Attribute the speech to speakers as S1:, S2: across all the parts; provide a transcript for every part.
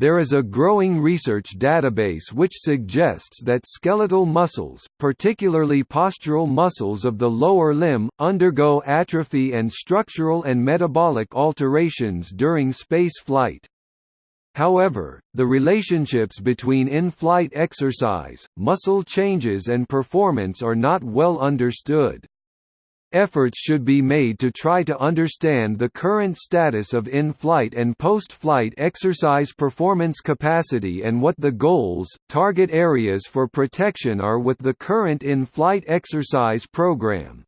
S1: there is a growing research database which suggests that skeletal muscles, particularly postural muscles of the lower limb, undergo atrophy and structural and metabolic alterations during space flight. However, the relationships between in-flight exercise, muscle changes and performance are not well understood. Efforts should be made to try to understand the current status of in-flight and post-flight exercise performance capacity and what the goals, target areas for protection are with the current in-flight exercise program.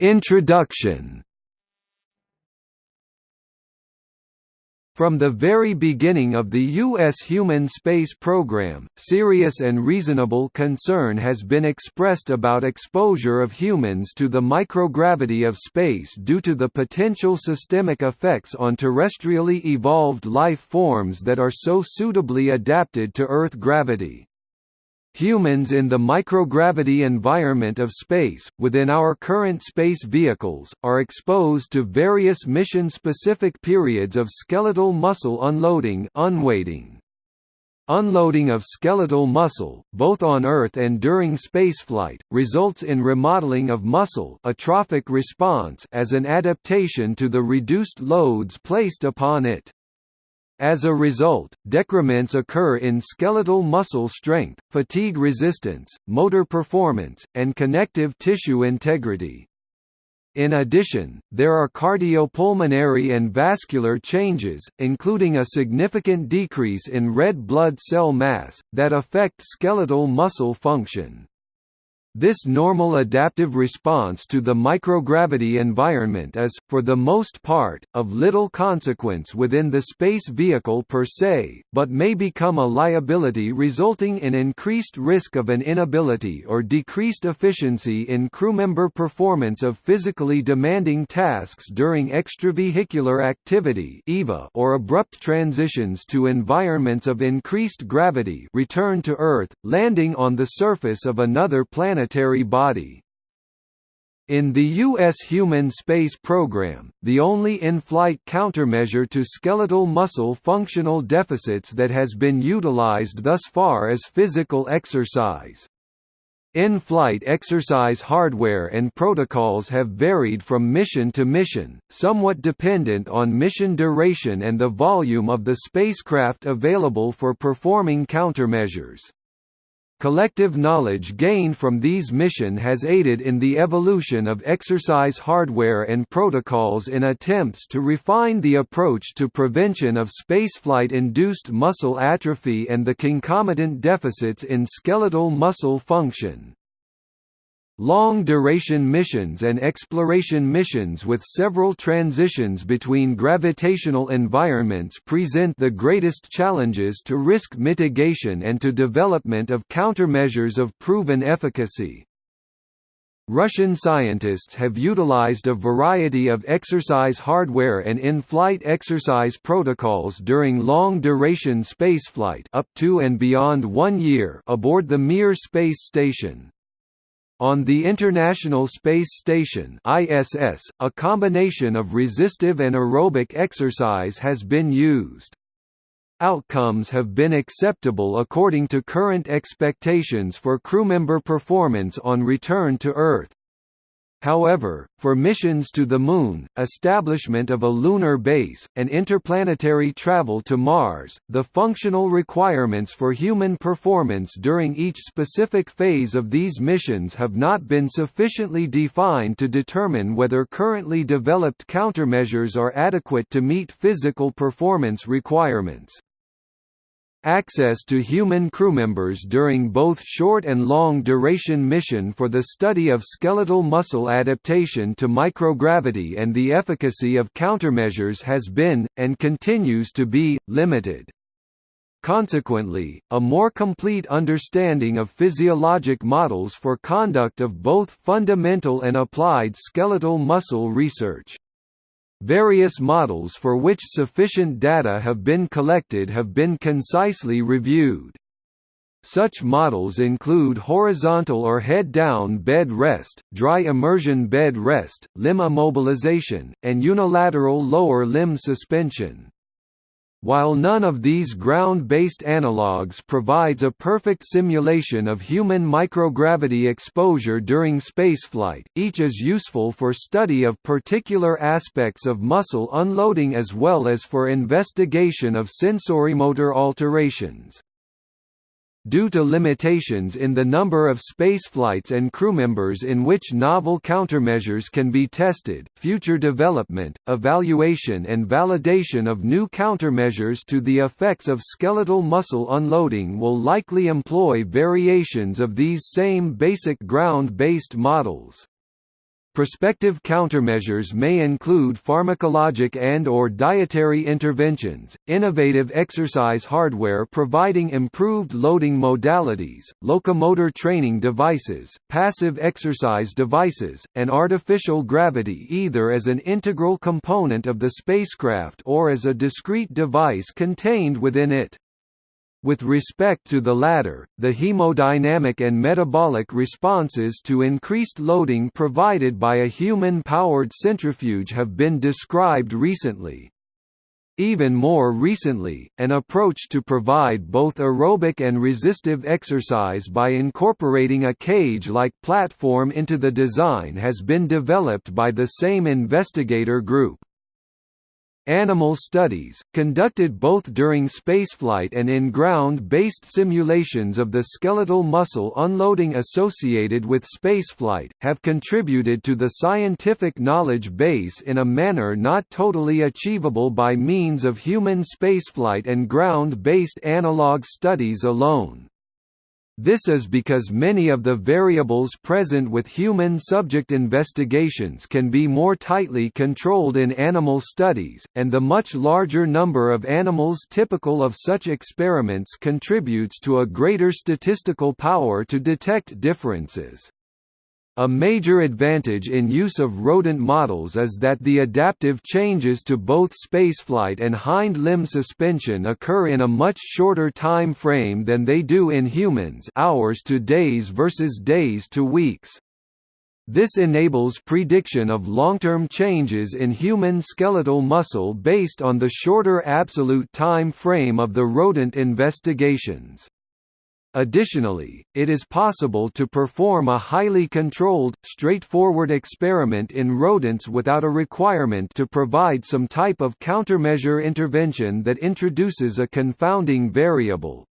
S1: Introduction From the very beginning of the U.S. human space program, serious and reasonable concern has been expressed about exposure of humans to the microgravity of space due to the potential systemic effects on terrestrially evolved life forms that are so suitably adapted to Earth gravity. Humans in the microgravity environment of space, within our current space vehicles, are exposed to various mission-specific periods of skeletal muscle unloading unweighting. Unloading of skeletal muscle, both on Earth and during spaceflight, results in remodeling of muscle atrophic response as an adaptation to the reduced loads placed upon it. As a result, decrements occur in skeletal muscle strength, fatigue resistance, motor performance, and connective tissue integrity. In addition, there are cardiopulmonary and vascular changes, including a significant decrease in red blood cell mass, that affect skeletal muscle function. This normal adaptive response to the microgravity environment is, for the most part, of little consequence within the space vehicle per se, but may become a liability resulting in increased risk of an inability or decreased efficiency in crewmember performance of physically demanding tasks during extravehicular activity or abrupt transitions to environments of increased gravity return to Earth, landing on the surface of another planet planetary body. In the U.S. human space program, the only in-flight countermeasure to skeletal muscle functional deficits that has been utilized thus far is physical exercise. In-flight exercise hardware and protocols have varied from mission to mission, somewhat dependent on mission duration and the volume of the spacecraft available for performing countermeasures. Collective knowledge gained from these mission has aided in the evolution of exercise hardware and protocols in attempts to refine the approach to prevention of spaceflight-induced muscle atrophy and the concomitant deficits in skeletal muscle function. Long-duration missions and exploration missions with several transitions between gravitational environments present the greatest challenges to risk mitigation and to development of countermeasures of proven efficacy. Russian scientists have utilized a variety of exercise hardware and in-flight exercise protocols during long-duration spaceflight up to and beyond one year aboard the Mir space station. On the International Space Station ISS, a combination of resistive and aerobic exercise has been used. Outcomes have been acceptable according to current expectations for crewmember performance on return to Earth. However, for missions to the Moon, establishment of a lunar base, and interplanetary travel to Mars, the functional requirements for human performance during each specific phase of these missions have not been sufficiently defined to determine whether currently developed countermeasures are adequate to meet physical performance requirements. Access to human crewmembers during both short and long-duration mission for the study of skeletal muscle adaptation to microgravity and the efficacy of countermeasures has been, and continues to be, limited. Consequently, a more complete understanding of physiologic models for conduct of both fundamental and applied skeletal muscle research Various models for which sufficient data have been collected have been concisely reviewed. Such models include horizontal or head-down bed rest, dry immersion bed rest, limb immobilization, and unilateral lower limb suspension. While none of these ground-based analogues provides a perfect simulation of human microgravity exposure during spaceflight, each is useful for study of particular aspects of muscle unloading as well as for investigation of sensorimotor alterations. Due to limitations in the number of spaceflights and crewmembers in which novel countermeasures can be tested, future development, evaluation and validation of new countermeasures to the effects of skeletal muscle unloading will likely employ variations of these same basic ground-based models. Prospective countermeasures may include pharmacologic and or dietary interventions, innovative exercise hardware providing improved loading modalities, locomotor training devices, passive exercise devices, and artificial gravity either as an integral component of the spacecraft or as a discrete device contained within it. With respect to the latter, the hemodynamic and metabolic responses to increased loading provided by a human-powered centrifuge have been described recently. Even more recently, an approach to provide both aerobic and resistive exercise by incorporating a cage-like platform into the design has been developed by the same investigator group. Animal studies, conducted both during spaceflight and in ground-based simulations of the skeletal muscle unloading associated with spaceflight, have contributed to the scientific knowledge base in a manner not totally achievable by means of human spaceflight and ground-based analog studies alone. This is because many of the variables present with human subject investigations can be more tightly controlled in animal studies, and the much larger number of animals typical of such experiments contributes to a greater statistical power to detect differences. A major advantage in use of rodent models is that the adaptive changes to both spaceflight and hind limb suspension occur in a much shorter time frame than they do in humans hours to days versus days to weeks. This enables prediction of long-term changes in human skeletal muscle based on the shorter absolute time frame of the rodent investigations. Additionally, it is possible to perform a highly controlled, straightforward experiment in rodents without a requirement to provide some type of countermeasure intervention that introduces a confounding variable.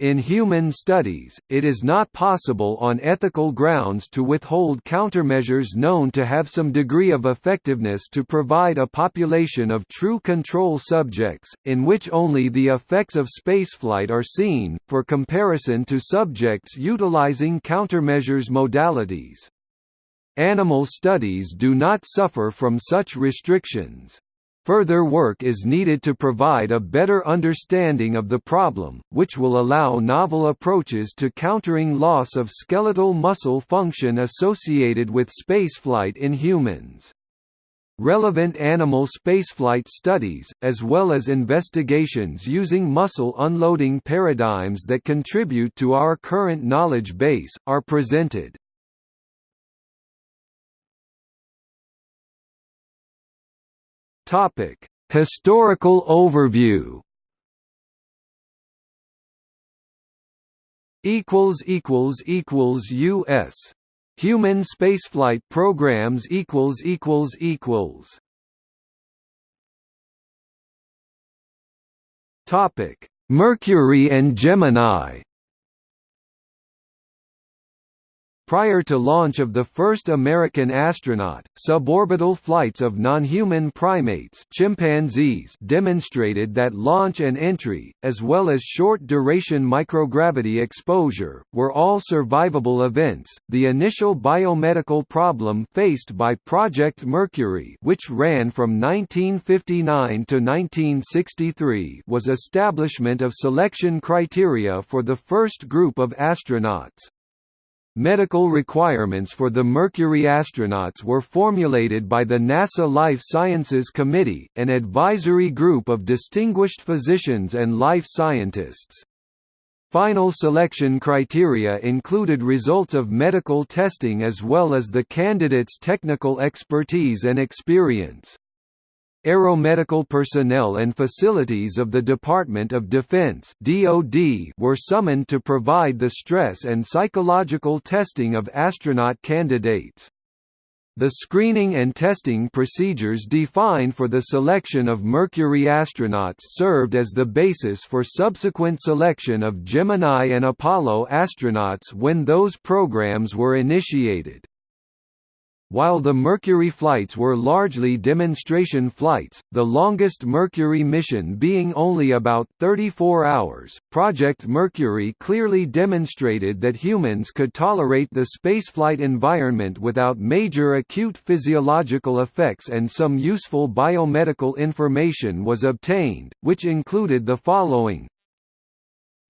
S1: In human studies, it is not possible on ethical grounds to withhold countermeasures known to have some degree of effectiveness to provide a population of true control subjects, in which only the effects of spaceflight are seen, for comparison to subjects utilizing countermeasures modalities. Animal studies do not suffer from such restrictions. Further work is needed to provide a better understanding of the problem, which will allow novel approaches to countering loss of skeletal muscle function associated with spaceflight in humans. Relevant animal spaceflight studies, as well as investigations using muscle unloading paradigms that contribute to our current knowledge base, are presented. Topic: Historical overview. Equals equals equals U.S. Human spaceflight programs equals equals equals. Topic: Mercury and Gemini. Prior to launch of the first American astronaut, suborbital flights of non-human primates chimpanzees demonstrated that launch and entry, as well as short-duration microgravity exposure, were all survivable events. The initial biomedical problem faced by Project Mercury, which ran from 1959 to 1963, was establishment of selection criteria for the first group of astronauts. Medical requirements for the Mercury astronauts were formulated by the NASA Life Sciences Committee, an advisory group of distinguished physicians and life scientists. Final selection criteria included results of medical testing as well as the candidates' technical expertise and experience. Aeromedical personnel and facilities of the Department of Defense were summoned to provide the stress and psychological testing of astronaut candidates. The screening and testing procedures defined for the selection of Mercury astronauts served as the basis for subsequent selection of Gemini and Apollo astronauts when those programs were initiated. While the Mercury flights were largely demonstration flights, the longest Mercury mission being only about 34 hours, Project Mercury clearly demonstrated that humans could tolerate the spaceflight environment without major acute physiological effects and some useful biomedical information was obtained, which included the following.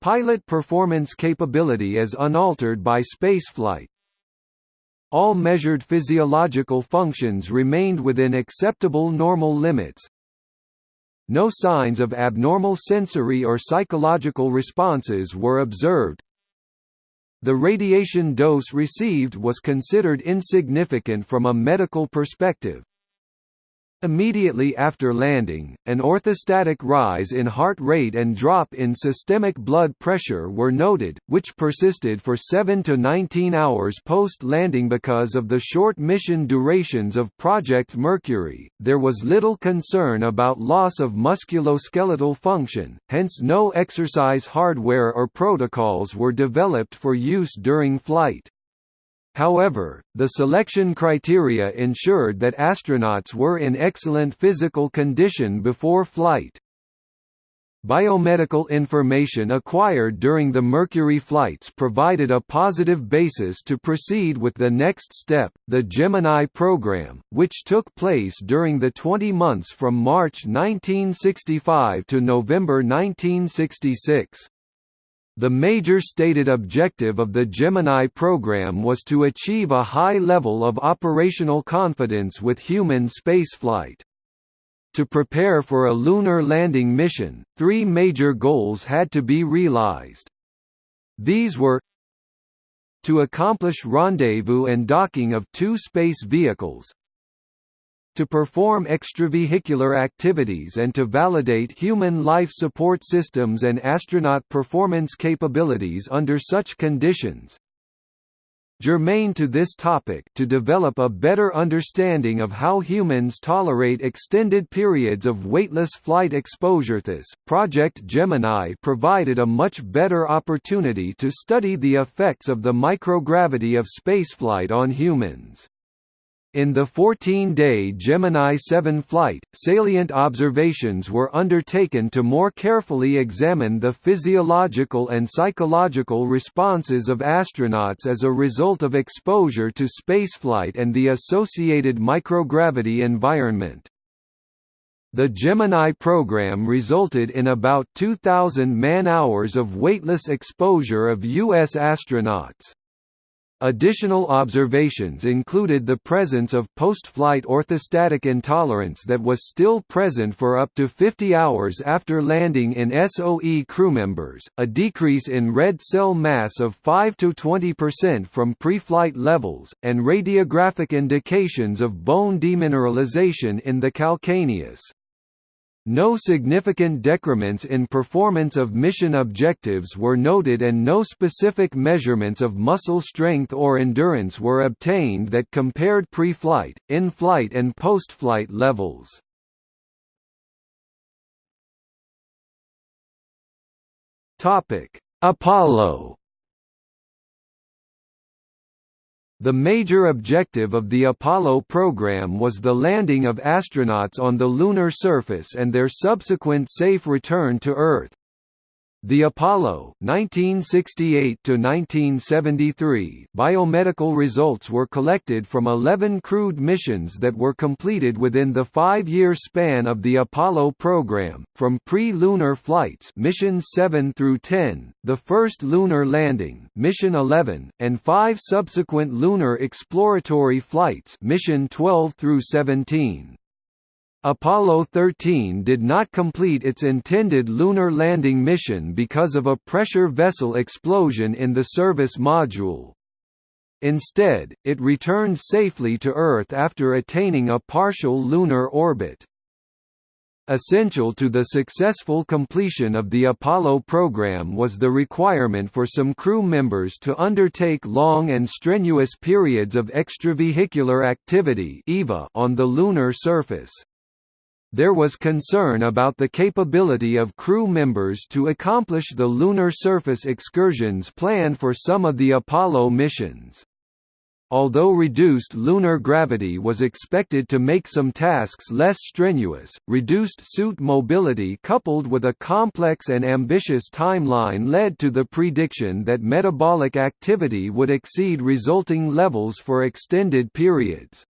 S1: Pilot performance capability is unaltered by spaceflight, all measured physiological functions remained within acceptable normal limits. No signs of abnormal sensory or psychological responses were observed. The radiation dose received was considered insignificant from a medical perspective. Immediately after landing, an orthostatic rise in heart rate and drop in systemic blood pressure were noted, which persisted for 7 to 19 hours post landing because of the short mission durations of Project Mercury. There was little concern about loss of musculoskeletal function, hence, no exercise hardware or protocols were developed for use during flight. However, the selection criteria ensured that astronauts were in excellent physical condition before flight. Biomedical information acquired during the Mercury flights provided a positive basis to proceed with the next step, the Gemini program, which took place during the 20 months from March 1965 to November 1966. The major stated objective of the Gemini program was to achieve a high level of operational confidence with human spaceflight. To prepare for a lunar landing mission, three major goals had to be realized. These were to accomplish rendezvous and docking of two space vehicles, to perform extravehicular activities and to validate human life support systems and astronaut performance capabilities under such conditions. Germane to this topic to develop a better understanding of how humans tolerate extended periods of weightless flight exposure this Project Gemini provided a much better opportunity to study the effects of the microgravity of spaceflight on humans. In the 14-day Gemini 7 flight, salient observations were undertaken to more carefully examine the physiological and psychological responses of astronauts as a result of exposure to spaceflight and the associated microgravity environment. The Gemini program resulted in about 2,000 man-hours of weightless exposure of U.S. astronauts. Additional observations included the presence of post-flight orthostatic intolerance that was still present for up to 50 hours after landing in SOE crewmembers, a decrease in red cell mass of 5–20% from pre-flight levels, and radiographic indications of bone demineralization in the calcaneus. No significant decrements in performance of mission objectives were noted and no specific measurements of muscle strength or endurance were obtained that compared pre-flight, in-flight and post-flight levels. Apollo The major objective of the Apollo program was the landing of astronauts on the lunar surface and their subsequent safe return to Earth. The Apollo 1968 biomedical results were collected from 11 crewed missions that were completed within the five-year span of the Apollo program, from pre-lunar flights missions 7 through 10, the first lunar landing mission 11, and five subsequent lunar exploratory flights mission 12 through 17. Apollo 13 did not complete its intended lunar landing mission because of a pressure vessel explosion in the service module. Instead, it returned safely to Earth after attaining a partial lunar orbit. Essential to the successful completion of the Apollo program was the requirement for some crew members to undertake long and strenuous periods of extravehicular activity on the lunar surface. There was concern about the capability of crew members to accomplish the lunar surface excursions planned for some of the Apollo missions. Although reduced lunar gravity was expected to make some tasks less strenuous, reduced suit mobility coupled with a complex and ambitious timeline led to the prediction that metabolic activity would exceed resulting levels for extended periods.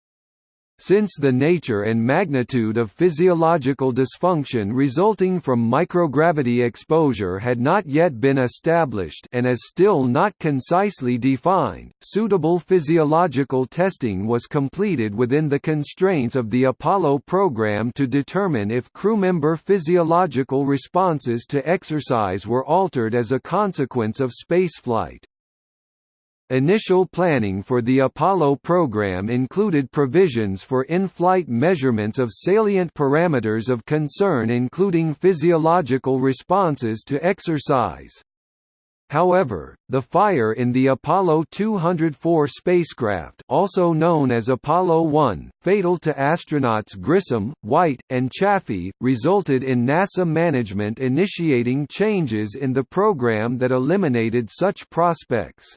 S1: Since the nature and magnitude of physiological dysfunction resulting from microgravity exposure had not yet been established and is still not concisely defined, suitable physiological testing was completed within the constraints of the Apollo program to determine if crewmember physiological responses to exercise were altered as a consequence of spaceflight. Initial planning for the Apollo program included provisions for in-flight measurements of salient parameters of concern including physiological responses to exercise. However, the fire in the Apollo 204 spacecraft also known as Apollo 1, fatal to astronauts Grissom, White, and Chaffee, resulted in NASA management initiating changes in the program that eliminated such prospects.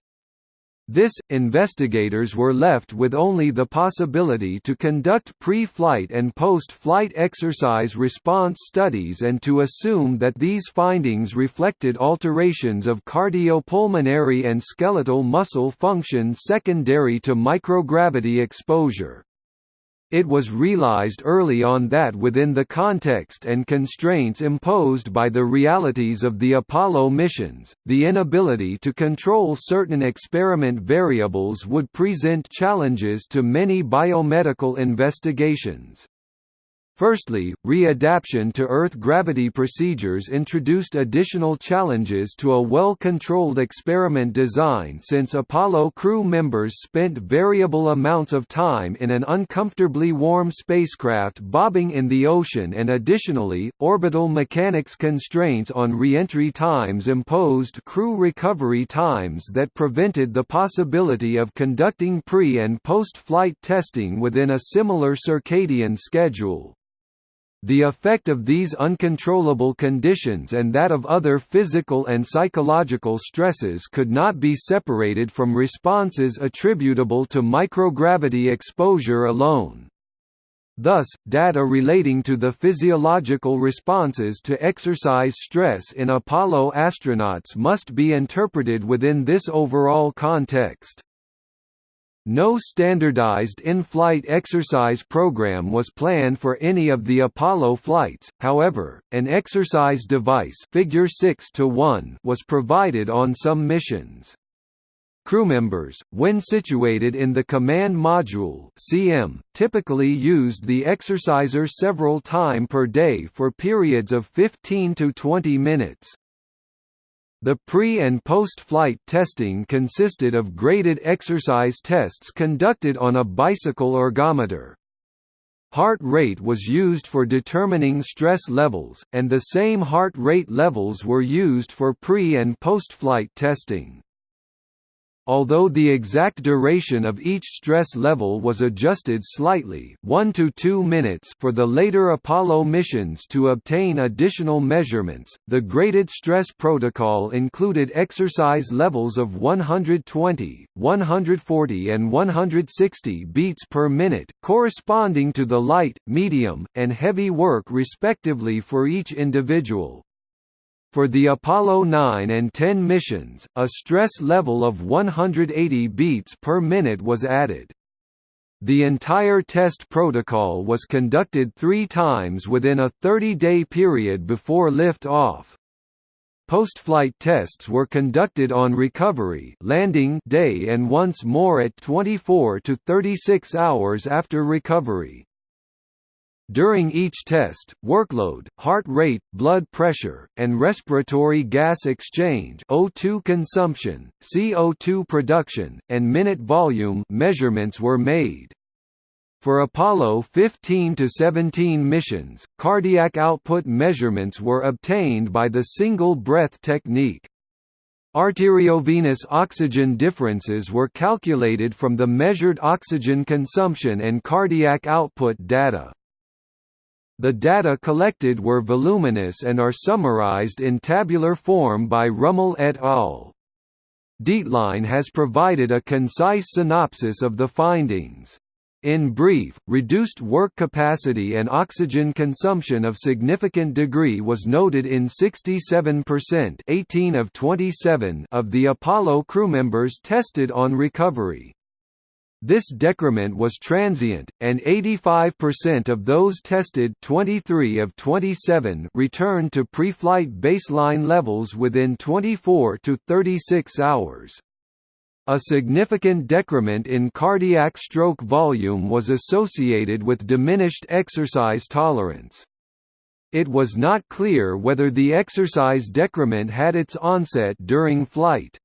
S1: This, investigators were left with only the possibility to conduct pre-flight and post-flight exercise response studies and to assume that these findings reflected alterations of cardiopulmonary and skeletal muscle function secondary to microgravity exposure. It was realized early on that within the context and constraints imposed by the realities of the Apollo missions, the inability to control certain experiment variables would present challenges to many biomedical investigations. Firstly, readaptation to Earth gravity procedures introduced additional challenges to a well-controlled experiment design since Apollo crew members spent variable amounts of time in an uncomfortably warm spacecraft bobbing in the ocean and additionally, orbital mechanics constraints on re-entry times imposed crew recovery times that prevented the possibility of conducting pre- and post-flight testing within a similar circadian schedule. The effect of these uncontrollable conditions and that of other physical and psychological stresses could not be separated from responses attributable to microgravity exposure alone. Thus, data relating to the physiological responses to exercise stress in Apollo astronauts must be interpreted within this overall context. No standardized in-flight exercise program was planned for any of the Apollo flights, however, an exercise device figure 6 to 1 was provided on some missions. Crewmembers, when situated in the command module (CM), typically used the exerciser several time per day for periods of 15 to 20 minutes. The pre- and post-flight testing consisted of graded exercise tests conducted on a bicycle ergometer. Heart rate was used for determining stress levels, and the same heart rate levels were used for pre- and post-flight testing. Although the exact duration of each stress level was adjusted slightly 1 to 2 minutes for the later Apollo missions to obtain additional measurements, the graded stress protocol included exercise levels of 120, 140 and 160 beats per minute, corresponding to the light, medium, and heavy work respectively for each individual. For the Apollo 9 and 10 missions, a stress level of 180 beats per minute was added. The entire test protocol was conducted three times within a 30-day period before lift-off. Post-flight tests were conducted on recovery landing day and once more at 24 to 36 hours after recovery. During each test, workload, heart rate, blood pressure, and respiratory gas exchange O2 consumption, CO2 production, and minute volume measurements were made. For Apollo 15 to 17 missions, cardiac output measurements were obtained by the single breath technique. Arteriovenous oxygen differences were calculated from the measured oxygen consumption and cardiac output data. The data collected were voluminous and are summarized in tabular form by Rummel et al. Dietlein has provided a concise synopsis of the findings. In brief, reduced work capacity and oxygen consumption of significant degree was noted in 67% 18 of, 27 of the Apollo crewmembers tested on recovery. This decrement was transient, and 85% of those tested 23 of 27 returned to pre-flight baseline levels within 24 to 36 hours. A significant decrement in cardiac stroke volume was associated with diminished exercise tolerance. It was not clear whether the exercise decrement had its onset during flight.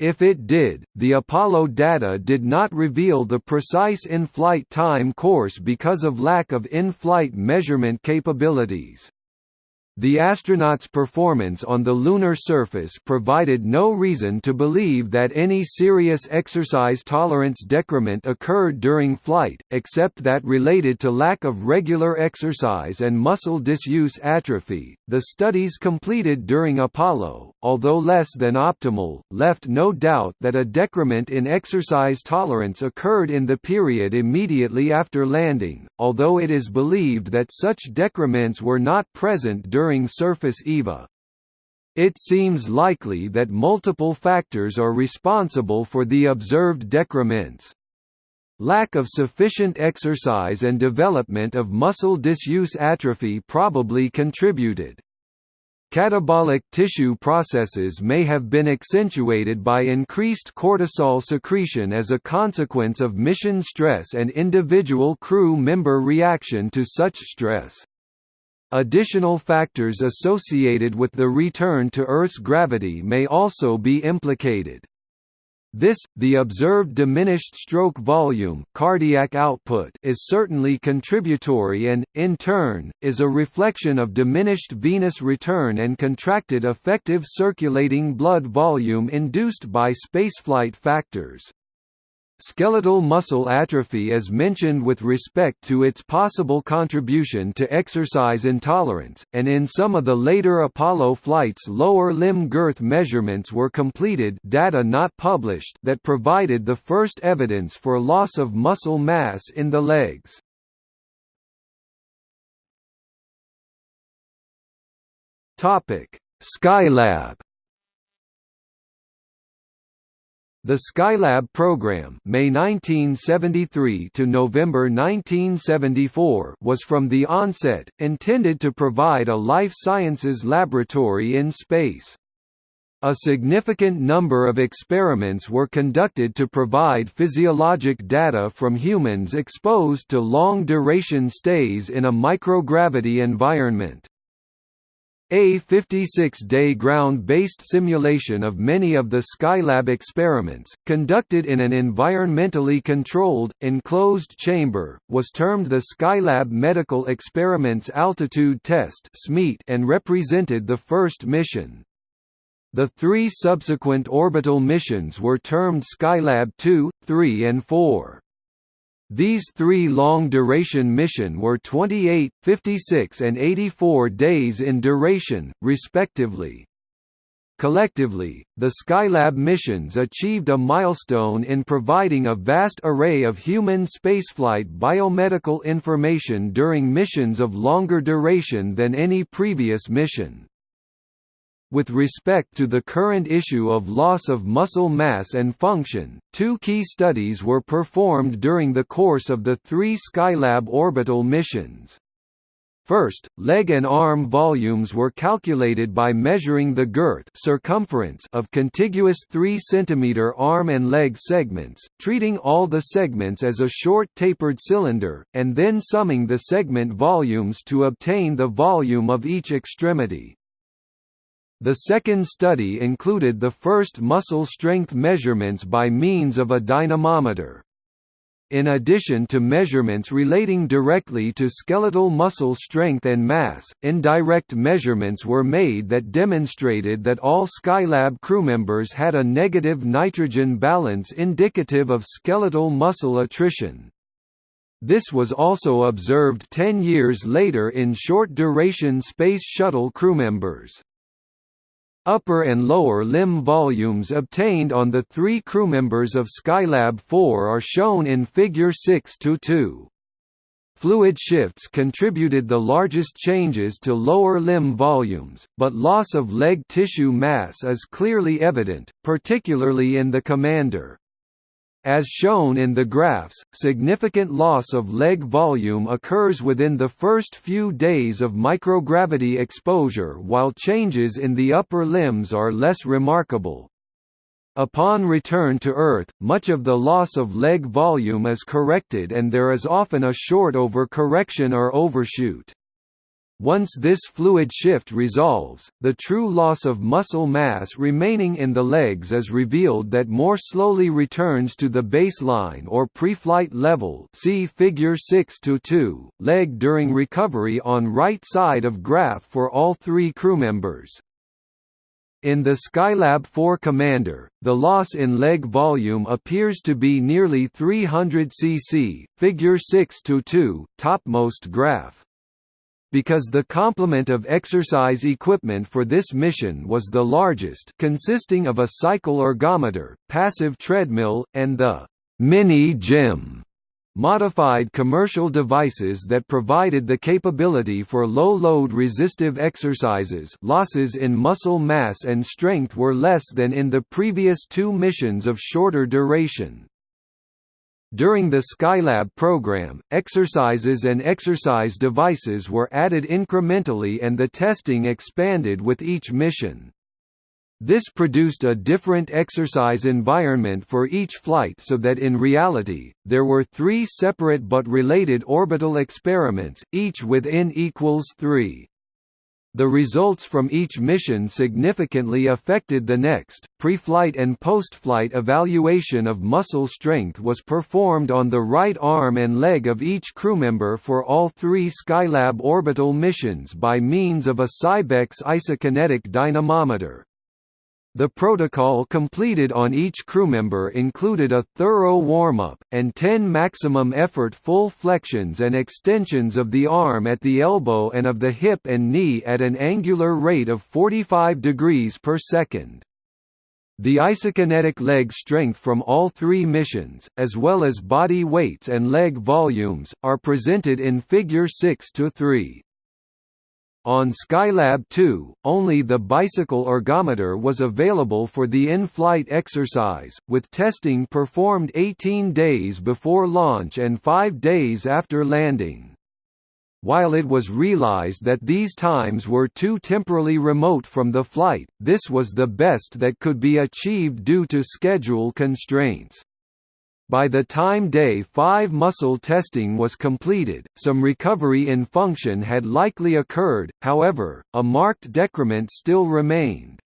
S1: If it did, the Apollo data did not reveal the precise in-flight time course because of lack of in-flight measurement capabilities. The astronauts' performance on the lunar surface provided no reason to believe that any serious exercise tolerance decrement occurred during flight, except that related to lack of regular exercise and muscle disuse atrophy. The studies completed during Apollo, although less than optimal, left no doubt that a decrement in exercise tolerance occurred in the period immediately after landing, although it is believed that such decrements were not present during during surface EVA. It seems likely that multiple factors are responsible for the observed decrements. Lack of sufficient exercise and development of muscle disuse atrophy probably contributed. Catabolic tissue processes may have been accentuated by increased cortisol secretion as a consequence of mission stress and individual crew member reaction to such stress. Additional factors associated with the return to Earth's gravity may also be implicated. This, the observed diminished stroke volume cardiac output is certainly contributory and, in turn, is a reflection of diminished venous return and contracted effective circulating blood volume induced by spaceflight factors. Skeletal muscle atrophy is mentioned with respect to its possible contribution to exercise intolerance, and in some of the later Apollo flights lower limb girth measurements were completed data not published that provided the first evidence for loss of muscle mass in the legs. Skylab The Skylab program, May 1973 to November 1974, was from the onset intended to provide a life sciences laboratory in space. A significant number of experiments were conducted to provide physiologic data from humans exposed to long-duration stays in a microgravity environment. A 56-day ground-based simulation of many of the Skylab experiments, conducted in an environmentally controlled, enclosed chamber, was termed the Skylab Medical Experiments Altitude Test and represented the first mission. The three subsequent orbital missions were termed Skylab 2, 3 and 4. These three long-duration mission were 28, 56 and 84 days in duration, respectively. Collectively, the Skylab missions achieved a milestone in providing a vast array of human spaceflight biomedical information during missions of longer duration than any previous mission. With respect to the current issue of loss of muscle mass and function, two key studies were performed during the course of the three Skylab orbital missions. First, leg and arm volumes were calculated by measuring the girth circumference of contiguous 3 cm arm and leg segments, treating all the segments as a short tapered cylinder, and then summing the segment volumes to obtain the volume of each extremity. The second study included the first muscle strength measurements by means of a dynamometer. In addition to measurements relating directly to skeletal muscle strength and mass, indirect measurements were made that demonstrated that all Skylab crewmembers had a negative nitrogen balance indicative of skeletal muscle attrition. This was also observed 10 years later in short-duration Space Shuttle crewmembers. Upper and lower limb volumes obtained on the three crewmembers of Skylab 4 are shown in Figure 6-2. Fluid shifts contributed the largest changes to lower limb volumes, but loss of leg tissue mass is clearly evident, particularly in the commander. As shown in the graphs, significant loss of leg volume occurs within the first few days of microgravity exposure while changes in the upper limbs are less remarkable. Upon return to Earth, much of the loss of leg volume is corrected and there is often a short over-correction or overshoot. Once this fluid shift resolves, the true loss of muscle mass remaining in the legs is revealed that more slowly returns to the baseline or pre-flight level see figure 6 to 2, leg during recovery on right side of graph for all three crewmembers. In the Skylab 4 Commander, the loss in leg volume appears to be nearly 300 cc, figure 6 to 2, topmost graph because the complement of exercise equipment for this mission was the largest consisting of a cycle ergometer, passive treadmill, and the «mini gym» modified commercial devices that provided the capability for low-load resistive exercises losses in muscle mass and strength were less than in the previous two missions of shorter duration. During the Skylab program, exercises and exercise devices were added incrementally and the testing expanded with each mission. This produced a different exercise environment for each flight so that in reality, there were three separate but related orbital experiments, each with n equals 3. The results from each mission significantly affected the next. Pre-flight and post-flight evaluation of muscle strength was performed on the right arm and leg of each crewmember for all three Skylab orbital missions by means of a Cybex isokinetic dynamometer. The protocol completed on each crewmember included a thorough warm-up, and 10 maximum effort full flexions and extensions of the arm at the elbow and of the hip and knee at an angular rate of 45 degrees per second. The isokinetic leg strength from all three missions, as well as body weights and leg volumes, are presented in Figure 6 to 3. On Skylab 2, only the bicycle ergometer was available for the in-flight exercise, with testing performed 18 days before launch and 5 days after landing. While it was realized that these times were too temporally remote from the flight, this was the best that could be achieved due to schedule constraints. By the time day 5 muscle testing was completed, some recovery in function had likely occurred, however, a marked decrement still remained.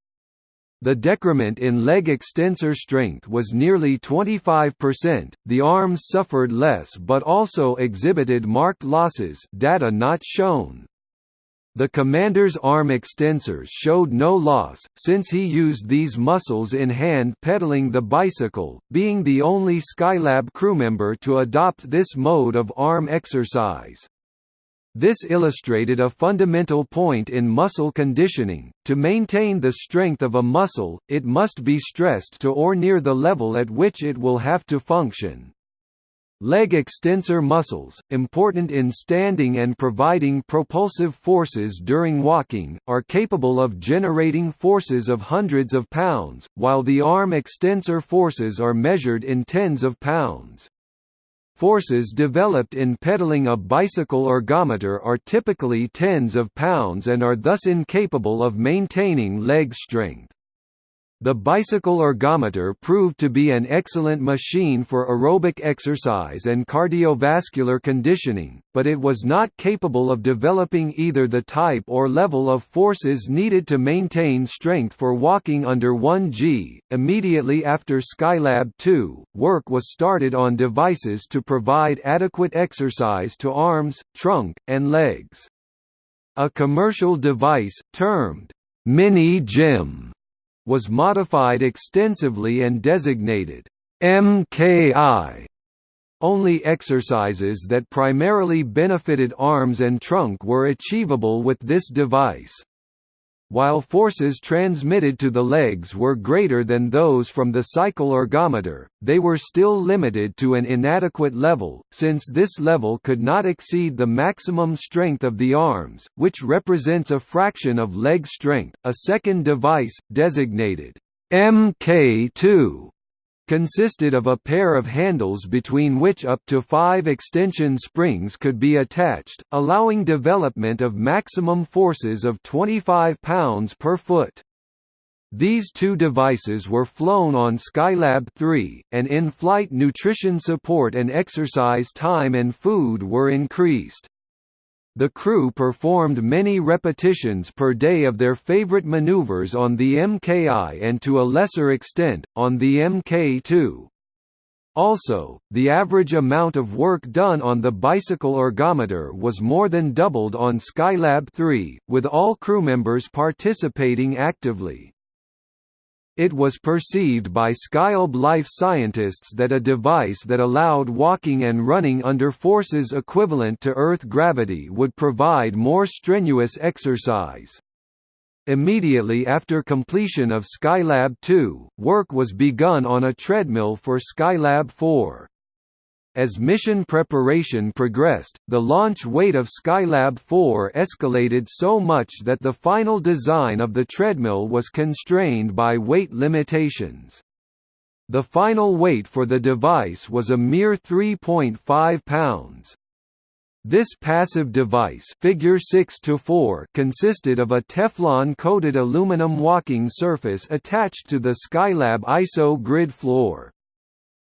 S1: The decrement in leg extensor strength was nearly 25%, the arms suffered less but also exhibited marked losses data not shown. The commander's arm extensors showed no loss, since he used these muscles in hand pedaling the bicycle, being the only Skylab crewmember to adopt this mode of arm exercise. This illustrated a fundamental point in muscle conditioning, to maintain the strength of a muscle, it must be stressed to or near the level at which it will have to function. Leg extensor muscles, important in standing and providing propulsive forces during walking, are capable of generating forces of hundreds of pounds, while the arm extensor forces are measured in tens of pounds. Forces developed in pedaling a bicycle ergometer are typically tens of pounds and are thus incapable of maintaining leg strength. The bicycle ergometer proved to be an excellent machine for aerobic exercise and cardiovascular conditioning, but it was not capable of developing either the type or level of forces needed to maintain strength for walking under 1G. Immediately after Skylab 2, work was started on devices to provide adequate exercise to arms, trunk, and legs. A commercial device, termed Mini Gym was modified extensively and designated MKI. Only exercises that primarily benefited arms and trunk were achievable with this device. While forces transmitted to the legs were greater than those from the cycle ergometer, they were still limited to an inadequate level, since this level could not exceed the maximum strength of the arms, which represents a fraction of leg strength. A second device, designated MK2, consisted of a pair of handles between which up to five extension springs could be attached, allowing development of maximum forces of 25 pounds per foot. These two devices were flown on Skylab 3, and in-flight nutrition support and exercise time and food were increased. The crew performed many repetitions per day of their favorite maneuvers on the MKI and to a lesser extent, on the MK2. Also, the average amount of work done on the bicycle ergometer was more than doubled on Skylab 3, with all crewmembers participating actively. It was perceived by Skylab life scientists that a device that allowed walking and running under forces equivalent to Earth gravity would provide more strenuous exercise. Immediately after completion of Skylab 2, work was begun on a treadmill for Skylab 4. As mission preparation progressed, the launch weight of Skylab 4 escalated so much that the final design of the treadmill was constrained by weight limitations. The final weight for the device was a mere 3.5 pounds. This passive device figure 6 to 4 consisted of a Teflon-coated aluminum walking surface attached to the Skylab isogrid floor.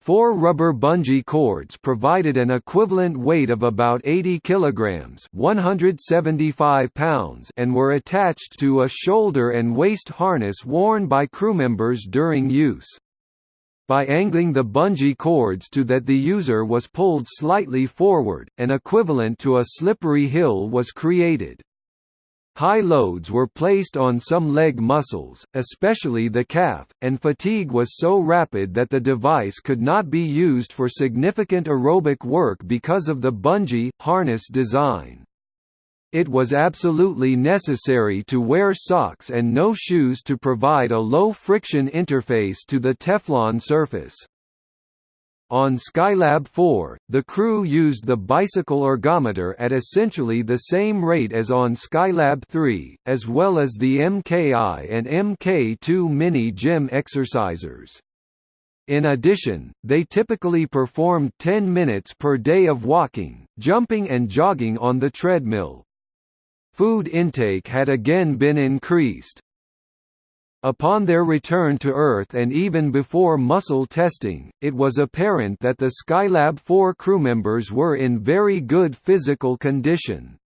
S1: Four rubber bungee cords provided an equivalent weight of about 80 kilograms (175 pounds) and were attached to a shoulder and waist harness worn by crewmembers during use. By angling the bungee cords to that the user was pulled slightly forward, an equivalent to a slippery hill was created. High loads were placed on some leg muscles, especially the calf, and fatigue was so rapid that the device could not be used for significant aerobic work because of the bungee, harness design. It was absolutely necessary to wear socks and no shoes to provide a low-friction interface to the Teflon surface. On Skylab 4, the crew used the bicycle ergometer at essentially the same rate as on Skylab 3, as well as the MKI and MK2 mini gym exercisers. In addition, they typically performed 10 minutes per day of walking, jumping and jogging on the treadmill. Food intake had again been increased, Upon their return to Earth and even before muscle testing, it was apparent that the Skylab 4 crewmembers were in very good physical condition.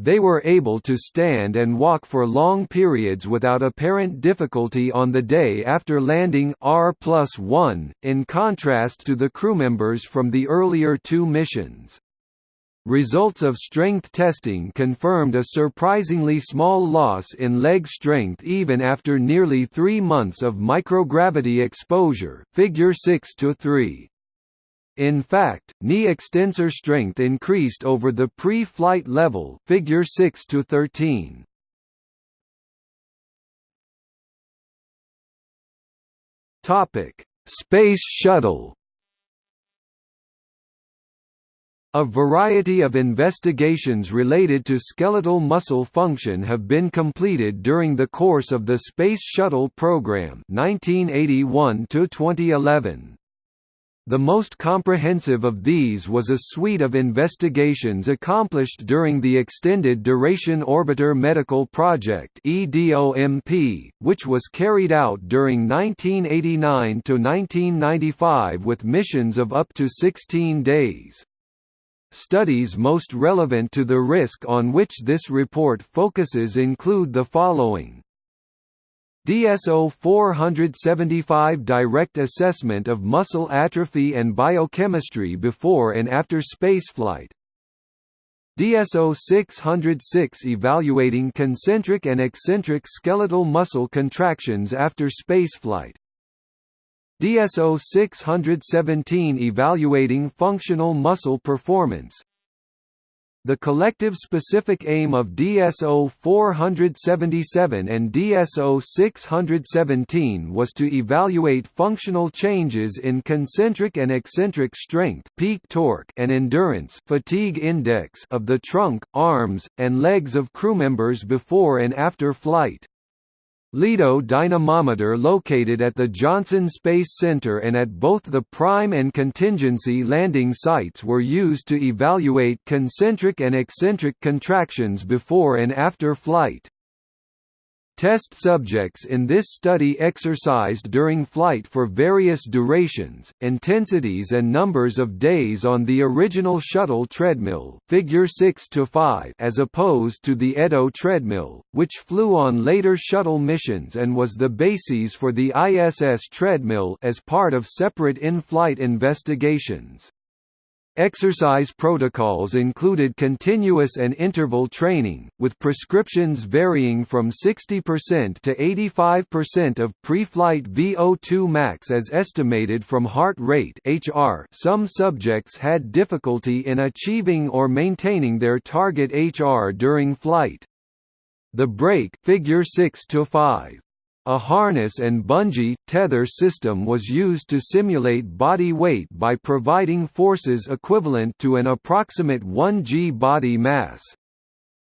S1: They were able to stand and walk for long periods without apparent difficulty on the day after landing R in contrast to the crewmembers from the earlier two missions. Results of strength testing confirmed a surprisingly small loss in leg strength even after nearly three months of microgravity exposure figure 6 to 3. In fact, knee extensor strength increased over the pre-flight level figure 6 to 13. Topic: Space Shuttle A variety of investigations related to skeletal muscle function have been completed during the course of the Space Shuttle program 1981 to 2011. The most comprehensive of these was a suite of investigations accomplished during the Extended Duration Orbiter Medical Project which was carried out during 1989–1995 with missions of up to 16 days. Studies most relevant to the risk on which this report focuses include the following. DSO 475 Direct assessment of muscle atrophy and biochemistry before and after spaceflight. DSO 606 Evaluating concentric and eccentric skeletal muscle contractions after spaceflight DSO 617 Evaluating functional muscle performance the collective specific aim of DSO 477 and DSO 617 was to evaluate functional changes in concentric and eccentric strength peak torque and endurance fatigue index of the trunk, arms, and legs of crewmembers before and after flight. Lido dynamometer located at the Johnson Space Center and at both the prime and contingency landing sites were used to evaluate concentric and eccentric contractions before and after flight. Test subjects in this study exercised during flight for various durations, intensities and numbers of days on the original shuttle treadmill figure 6 to 5 as opposed to the Edo treadmill, which flew on later shuttle missions and was the basis for the ISS treadmill as part of separate in-flight investigations. Exercise protocols included continuous and interval training, with prescriptions varying from 60% to 85% of pre-flight VO2 max as estimated from heart rate HR. Some subjects had difficulty in achieving or maintaining their target HR during flight. The break figure 6 to 5 a harness and bungee, tether system was used to simulate body weight by providing forces equivalent to an approximate 1 g body mass.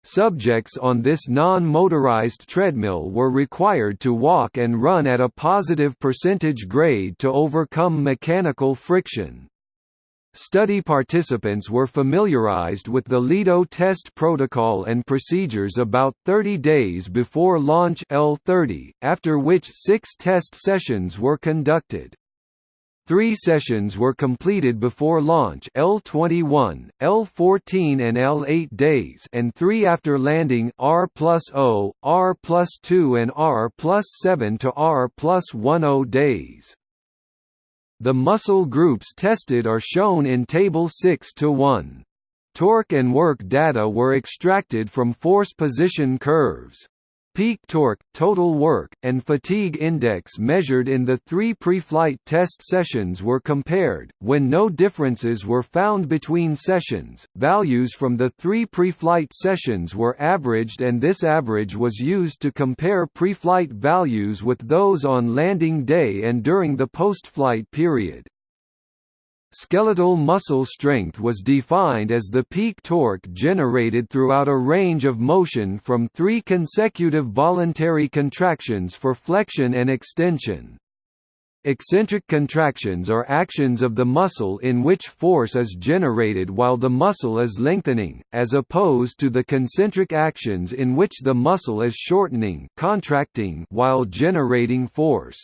S1: Subjects on this non-motorized treadmill were required to walk and run at a positive percentage grade to overcome mechanical friction. Study participants were familiarized with the Lido test protocol and procedures about 30 days before launch L30, after which six test sessions were conducted. Three sessions were completed before launch L21, L14 and L8 days and three after landing R plus O, R plus 2 and R plus 7 to R plus 10 days. The muscle groups tested are shown in Table 6 to 1. Torque and work data were extracted from force position curves. Peak torque, total work, and fatigue index measured in the three pre-flight test sessions were compared. When no differences were found between sessions, values from the three pre-flight sessions were averaged and this average was used to compare pre-flight values with those on landing day and during the post-flight period. Skeletal muscle strength was defined as the peak torque generated throughout a range of motion from three consecutive voluntary contractions for flexion and extension. Eccentric contractions are actions of the muscle in which force is generated while the muscle is lengthening, as opposed to the concentric actions in which the muscle is shortening contracting while generating force.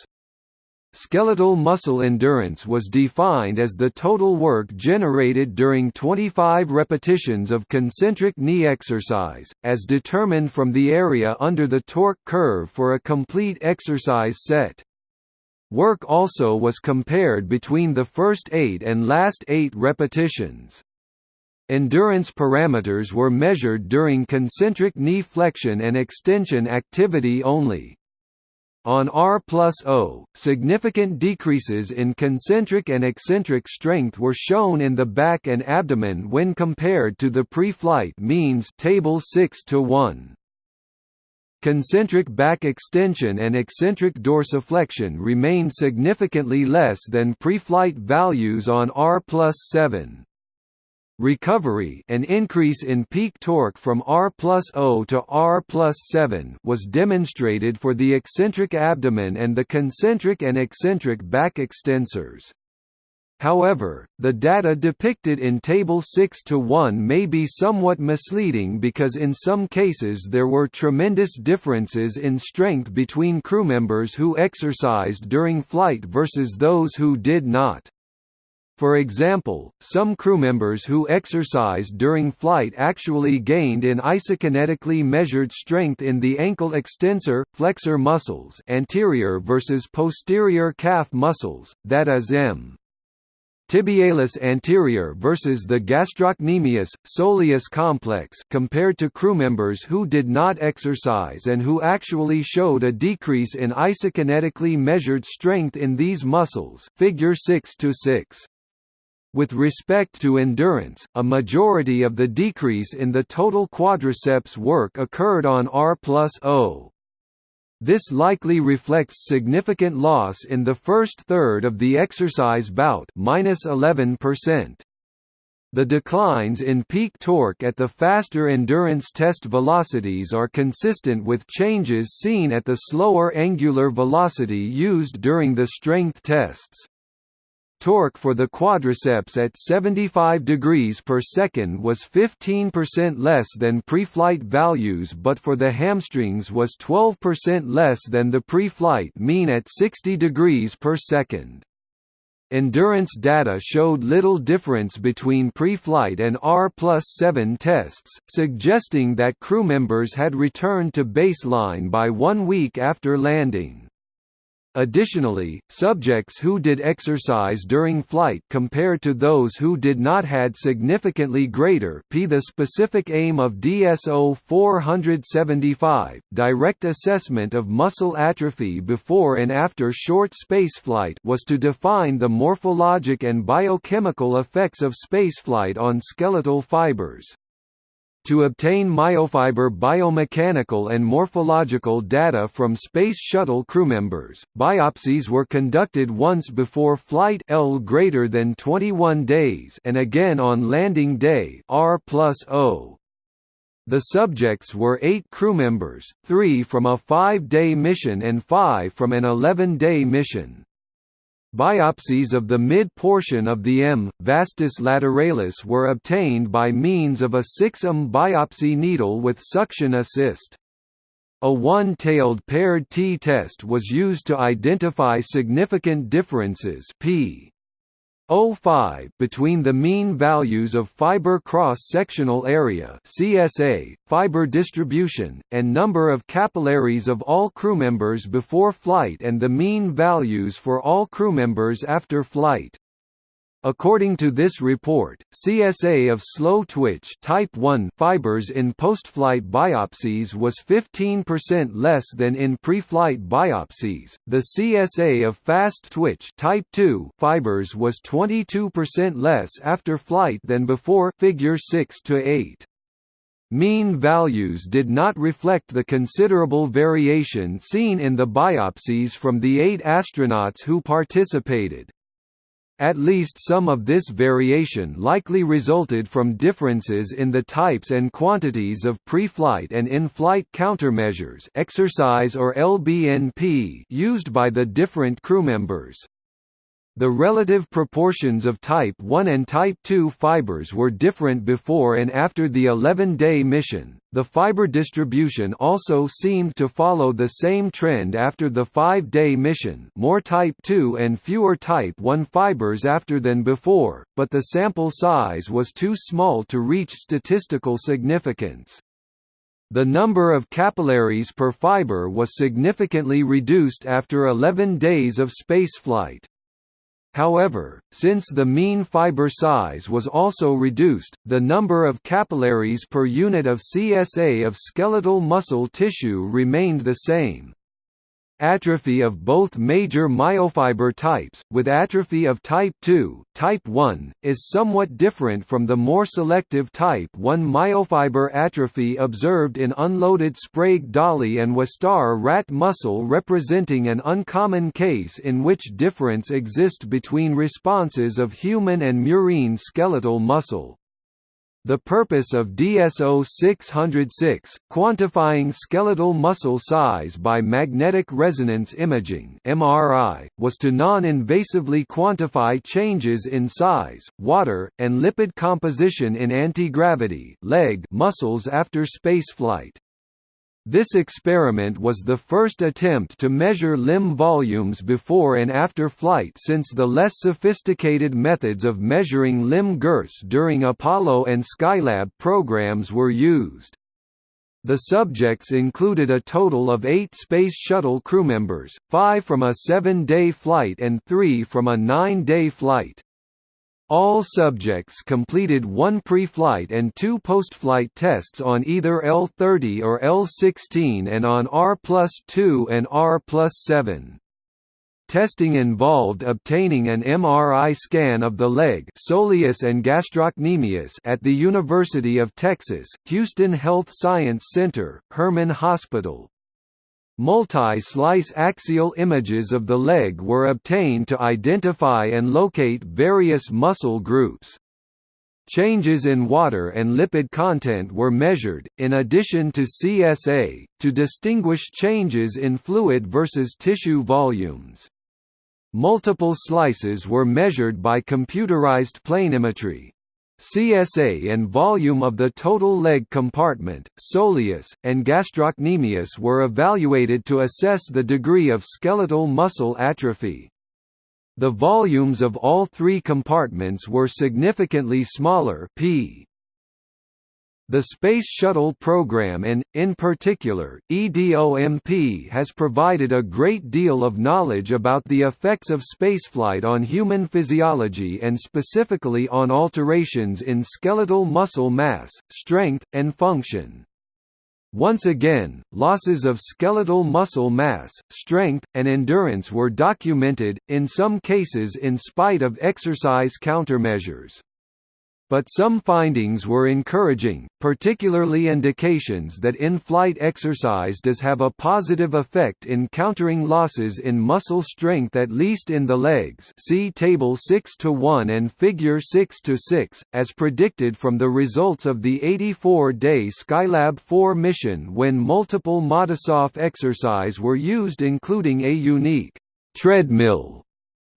S1: Skeletal muscle endurance was defined as the total work generated during 25 repetitions of concentric knee exercise, as determined from the area under the torque curve for a complete exercise set. Work also was compared between the first eight and last eight repetitions. Endurance parameters were measured during concentric knee flexion and extension activity only. On R plus O, significant decreases in concentric and eccentric strength were shown in the back and abdomen when compared to the pre-flight means table 6 to 1. Concentric back extension and eccentric dorsiflexion remained significantly less than pre-flight values on R plus 7. Recovery an increase in peak torque from R plus O to R plus 7 was demonstrated for the eccentric abdomen and the concentric and eccentric back extensors. However, the data depicted in Table 6 to 1 may be somewhat misleading because in some cases there were tremendous differences in strength between crewmembers who exercised during flight versus those who did not. For example, some crewmembers who exercised during flight actually gained in isokinetically measured strength in the ankle extensor, flexor muscles anterior versus posterior calf muscles, that is M tibialis anterior versus the gastrocnemius, soleus complex compared to crewmembers who did not exercise and who actually showed a decrease in isokinetically measured strength in these muscles figure 6 to 6. With respect to endurance, a majority of the decrease in the total quadriceps work occurred on R plus O. This likely reflects significant loss in the first third of the exercise bout -11%. The declines in peak torque at the faster endurance test velocities are consistent with changes seen at the slower angular velocity used during the strength tests. Torque for the quadriceps at 75 degrees per second was 15% less than pre-flight values but for the hamstrings was 12% less than the pre-flight mean at 60 degrees per second. Endurance data showed little difference between pre-flight and R plus 7 tests, suggesting that crew members had returned to baseline by one week after landing. Additionally, subjects who did exercise during flight compared to those who did not had significantly greater p the specific aim of DSO 475, direct assessment of muscle atrophy before and after short spaceflight was to define the morphologic and biochemical effects of spaceflight on skeletal fibers. To obtain myofiber biomechanical and morphological data from Space Shuttle crewmembers, biopsies were conducted once before flight L greater than 21 days and again on landing day R. The subjects were eight crewmembers, three from a five-day mission and five from an 11-day mission. Biopsies of the mid-portion of the M. vastus lateralis were obtained by means of a 6M biopsy needle with suction assist. A one-tailed paired t-test was used to identify significant differences p 0.5 between the mean values of fiber cross-sectional area CSA, fiber distribution, and number of capillaries of all crewmembers before flight and the mean values for all crewmembers after flight. According to this report, CSA of slow twitch type 1 fibers in postflight biopsies was 15% less than in pre-flight biopsies. The CSA of fast twitch type 2 fibers was 22% less after flight than before figure 6 to 8. Mean values did not reflect the considerable variation seen in the biopsies from the eight astronauts who participated. At least some of this variation likely resulted from differences in the types and quantities of pre-flight and in-flight countermeasures exercise or LBNP used by the different crewmembers. The relative proportions of Type 1 and Type 2 fibers were different before and after the 11-day mission. The fiber distribution also seemed to follow the same trend after the 5-day mission, more Type 2 and fewer Type 1 fibers after than before, but the sample size was too small to reach statistical significance. The number of capillaries per fiber was significantly reduced after 11 days of spaceflight. However, since the mean fiber size was also reduced, the number of capillaries per unit of CSA of skeletal muscle tissue remained the same. Atrophy of both major myofiber types, with atrophy of type 2, type 1, is somewhat different from the more selective type 1 myofiber atrophy observed in unloaded Sprague Dawley and Wistar rat muscle representing an uncommon case in which difference exist between responses of human and murine skeletal muscle. The purpose of DSO 606, quantifying skeletal muscle size by magnetic resonance imaging (MRI), was to non-invasively quantify changes in size, water, and lipid composition in anti-gravity (leg) muscles after spaceflight. This experiment was the first attempt to measure limb volumes before and after flight since the less sophisticated methods of measuring limb girths during Apollo and Skylab programs were used. The subjects included a total of eight Space Shuttle crewmembers, five from a seven-day flight and three from a nine-day flight. All subjects completed one pre-flight and two post-flight tests on either L-30 or L-16 and on R-2 and R-7. Testing involved obtaining an MRI scan of the leg soleus and gastrocnemius at the University of Texas, Houston Health Science Center, Hermann Hospital, Multi-slice axial images of the leg were obtained to identify and locate various muscle groups. Changes in water and lipid content were measured, in addition to CSA, to distinguish changes in fluid versus tissue volumes. Multiple slices were measured by computerized planimetry. CSA and volume of the total leg compartment, soleus, and gastrocnemius were evaluated to assess the degree of skeletal muscle atrophy. The volumes of all three compartments were significantly smaller p the Space Shuttle program and, in particular, EDOMP has provided a great deal of knowledge about the effects of spaceflight on human physiology and specifically on alterations in skeletal muscle mass, strength, and function. Once again, losses of skeletal muscle mass, strength, and endurance were documented, in some cases in spite of exercise countermeasures. But some findings were encouraging, particularly indications that in-flight exercise does have a positive effect in countering losses in muscle strength at least in the legs see Table 6 to 1 and Figure 6 to 6, as predicted from the results of the 84-day Skylab 4 mission when multiple Matisoff exercise were used including a unique treadmill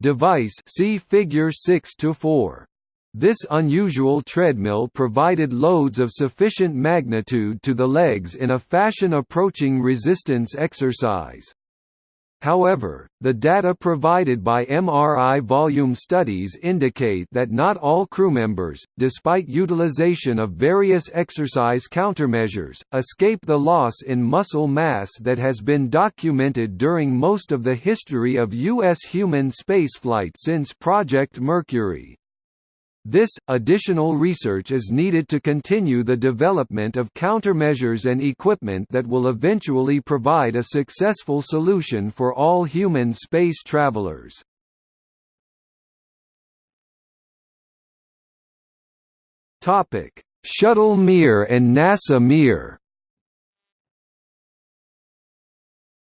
S1: device see Figure 6 to 4. This unusual treadmill provided loads of sufficient magnitude to the legs in a fashion approaching resistance exercise. However, the data provided by MRI volume studies indicate that not all crewmembers, despite utilization of various exercise countermeasures, escape the loss in muscle mass that has been documented during most of the history of U.S. human spaceflight since Project Mercury. This, additional research is needed to continue the development of countermeasures and equipment that will eventually provide a successful solution for all human space travelers. Shuttle Mir and NASA Mir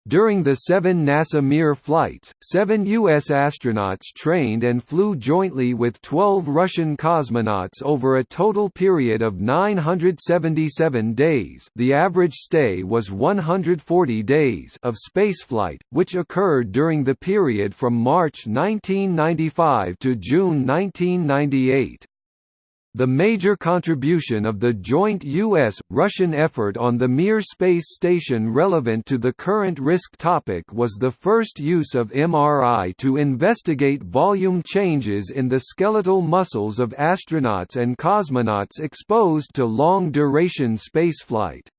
S1: During the seven NASA Mir flights, seven U.S. astronauts trained and flew jointly with 12 Russian cosmonauts over a total period of 977 days the average stay was 140 days of spaceflight, which occurred during the period from March 1995 to June 1998. The major contribution of the joint U.S.-Russian effort on the Mir space station relevant to the current risk topic was the first use of MRI to investigate volume changes in the skeletal muscles of astronauts and cosmonauts exposed to long-duration spaceflight.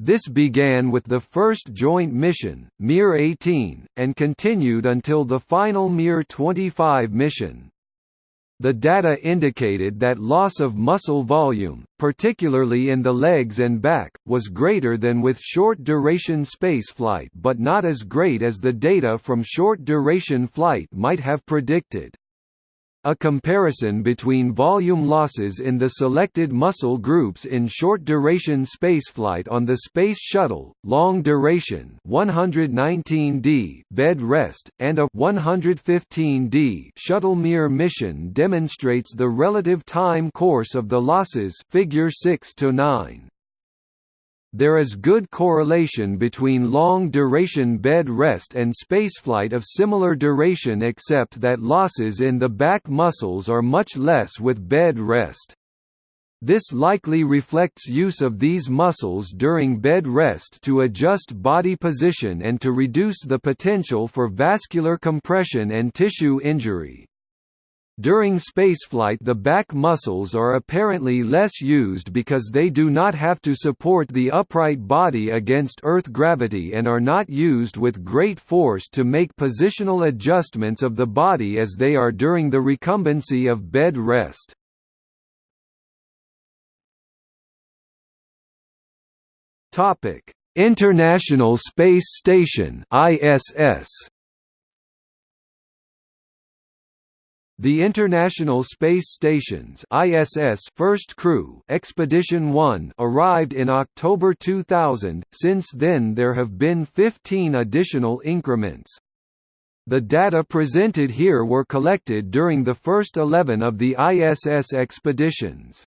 S1: This began with the first joint mission, Mir 18, and continued until the final Mir 25 mission. The data indicated that loss of muscle volume, particularly in the legs and back, was greater than with short-duration spaceflight but not as great as the data from short-duration flight might have predicted. A comparison between volume losses in the selected muscle groups in short-duration spaceflight on the Space Shuttle, long-duration 119D bed rest, and a 115D shuttle Mir mission demonstrates the relative time course of the losses figure 6 to 9. There is good correlation between long-duration bed rest and spaceflight of similar duration except that losses in the back muscles are much less with bed rest. This likely reflects use of these muscles during bed rest to adjust body position and to reduce the potential for vascular compression and tissue injury. During spaceflight the back muscles are apparently less used because they do not have to support the upright body against Earth gravity and are not used with great force to make positional adjustments of the body as they are during the recumbency of bed rest. International Space Station ISS The International Space Station's ISS first crew Expedition 1 arrived in October 2000. Since then there have been 15 additional increments. The data presented here were collected during the first 11 of the ISS expeditions.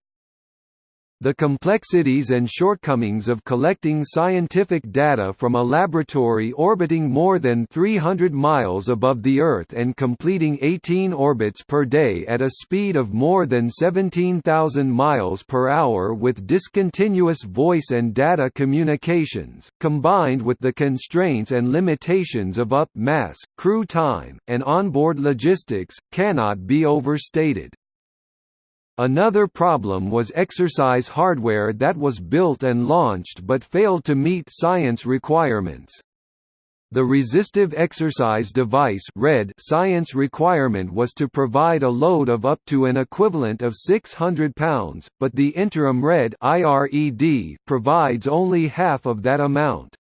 S1: The complexities and shortcomings of collecting scientific data from a laboratory orbiting more than 300 miles above the Earth and completing 18 orbits per day at a speed of more than 17,000 miles per hour with discontinuous voice and data communications, combined with the constraints and limitations of up mass, crew time, and onboard logistics, cannot be overstated. Another problem was exercise hardware that was built and launched but failed to meet science requirements. The resistive exercise device RED science requirement was to provide a load of up to an equivalent of 600 pounds, but the interim RED IRED provides only half of that amount.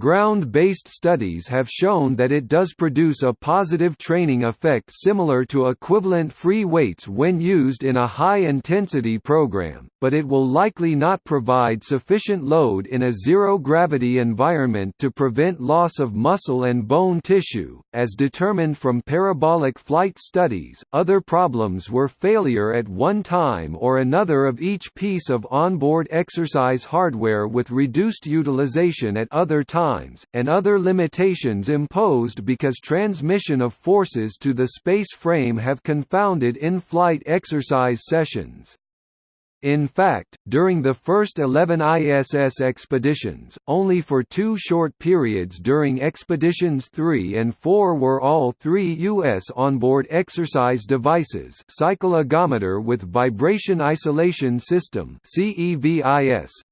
S1: Ground-based studies have shown that it does produce a positive training effect similar to equivalent free weights when used in a high-intensity program, but it will likely not provide sufficient load in a zero-gravity environment to prevent loss of muscle and bone tissue, as determined from parabolic flight studies. Other problems were failure at one time or another of each piece of onboard exercise hardware with reduced utilization at other times times, and other limitations imposed because transmission of forces to the space frame have confounded in-flight exercise sessions. In fact, during the first 11 ISS expeditions, only for two short periods during Expeditions 3 and 4 were all three U.S. onboard exercise devices cycle ergometer with Vibration Isolation System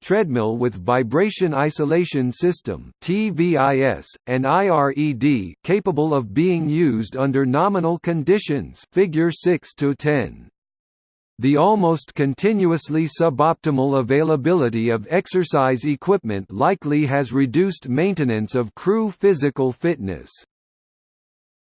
S1: treadmill with Vibration Isolation System TVIS, and IRED capable of being used under nominal conditions figure 6 to 10. The almost continuously suboptimal availability of exercise equipment likely has reduced maintenance of crew physical fitness.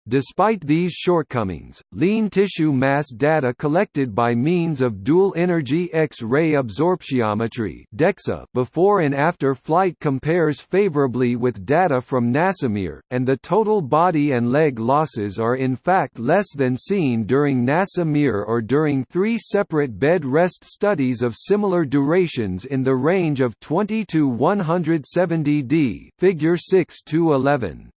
S1: Despite these shortcomings, lean tissue mass data collected by means of dual-energy X-ray absorptiometry (DEXA) before and after flight compares favorably with data from NASA Mir, and the total body and leg losses are in fact less than seen during NASA Mir or during three separate bed rest studies of similar durations in the range of 20 to 170 d. Figure 6 to 11.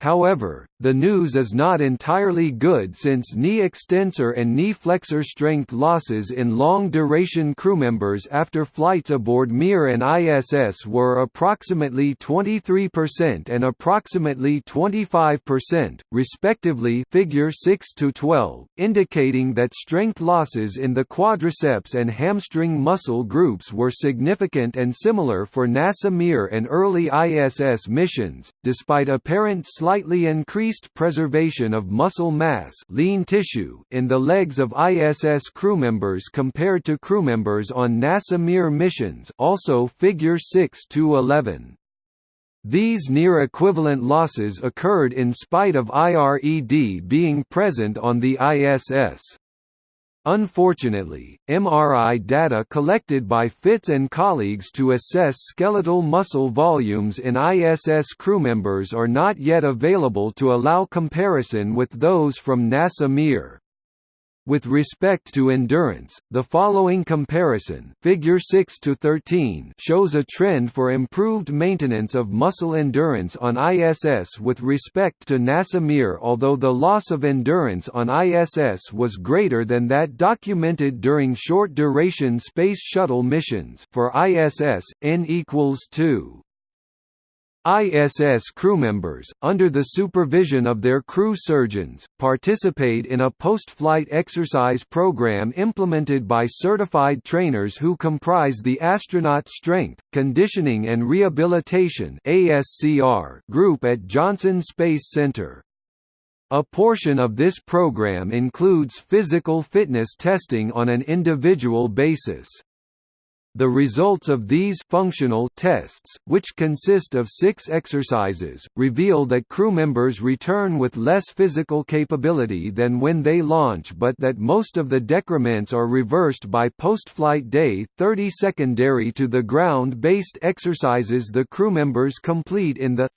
S1: However, the news is not entirely good since knee extensor and knee flexor strength losses in long-duration crewmembers after flights aboard Mir and ISS were approximately 23% and approximately 25%, respectively figure 6 to 12, indicating that strength losses in the quadriceps and hamstring muscle groups were significant and similar for NASA Mir and early ISS missions, despite apparent slightly increased preservation of muscle mass lean tissue in the legs of ISS crewmembers compared to crewmembers on NASA Mir missions also figure 6 to 11. These near-equivalent losses occurred in spite of IRED being present on the ISS. Unfortunately, MRI data collected by Fitts and colleagues to assess skeletal muscle volumes in ISS crewmembers are not yet available to allow comparison with those from NASA Mir. With respect to endurance, the following comparison figure 6 to 13 shows a trend for improved maintenance of muscle endurance on ISS with respect to NASA Mir although the loss of endurance on ISS was greater than that documented during short-duration Space Shuttle missions for ISS, n equals 2. ISS crewmembers, under the supervision of their crew surgeons, participate in a post-flight exercise program implemented by certified trainers who comprise the Astronaut Strength, Conditioning and Rehabilitation group at Johnson Space Center. A portion of this program includes physical fitness testing on an individual basis. The results of these functional tests, which consist of six exercises, reveal that crew members return with less physical capability than when they launch but that most of the decrements are reversed by post-flight day 30 secondary to the ground-based exercises the crew members complete in the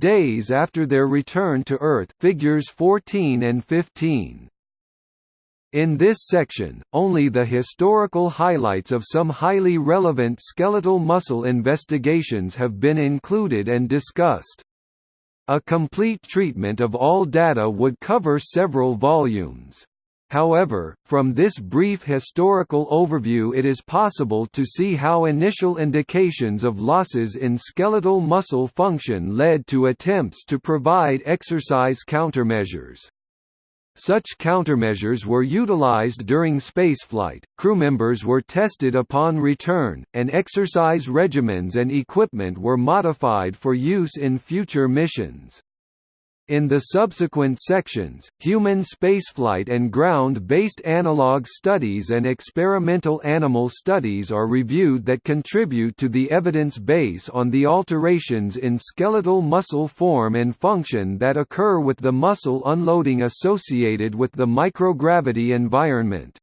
S1: days after their return to Earth figures 14 and 15. In this section, only the historical highlights of some highly relevant skeletal muscle investigations have been included and discussed. A complete treatment of all data would cover several volumes. However, from this brief historical overview it is possible to see how initial indications of losses in skeletal muscle function led to attempts to provide exercise countermeasures. Such countermeasures were utilized during spaceflight, crew members were tested upon return, and exercise regimens and equipment were modified for use in future missions. In the subsequent sections, human spaceflight and ground-based analog studies and experimental animal studies are reviewed that contribute to the evidence base on the alterations in skeletal muscle form and function that occur with the muscle unloading associated with the microgravity environment.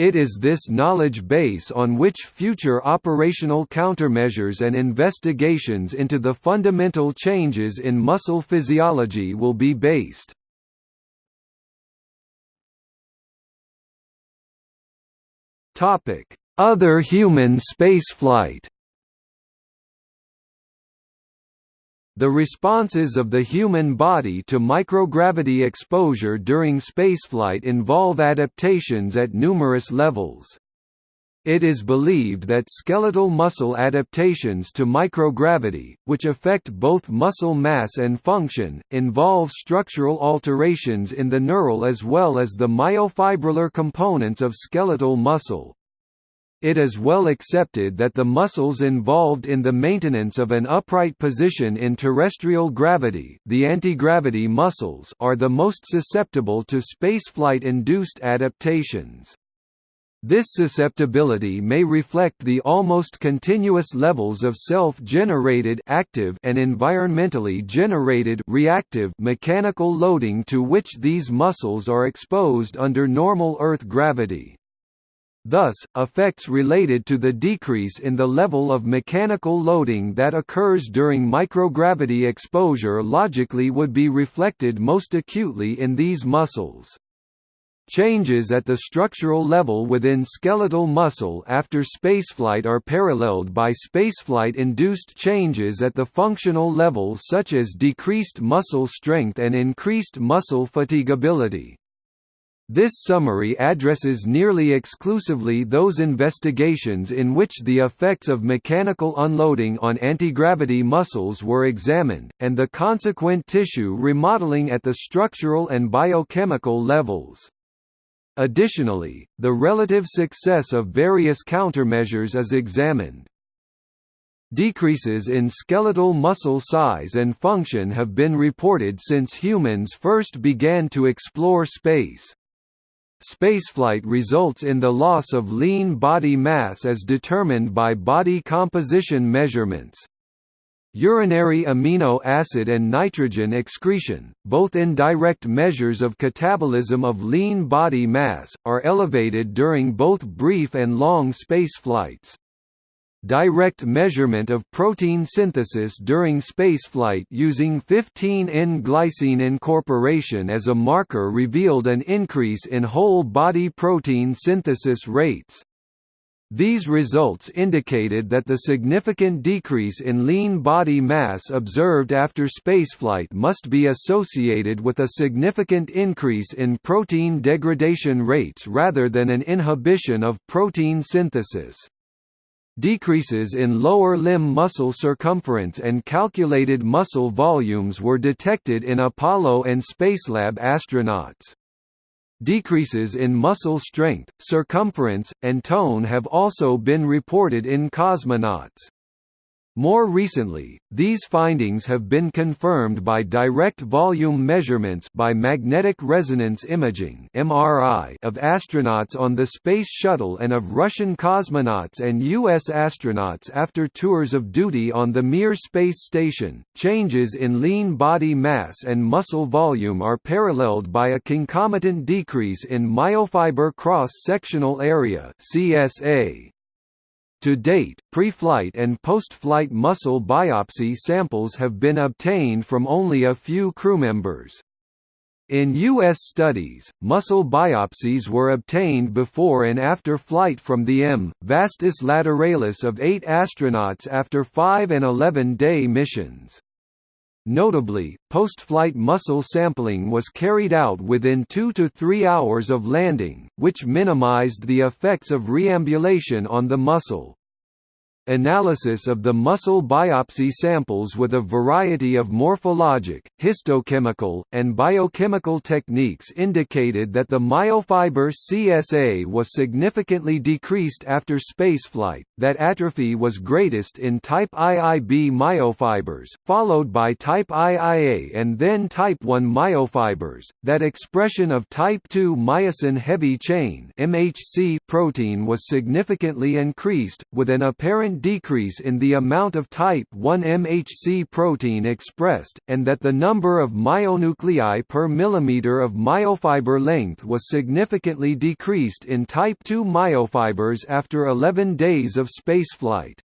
S1: It is this knowledge base on which future operational countermeasures and investigations into the fundamental changes in muscle physiology will be based. Other human spaceflight The responses of the human body to microgravity exposure during spaceflight involve adaptations at numerous levels. It is believed that skeletal muscle adaptations to microgravity, which affect both muscle mass and function, involve structural alterations in the neural as well as the myofibrillar components of skeletal muscle. It is well accepted that the muscles involved in the maintenance of an upright position in terrestrial gravity the anti-gravity muscles are the most susceptible to spaceflight-induced adaptations. This susceptibility may reflect the almost continuous levels of self-generated active and environmentally generated reactive mechanical loading to which these muscles are exposed under normal Earth gravity. Thus, effects related to the decrease in the level of mechanical loading that occurs during microgravity exposure logically would be reflected most acutely in these muscles. Changes at the structural level within skeletal muscle after spaceflight are paralleled by spaceflight-induced changes at the functional level such as decreased muscle strength and increased muscle fatigability. This summary addresses nearly exclusively those investigations in which the effects of mechanical unloading on antigravity muscles were examined, and the consequent tissue remodeling at the structural and biochemical levels. Additionally, the relative success of various countermeasures is examined. Decreases in skeletal muscle size and function have been reported since humans first began to explore space. Spaceflight results in the loss of lean body mass as determined by body composition measurements. Urinary amino acid and nitrogen excretion, both indirect measures of catabolism of lean body mass, are elevated during both brief and long space flights. Direct measurement of protein synthesis during spaceflight using 15N-glycine incorporation as a marker revealed an increase in whole body protein synthesis rates. These results indicated that the significant decrease in lean body mass observed after spaceflight must be associated with a significant increase in protein degradation rates rather than an inhibition of protein synthesis. Decreases in lower limb muscle circumference and calculated muscle volumes were detected in Apollo and Spacelab astronauts. Decreases in muscle strength, circumference, and tone have also been reported in cosmonauts. More recently, these findings have been confirmed by direct volume measurements by magnetic resonance imaging (MRI) of astronauts on the Space Shuttle and of Russian cosmonauts and US astronauts after tours of duty on the Mir space station. Changes in lean body mass and muscle volume are paralleled by a concomitant decrease in myofiber cross-sectional area (CSA). To date, pre-flight and post-flight muscle biopsy samples have been obtained from only a few crewmembers. In U.S. studies, muscle biopsies were obtained before and after flight from the M. vastus lateralis of eight astronauts after 5 and 11-day missions. Notably, post-flight muscle sampling was carried out within two to three hours of landing, which minimized the effects of reambulation on the muscle. Analysis of the muscle biopsy samples with a variety of morphologic, histochemical, and biochemical techniques indicated that the myofiber CSA was significantly decreased after spaceflight, that atrophy was greatest in type IIB myofibers, followed by type IIA and then type 1 myofibers, that expression of type 2 myosin heavy chain MHC protein was significantly increased, with an apparent decrease in the amount of type 1 MHC protein expressed, and that the number of myonuclei per millimeter of myofiber length was significantly decreased in type 2 myofibers after 11 days of spaceflight.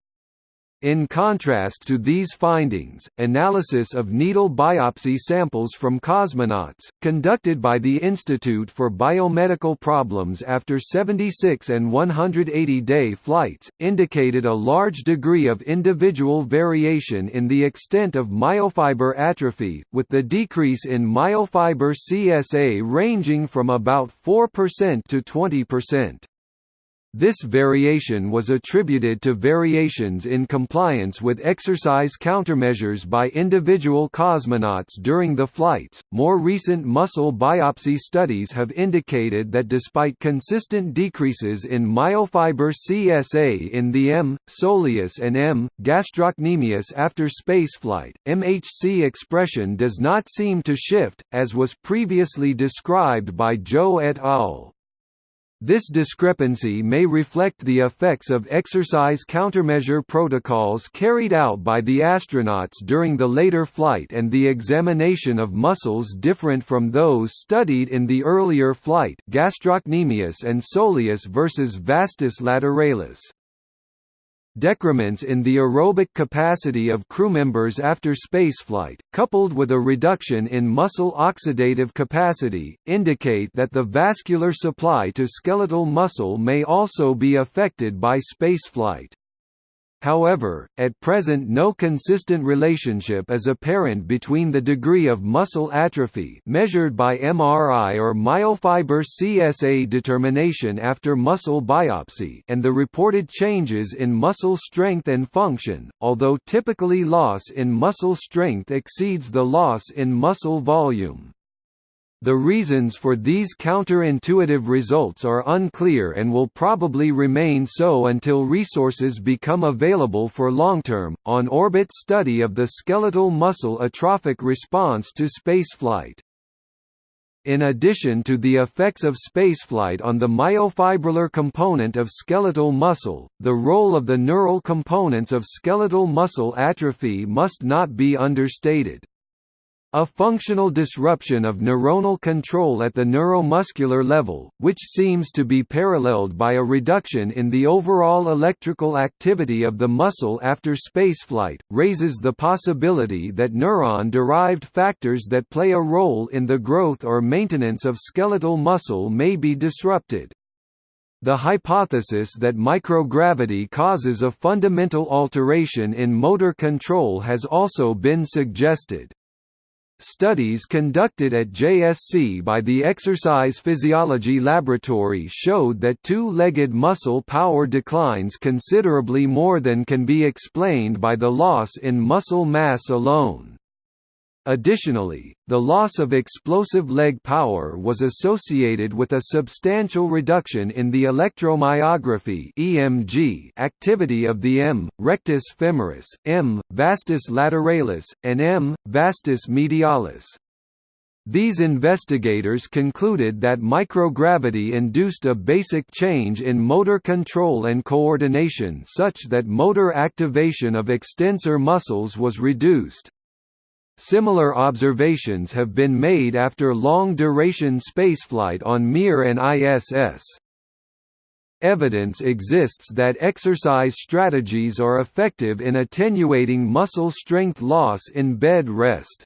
S1: In contrast to these findings, analysis of needle biopsy samples from cosmonauts, conducted by the Institute for Biomedical Problems after 76 and 180-day flights, indicated a large degree of individual variation in the extent of myofiber atrophy, with the decrease in myofiber CSA ranging from about 4% to 20%. This variation was attributed to variations in compliance with exercise countermeasures by individual cosmonauts during the flights. More recent muscle biopsy studies have indicated that despite consistent decreases in myofiber CSA in the M. soleus and M. gastrocnemius after spaceflight, MHC expression does not seem to shift, as was previously described by Zhou et al. This discrepancy may reflect the effects of exercise countermeasure protocols carried out by the astronauts during the later flight and the examination of muscles different from those studied in the earlier flight gastrocnemius and soleus versus vastus lateralis. Decrements in the aerobic capacity of crewmembers after spaceflight, coupled with a reduction in muscle oxidative capacity, indicate that the vascular supply to skeletal muscle may also be affected by spaceflight. However, at present no consistent relationship is apparent between the degree of muscle atrophy measured by MRI or myofiber CSA determination after muscle biopsy and the reported changes in muscle strength and function, although typically loss in muscle strength exceeds the loss in muscle volume. The reasons for these counterintuitive results are unclear and will probably remain so until resources become available for long-term, on-orbit study of the skeletal muscle atrophic response to spaceflight. In addition to the effects of spaceflight on the myofibrillar component of skeletal muscle, the role of the neural components of skeletal muscle atrophy must not be understated. A functional disruption of neuronal control at the neuromuscular level, which seems to be paralleled by a reduction in the overall electrical activity of the muscle after spaceflight, raises the possibility that neuron-derived factors that play a role in the growth or maintenance of skeletal muscle may be disrupted. The hypothesis that microgravity causes a fundamental alteration in motor control has also been suggested. Studies conducted at JSC by the Exercise Physiology Laboratory showed that two-legged muscle power declines considerably more than can be explained by the loss in muscle mass alone. Additionally, the loss of explosive leg power was associated with a substantial reduction in the electromyography (EMG) activity of the M. rectus femoris, M. vastus lateralis, and M. vastus medialis. These investigators concluded that microgravity induced a basic change in motor control and coordination such that motor activation of extensor muscles was reduced. Similar observations have been made after long-duration spaceflight on Mir and ISS. Evidence exists that exercise strategies are effective in attenuating muscle strength loss in bed rest.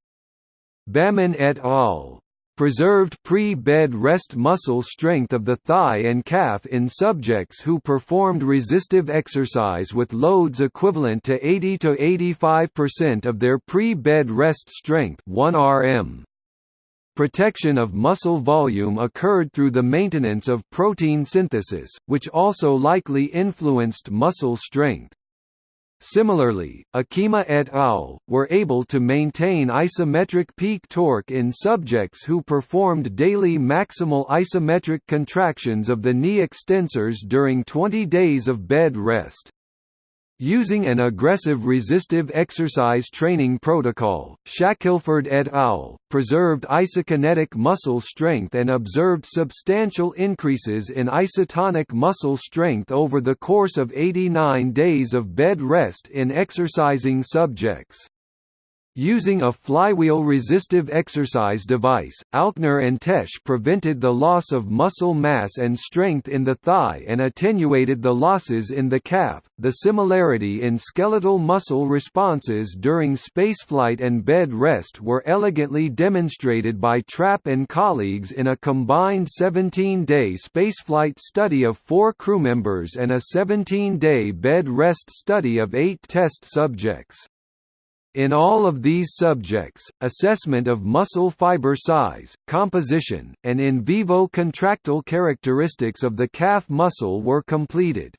S1: Bamman et al preserved pre-bed rest muscle strength of the thigh and calf in subjects who performed resistive exercise with loads equivalent to 80 to 85% of their pre-bed rest strength 1 rm. Protection of muscle volume occurred through the maintenance of protein synthesis, which also likely influenced muscle strength. Similarly, Akima et al. were able to maintain isometric peak torque in subjects who performed daily maximal isometric contractions of the knee extensors during 20 days of bed rest. Using an aggressive resistive exercise training protocol, Shackelford et al. preserved isokinetic muscle strength and observed substantial increases in isotonic muscle strength over the course of 89 days of bed rest in exercising subjects. Using a flywheel-resistive exercise device, Alkner and Tesch prevented the loss of muscle mass and strength in the thigh and attenuated the losses in the calf. The similarity in skeletal muscle responses during spaceflight and bed rest were elegantly demonstrated by Trappe and colleagues in a combined 17-day spaceflight study of four crewmembers and a 17-day bed rest study of eight test subjects. In all of these subjects, assessment of muscle fiber size, composition, and in vivo contractile characteristics of the calf muscle were completed.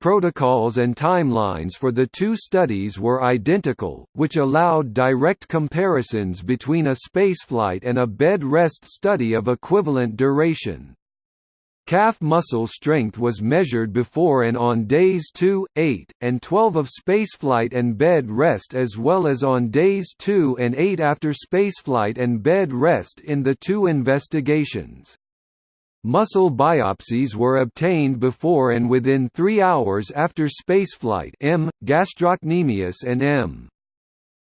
S1: Protocols and timelines for the two studies were identical, which allowed direct comparisons between a spaceflight and a bed rest study of equivalent duration. Calf muscle strength was measured before and on days 2, 8, and 12 of spaceflight and bed rest as well as on days 2 and 8 after spaceflight and bed rest in the two investigations. Muscle biopsies were obtained before and within 3 hours after spaceflight M. gastrocnemius and M.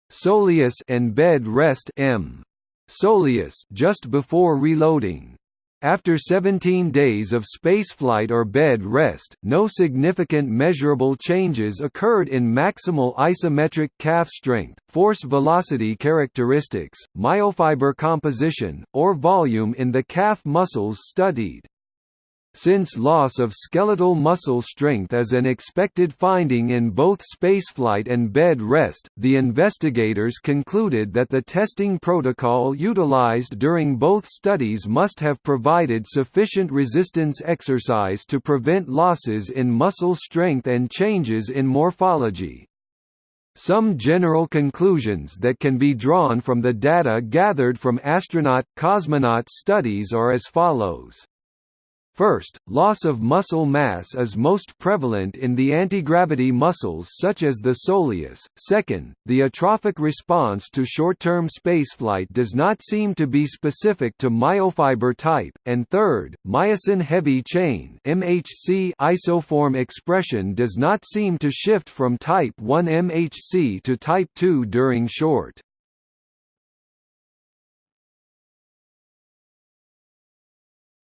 S1: soleus and bed rest M. soleus just before reloading. After 17 days of spaceflight or bed rest, no significant measurable changes occurred in maximal isometric calf strength, force velocity characteristics, myofiber composition, or volume in the calf muscles studied. Since loss of skeletal muscle strength is an expected finding in both spaceflight and bed rest, the investigators concluded that the testing protocol utilized during both studies must have provided sufficient resistance exercise to prevent losses in muscle strength and changes in morphology. Some general conclusions that can be drawn from the data gathered from astronaut cosmonaut studies are as follows. First, loss of muscle mass is most prevalent in the antigravity muscles such as the soleus. Second, the atrophic response to short-term spaceflight does not seem to be specific to myofiber type. And third, myosin heavy chain (MHC) isoform expression does not seem to shift from type 1 MHC to type 2 during short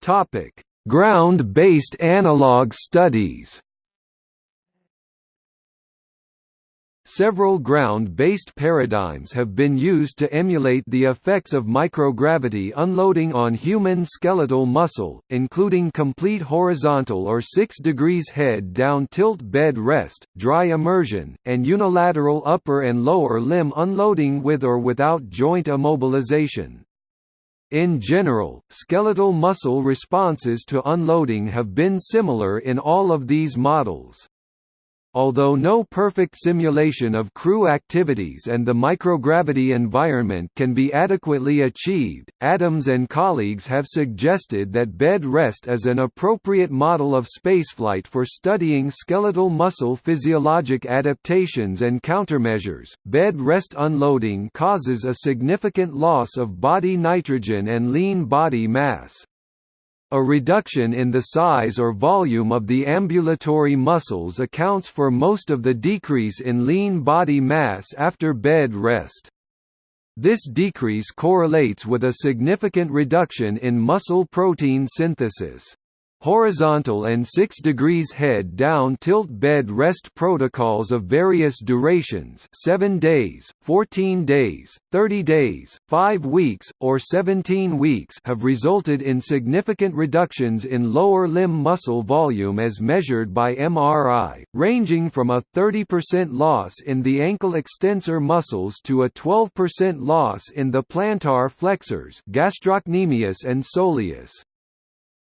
S1: Topic Ground-based analog studies Several ground-based paradigms have been used to emulate the effects of microgravity unloading on human skeletal muscle, including complete horizontal or 6 degrees head-down tilt bed rest, dry immersion, and unilateral upper and lower limb unloading with or without joint immobilization. In general, skeletal muscle responses to unloading have been similar in all of these models. Although no perfect simulation of crew activities and the microgravity environment can be adequately achieved, Adams and colleagues have suggested that bed rest is an appropriate model of spaceflight for studying skeletal muscle physiologic adaptations and countermeasures. Bed rest unloading causes a significant loss of body nitrogen and lean body mass. A reduction in the size or volume of the ambulatory muscles accounts for most of the decrease in lean body mass after bed rest. This decrease correlates with a significant reduction in muscle protein synthesis horizontal and 6 degrees head down tilt bed rest protocols of various durations 7 days, 14 days, 30 days, 5 weeks, or 17 weeks have resulted in significant reductions in lower limb muscle volume as measured by MRI, ranging from a 30% loss in the ankle extensor muscles to a 12% loss in the plantar flexors gastrocnemius and soleus.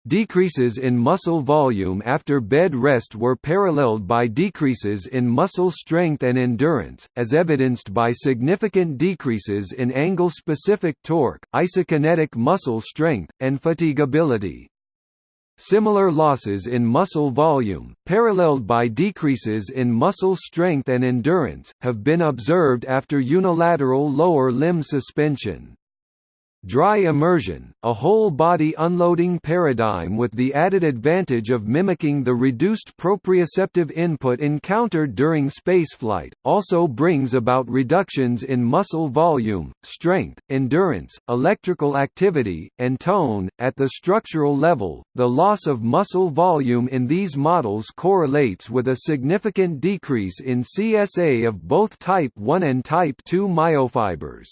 S1: Decreases in muscle volume after bed rest were paralleled by decreases in muscle strength and endurance, as evidenced by significant decreases in angle-specific torque, isokinetic muscle strength, and fatigability. Similar losses in muscle volume, paralleled by decreases in muscle strength and endurance, have been observed after unilateral lower limb suspension. Dry immersion, a whole-body unloading paradigm with the added advantage of mimicking the reduced proprioceptive input encountered during spaceflight, also brings about reductions in muscle volume, strength, endurance, electrical activity, and tone. At the structural level, the loss of muscle volume in these models correlates with a significant decrease in CSA of both type 1 and type 2 myofibers.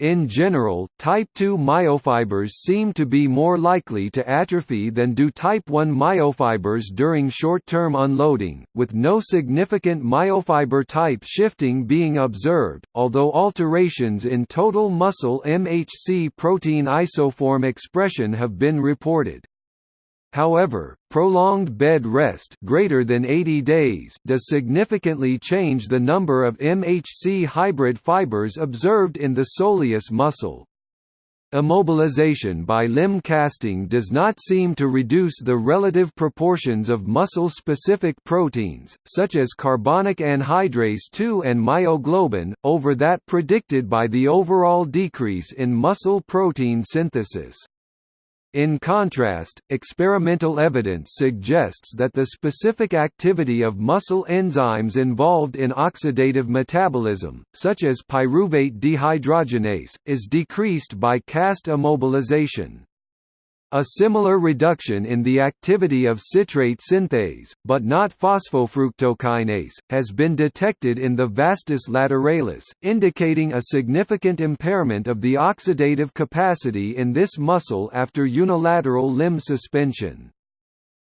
S1: In general, type 2 myofibers seem to be more likely to atrophy than do type 1 myofibers during short-term unloading, with no significant myofiber type shifting being observed, although alterations in total muscle MHC protein isoform expression have been reported. However, prolonged bed rest greater than 80 days does significantly change the number of MHC hybrid fibers observed in the soleus muscle. Immobilization by limb casting does not seem to reduce the relative proportions of muscle-specific proteins, such as carbonic anhydrase II and myoglobin, over that predicted by the overall decrease in muscle protein synthesis. In contrast, experimental evidence suggests that the specific activity of muscle enzymes involved in oxidative metabolism, such as pyruvate dehydrogenase, is decreased by cast immobilization. A similar reduction in the activity of citrate synthase, but not phosphofructokinase, has been detected in the vastus lateralis, indicating a significant impairment of the oxidative capacity in this muscle after unilateral limb suspension.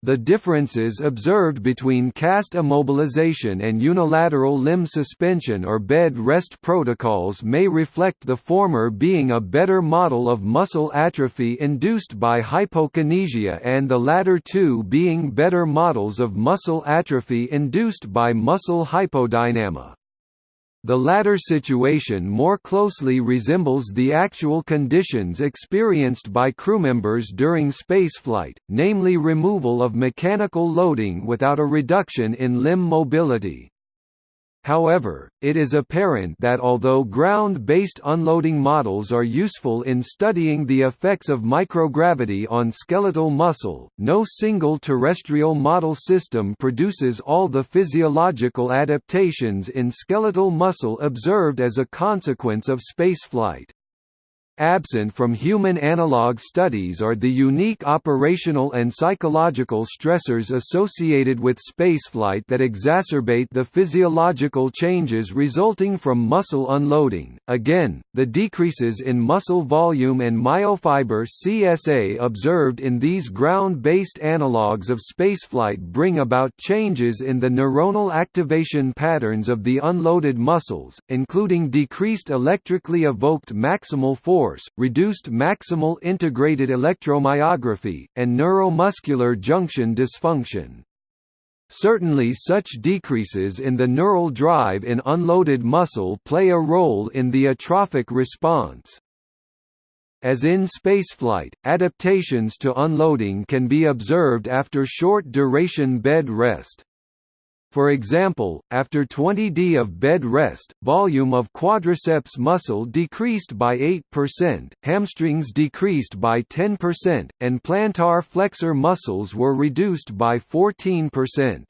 S1: The differences observed between cast immobilization and unilateral limb suspension or bed rest protocols may reflect the former being a better model of muscle atrophy induced by hypokinesia and the latter two being better models of muscle atrophy induced by muscle hypodynamia. The latter situation more closely resembles the actual conditions experienced by crewmembers during spaceflight, namely removal of mechanical loading without a reduction in limb mobility. However, it is apparent that although ground-based unloading models are useful in studying the effects of microgravity on skeletal muscle, no single terrestrial model system produces all the physiological adaptations in skeletal muscle observed as a consequence of spaceflight. Absent from human analog studies are the unique operational and psychological stressors associated with spaceflight that exacerbate the physiological changes resulting from muscle unloading. Again, the decreases in muscle volume and myofiber CSA observed in these ground-based analogs of spaceflight bring about changes in the neuronal activation patterns of the unloaded muscles, including decreased electrically evoked maximal force force, reduced maximal integrated electromyography, and neuromuscular junction dysfunction. Certainly such decreases in the neural drive in unloaded muscle play a role in the atrophic response. As in spaceflight, adaptations to unloading can be observed after short-duration bed rest. For example, after 20d of bed rest, volume of quadriceps muscle decreased by 8%, hamstrings decreased by 10%, and plantar flexor muscles were reduced by 14%.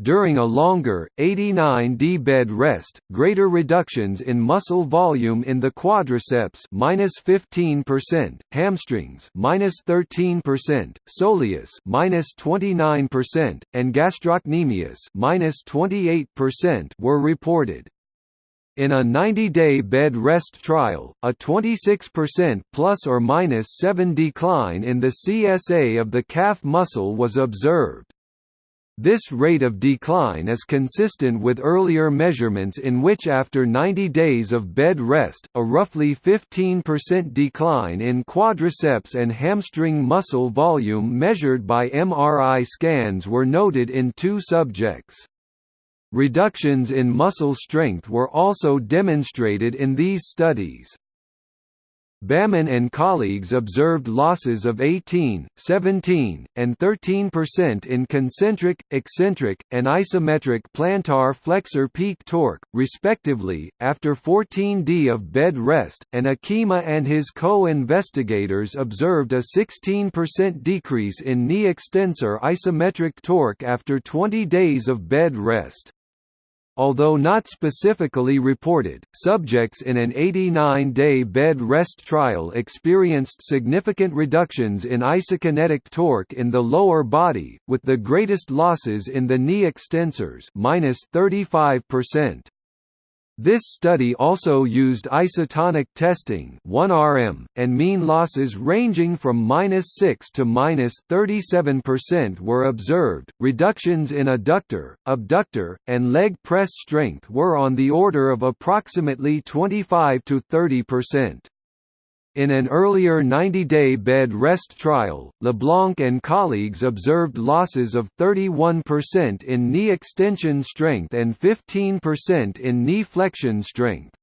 S1: During a longer, 89D bed rest, greater reductions in muscle volume in the quadriceps minus 15%, hamstrings minus 13%, soleus minus 29%, and gastrocnemius minus 28% were reported. In a 90-day bed rest trial, a 26% plus or minus 7 decline in the CSA of the calf muscle was observed. This rate of decline is consistent with earlier measurements in which after 90 days of bed rest, a roughly 15% decline in quadriceps and hamstring muscle volume measured by MRI scans were noted in two subjects. Reductions in muscle strength were also demonstrated in these studies. Bamman and colleagues observed losses of 18, 17, and 13% in concentric, eccentric, and isometric plantar flexor peak torque, respectively, after 14d of bed rest, and Akima and his co-investigators observed a 16% decrease in knee extensor isometric torque after 20 days of bed rest. Although not specifically reported, subjects in an 89-day bed rest trial experienced significant reductions in isokinetic torque in the lower body, with the greatest losses in the knee extensors minus 35%. This study also used isotonic testing 1rm, and mean losses ranging from -6 to -37% were observed. Reductions in adductor, abductor, and leg press strength were on the order of approximately 25 to 30%. In an earlier 90-day bed rest trial, LeBlanc and colleagues observed losses of 31% in knee extension strength and 15% in knee flexion strength.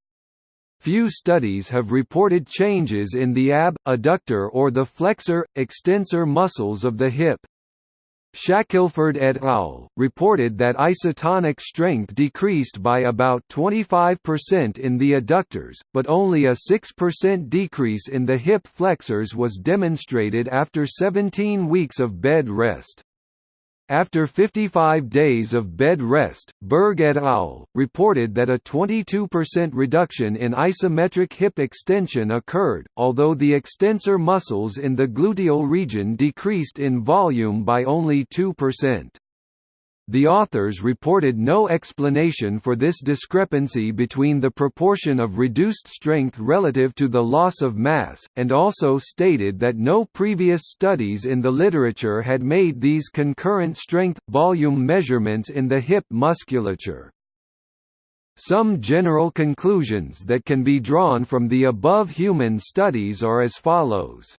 S1: Few studies have reported changes in the ab, adductor or the flexor, extensor muscles of the hip. Shackelford et al. reported that isotonic strength decreased by about 25% in the adductors, but only a 6% decrease in the hip flexors was demonstrated after 17 weeks of bed rest. After 55 days of bed rest, Berg et al. reported that a 22% reduction in isometric hip extension occurred, although the extensor muscles in the gluteal region decreased in volume by only 2%. The authors reported no explanation for this discrepancy between the proportion of reduced strength relative to the loss of mass, and also stated that no previous studies in the literature had made these concurrent strength-volume measurements in the hip musculature. Some general conclusions that can be drawn from the above human studies are as follows.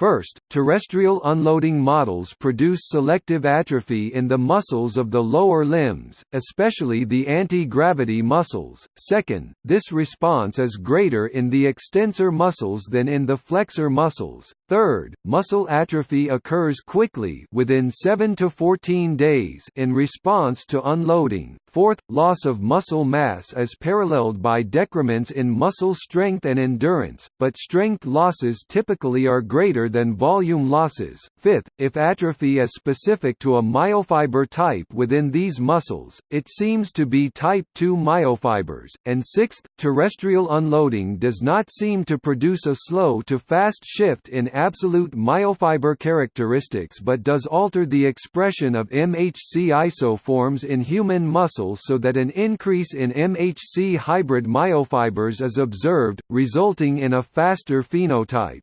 S1: First, terrestrial unloading models produce selective atrophy in the muscles of the lower limbs, especially the anti-gravity muscles. Second, this response is greater in the extensor muscles than in the flexor muscles. Third, muscle atrophy occurs quickly within 7 to 14 days in response to unloading. Fourth, loss of muscle mass is paralleled by decrements in muscle strength and endurance, but strength losses typically are greater than volume losses. Fifth, if atrophy is specific to a myofiber type within these muscles, it seems to be type 2 myofibers. And sixth, terrestrial unloading does not seem to produce a slow to fast shift in absolute myofiber characteristics but does alter the expression of MHC isoforms in human muscle so that an increase in MHC hybrid myofibers is observed, resulting in a faster phenotype.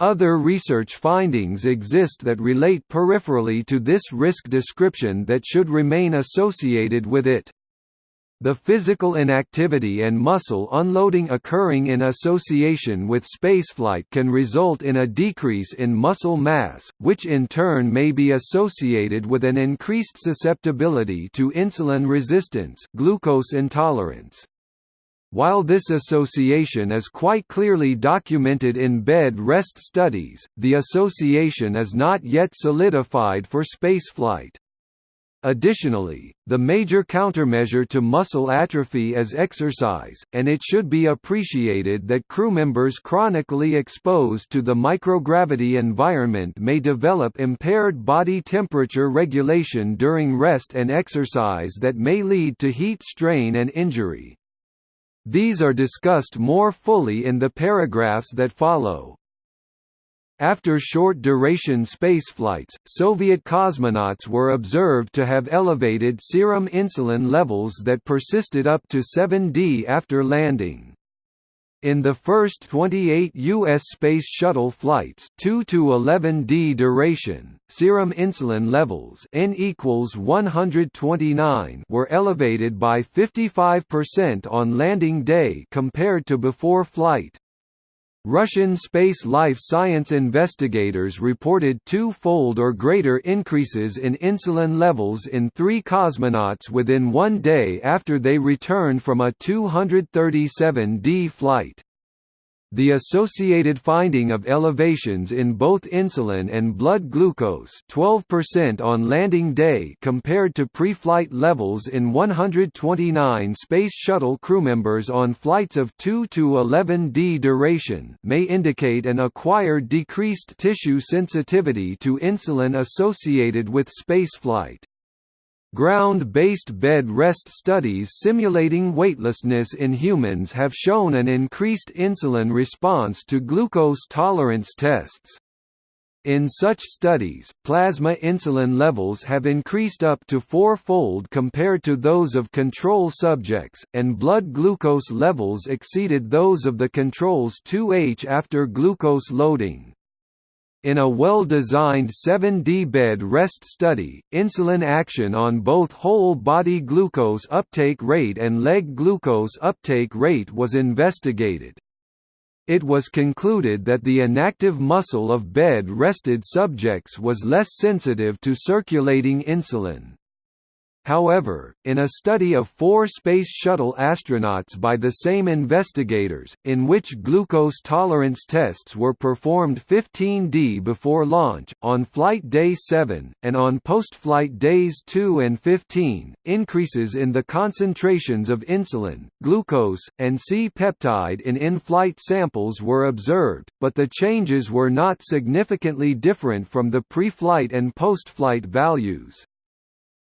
S1: Other research findings exist that relate peripherally to this risk description that should remain associated with it. The physical inactivity and muscle unloading occurring in association with spaceflight can result in a decrease in muscle mass, which in turn may be associated with an increased susceptibility to insulin resistance glucose intolerance. While this association is quite clearly documented in bed rest studies, the association is not yet solidified for spaceflight. Additionally, the major countermeasure to muscle atrophy is exercise, and it should be appreciated that crew members chronically exposed to the microgravity environment may develop impaired body temperature regulation during rest and exercise that may lead to heat strain and injury. These are discussed more fully in the paragraphs that follow. After short-duration spaceflights, Soviet cosmonauts were observed to have elevated serum insulin levels that persisted up to 7D after landing. In the first 28 U.S. Space Shuttle flights 2 to 11D duration, serum insulin levels N equals 129 were elevated by 55% on landing day compared to before flight. Russian space life science investigators reported two-fold or greater increases in insulin levels in three cosmonauts within one day after they returned from a 237D flight. The associated finding of elevations in both insulin and blood glucose 12% on landing day compared to pre-flight levels in 129 Space Shuttle crewmembers on flights of 2 to 11D duration may indicate an acquired decreased tissue sensitivity to insulin associated with spaceflight. Ground-based bed rest studies simulating weightlessness in humans have shown an increased insulin response to glucose tolerance tests. In such studies, plasma insulin levels have increased up to four-fold compared to those of control subjects, and blood glucose levels exceeded those of the control's 2H after glucose loading. In a well-designed 7D bed rest study, insulin action on both whole-body glucose uptake rate and leg glucose uptake rate was investigated. It was concluded that the inactive muscle of bed-rested subjects was less sensitive to circulating insulin. However, in a study of four Space Shuttle astronauts by the same investigators, in which glucose tolerance tests were performed 15D before launch, on flight day 7, and on post-flight days 2 and 15, increases in the concentrations of insulin, glucose, and C-peptide in in-flight samples were observed, but the changes were not significantly different from the pre-flight and post-flight values.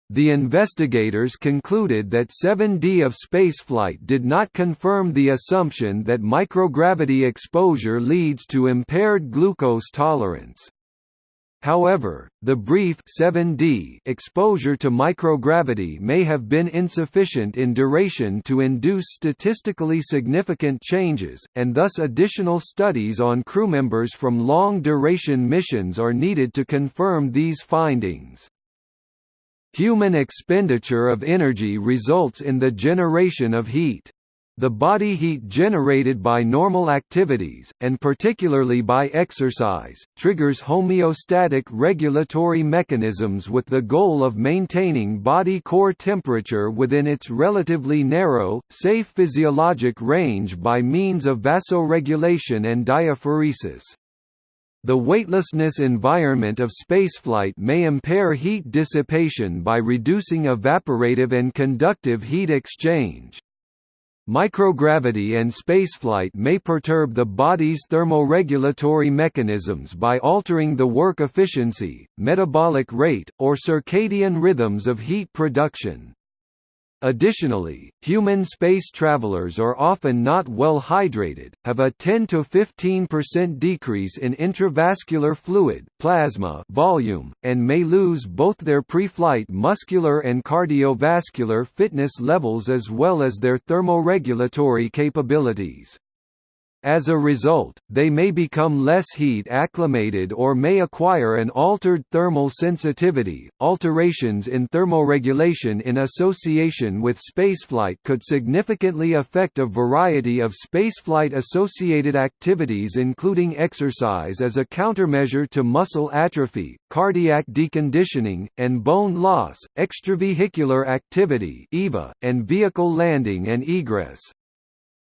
S1: The investigators concluded that 7D of spaceflight did not confirm the assumption that microgravity exposure leads to impaired glucose tolerance. However, the brief 7D exposure to microgravity may have been insufficient in duration to induce statistically significant changes, and thus additional studies on crew members from long-duration missions are needed to confirm these findings. Human expenditure of energy results in the generation of heat. The body heat generated by normal activities, and particularly by exercise, triggers homeostatic regulatory mechanisms with the goal of maintaining body core temperature within its relatively narrow, safe physiologic range by means of vasoregulation and diaphoresis. The weightlessness environment of spaceflight may impair heat dissipation by reducing evaporative and conductive heat exchange. Microgravity and spaceflight may perturb the body's thermoregulatory mechanisms by altering the work efficiency, metabolic rate, or circadian rhythms of heat production. Additionally, human space travelers are often not well hydrated, have a 10–15% decrease in intravascular fluid plasma volume, and may lose both their pre-flight muscular and cardiovascular fitness levels as well as their thermoregulatory capabilities. As a result, they may become less heat acclimated or may acquire an altered thermal sensitivity. Alterations in thermoregulation in association with spaceflight could significantly affect a variety of spaceflight associated activities, including exercise as a countermeasure to muscle atrophy, cardiac deconditioning, and bone loss, extravehicular activity, (EVA), and vehicle landing and egress.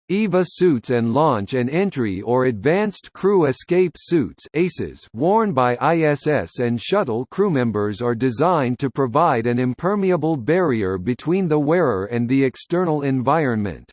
S1: EVA suits and launch and entry or advanced crew escape suits ACES worn by ISS and shuttle crewmembers are designed to provide an impermeable barrier between the wearer and the external environment.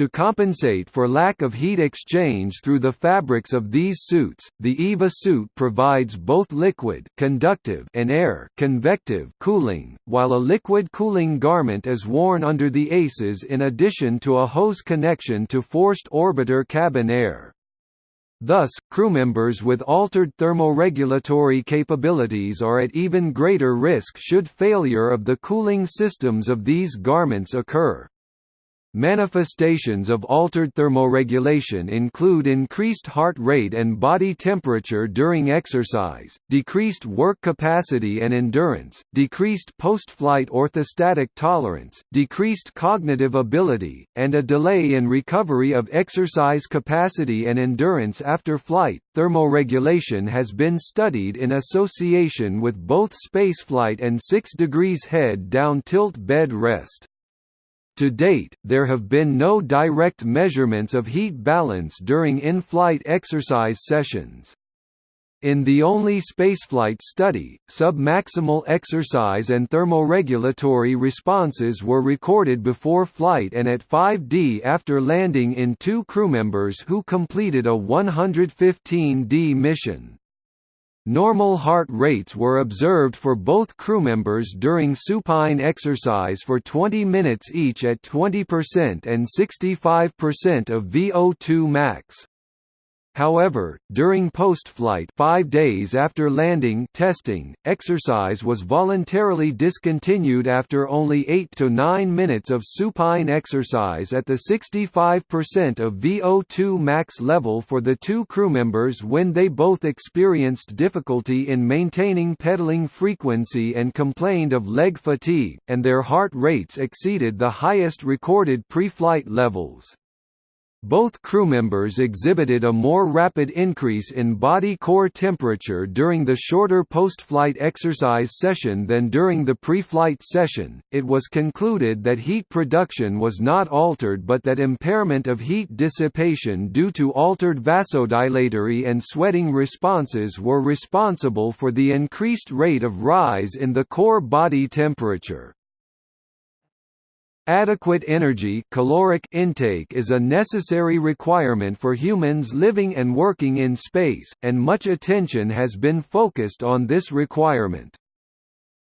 S1: To compensate for lack of heat exchange through the fabrics of these suits, the EVA suit provides both liquid conductive and air convective cooling, while a liquid cooling garment is worn under the ACES in addition to a hose connection to forced orbiter cabin air. Thus, crewmembers with altered thermoregulatory capabilities are at even greater risk should failure of the cooling systems of these garments occur. Manifestations of altered thermoregulation include increased heart rate and body temperature during exercise, decreased work capacity and endurance, decreased post-flight orthostatic tolerance, decreased cognitive ability, and a delay in recovery of exercise capacity and endurance after flight. Thermoregulation has been studied in association with both spaceflight and 6 degrees head down tilt bed rest. To date, there have been no direct measurements of heat balance during in-flight exercise sessions. In the only spaceflight study, submaximal exercise and thermoregulatory responses were recorded before flight and at 5D after landing in two crewmembers who completed a 115D mission. Normal heart rates were observed for both crewmembers during supine exercise for 20 minutes each at 20% and 65% of VO2 max. However, during post-flight 5 days after landing testing, exercise was voluntarily discontinued after only 8 to 9 minutes of supine exercise at the 65% of VO2 max level for the two crewmembers when they both experienced difficulty in maintaining pedaling frequency and complained of leg fatigue, and their heart rates exceeded the highest recorded pre-flight levels. Both crewmembers exhibited a more rapid increase in body core temperature during the shorter post-flight exercise session than during the pre-flight session. It was concluded that heat production was not altered but that impairment of heat dissipation due to altered vasodilatory and sweating responses were responsible for the increased rate of rise in the core body temperature. Adequate energy caloric intake is a necessary requirement for humans living and working in space, and much attention has been focused on this requirement.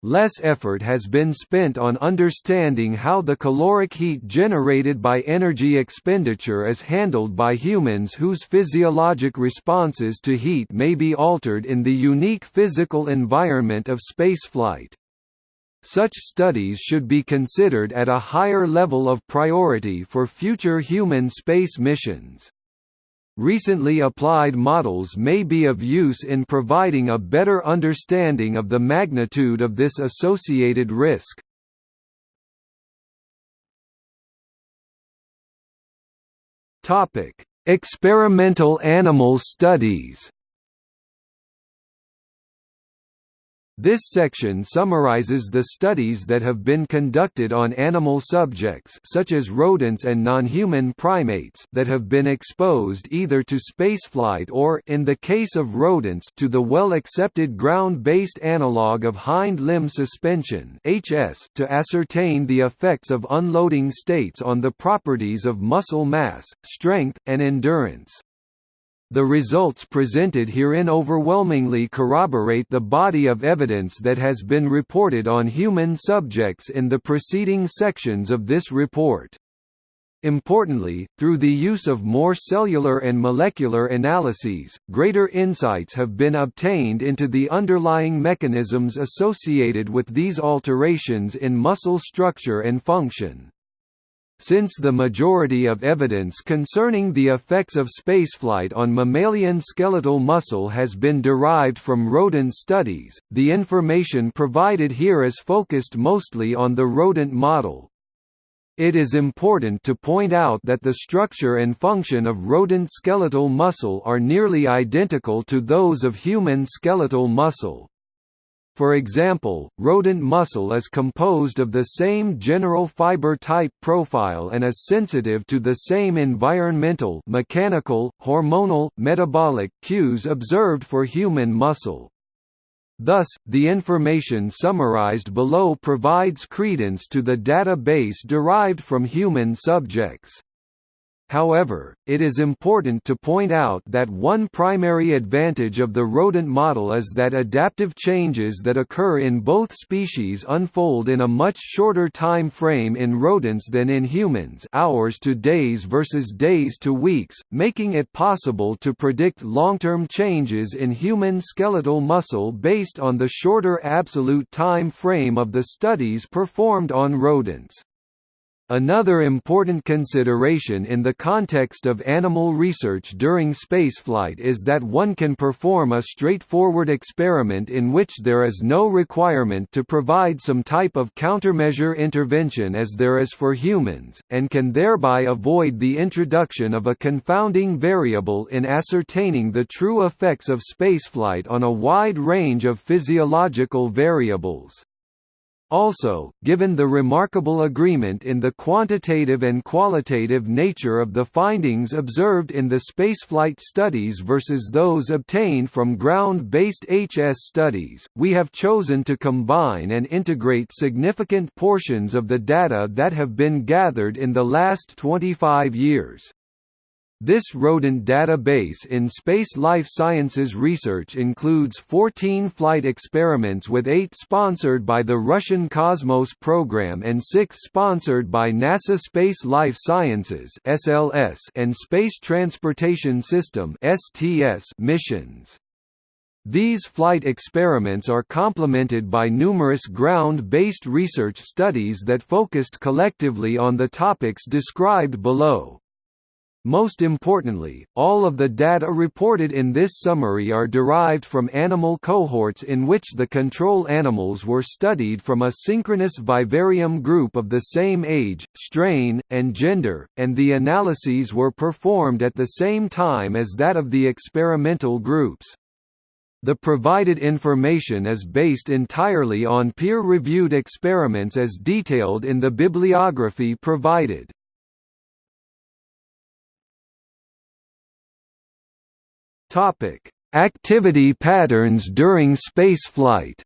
S1: Less effort has been spent on understanding how the caloric heat generated by energy expenditure is handled by humans whose physiologic responses to heat may be altered in the unique physical environment of spaceflight. Such studies should be considered at a higher level of priority for future human space missions. Recently applied models may be of use in providing a better understanding of the magnitude of this associated risk. Experimental animal studies This section summarizes the studies that have been conducted on animal subjects such as rodents and non-human primates that have been exposed either to spaceflight or in the case of rodents to the well-accepted ground-based analog of hind limb suspension (HS) to ascertain the effects of unloading states on the properties of muscle mass, strength, and endurance. The results presented herein overwhelmingly corroborate the body of evidence that has been reported on human subjects in the preceding sections of this report. Importantly, through the use of more cellular and molecular analyses, greater insights have been obtained into the underlying mechanisms associated with these alterations in muscle structure and function. Since the majority of evidence concerning the effects of spaceflight on mammalian skeletal muscle has been derived from rodent studies, the information provided here is focused mostly on the rodent model. It is important to point out that the structure and function of rodent skeletal muscle are nearly identical to those of human skeletal muscle. For example, rodent muscle is composed of the same general fiber type profile and is sensitive to the same environmental mechanical, hormonal, metabolic cues observed for human muscle. Thus, the information summarized below provides credence to the data base derived from human subjects. However, it is important to point out that one primary advantage of the rodent model is that adaptive changes that occur in both species unfold in a much shorter time frame in rodents than in humans hours to days versus days to weeks, making it possible to predict long-term changes in human skeletal muscle based on the shorter absolute time frame of the studies performed on rodents. Another important consideration in the context of animal research during spaceflight is that one can perform a straightforward experiment in which there is no requirement to provide some type of countermeasure intervention as there is for humans, and can thereby avoid the introduction of a confounding variable in ascertaining the true effects of spaceflight on a wide range of physiological variables. Also, given the remarkable agreement in the quantitative and qualitative nature of the findings observed in the spaceflight studies versus those obtained from ground-based HS studies, we have chosen to combine and integrate significant portions of the data that have been gathered in the last 25 years. This rodent database in space life sciences research includes 14 flight experiments with 8 sponsored by the Russian Cosmos program and 6 sponsored by NASA Space Life Sciences (SLS) and Space Transportation System (STS) missions. These flight experiments are complemented by numerous ground-based research studies that focused collectively on the topics described below. Most importantly, all of the data reported in this summary are derived from animal cohorts in which the control animals were studied from a synchronous vivarium group of the same age, strain, and gender, and the analyses were performed at the same time as that of the experimental groups. The provided information is based entirely on peer-reviewed experiments as detailed in the bibliography provided. Topic: Activity patterns during spaceflight.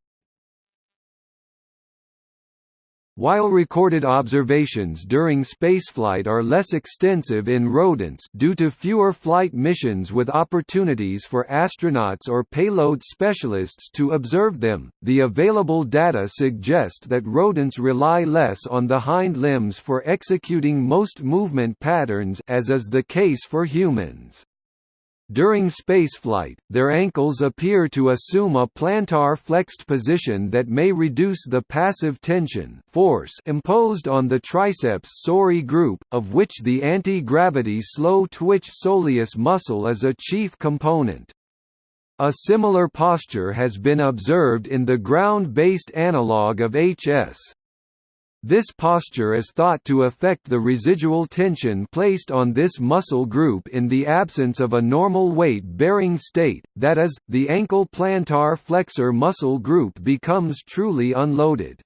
S1: While recorded observations during spaceflight are less extensive in rodents due to fewer flight missions with opportunities for astronauts or payload specialists to observe them, the available data suggest that rodents rely less on the hind limbs for executing most movement patterns as is the case for humans. During spaceflight, their ankles appear to assume a plantar flexed position that may reduce the passive tension force imposed on the triceps surae group, of which the anti-gravity slow twitch soleus muscle is a chief component. A similar posture has been observed in the ground-based analog of HS. This posture is thought to affect the residual tension placed on this muscle group in the absence of a normal weight-bearing state, that is, the ankle plantar flexor muscle group becomes truly unloaded.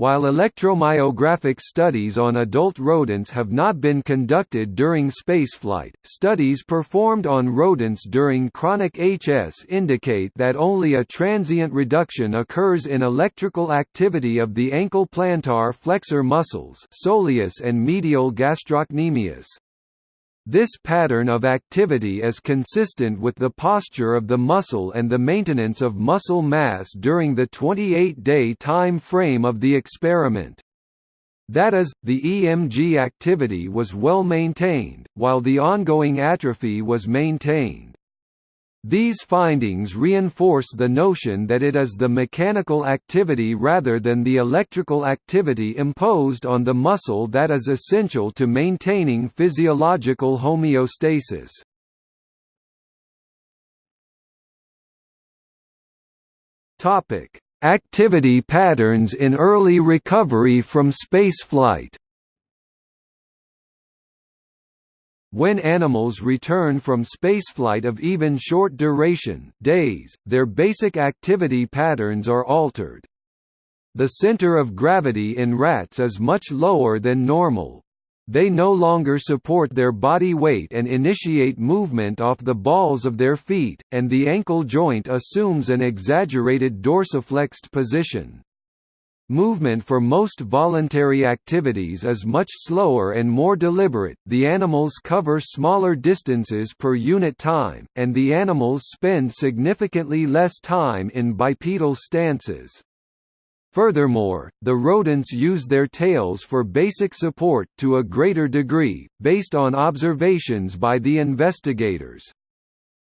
S1: While electromyographic studies on adult rodents have not been conducted during spaceflight, studies performed on rodents during chronic HS indicate that only a transient reduction occurs in electrical activity of the ankle plantar flexor muscles soleus and medial gastrocnemius. This pattern of activity is consistent with the posture of the muscle and the maintenance of muscle mass during the 28-day time frame of the experiment. That is, the EMG activity was well maintained, while the ongoing atrophy was maintained. These findings reinforce the notion that it is the mechanical activity rather than the electrical activity imposed on the muscle that is essential to maintaining physiological homeostasis. Activity patterns in early recovery from spaceflight When animals return from spaceflight of even short duration days, their basic activity patterns are altered. The center of gravity in rats is much lower than normal. They no longer support their body weight and initiate movement off the balls of their feet, and the ankle joint assumes an exaggerated dorsiflexed position. Movement for most voluntary activities is much slower and more deliberate, the animals cover smaller distances per unit time, and the animals spend significantly less time in bipedal stances. Furthermore, the rodents use their tails for basic support to a greater degree, based on observations by the investigators.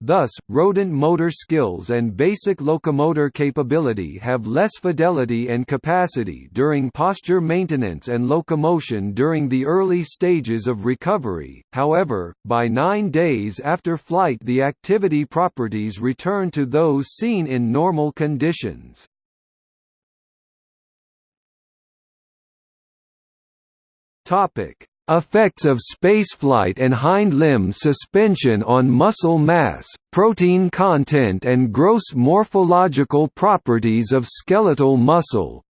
S1: Thus, rodent motor skills and basic locomotor capability have less fidelity and capacity during posture maintenance and locomotion during the early stages of recovery, however, by nine days after flight the activity properties return to those seen in normal conditions. Topic: Effects of spaceflight and hind limb suspension on muscle mass, protein content and gross morphological properties of skeletal muscle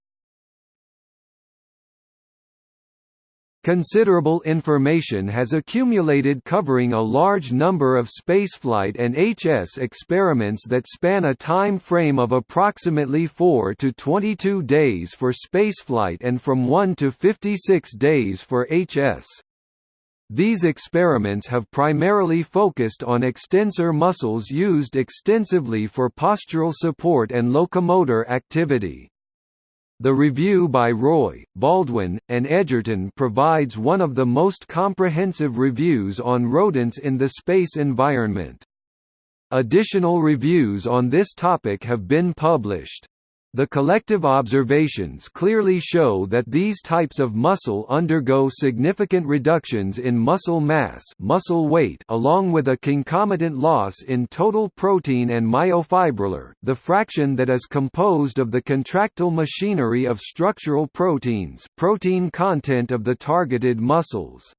S1: Considerable information has accumulated covering a large number of spaceflight and HS experiments that span a time frame of approximately 4 to 22 days for spaceflight and from 1 to 56 days for HS. These experiments have primarily focused on extensor muscles used extensively for postural support and locomotor activity. The review by Roy, Baldwin, and Edgerton provides one of the most comprehensive reviews on rodents in the space environment. Additional reviews on this topic have been published. The collective observations clearly show that these types of muscle undergo significant reductions in muscle mass muscle weight along with a concomitant loss in total protein and myofibrillar, the fraction that is composed of the contractile machinery of structural proteins protein content of the targeted muscles.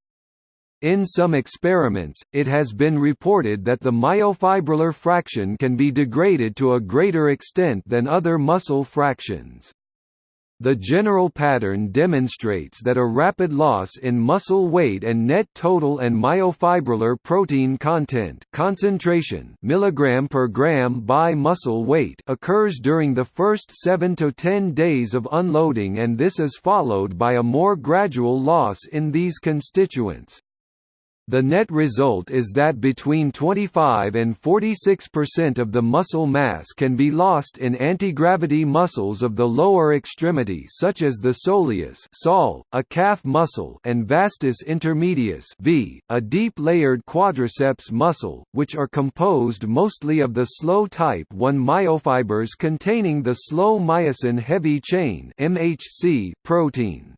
S1: In some experiments, it has been reported that the myofibrillar fraction can be degraded to a greater extent than other muscle fractions. The general pattern demonstrates that a rapid loss in muscle weight and net total and myofibrillar protein content concentration milligram per gram by muscle weight occurs during the first 7 to 10 days of unloading and this is followed by a more gradual loss in these constituents. The net result is that between 25 and 46% of the muscle mass can be lost in antigravity muscles of the lower extremity such as the soleus sol, a calf muscle and vastus intermedius v, a deep layered quadriceps muscle, which are composed mostly of the slow type 1 myofibers containing the slow myosin heavy chain MHC protein.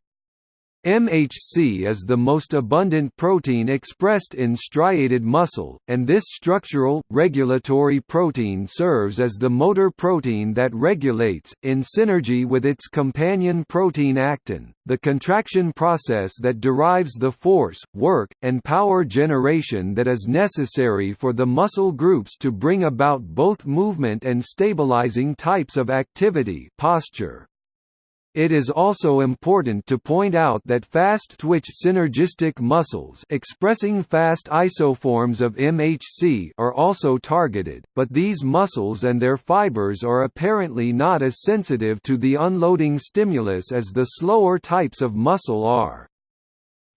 S1: MHC is the most abundant protein expressed in striated muscle, and this structural, regulatory protein serves as the motor protein that regulates, in synergy with its companion protein actin, the contraction process that derives the force, work, and power generation that is necessary for the muscle groups to bring about both movement and stabilizing types of activity posture. It is also important to point out that fast-twitch synergistic muscles expressing fast isoforms of MHC are also targeted, but these muscles and their fibers are apparently not as sensitive to the unloading stimulus as the slower types of muscle are.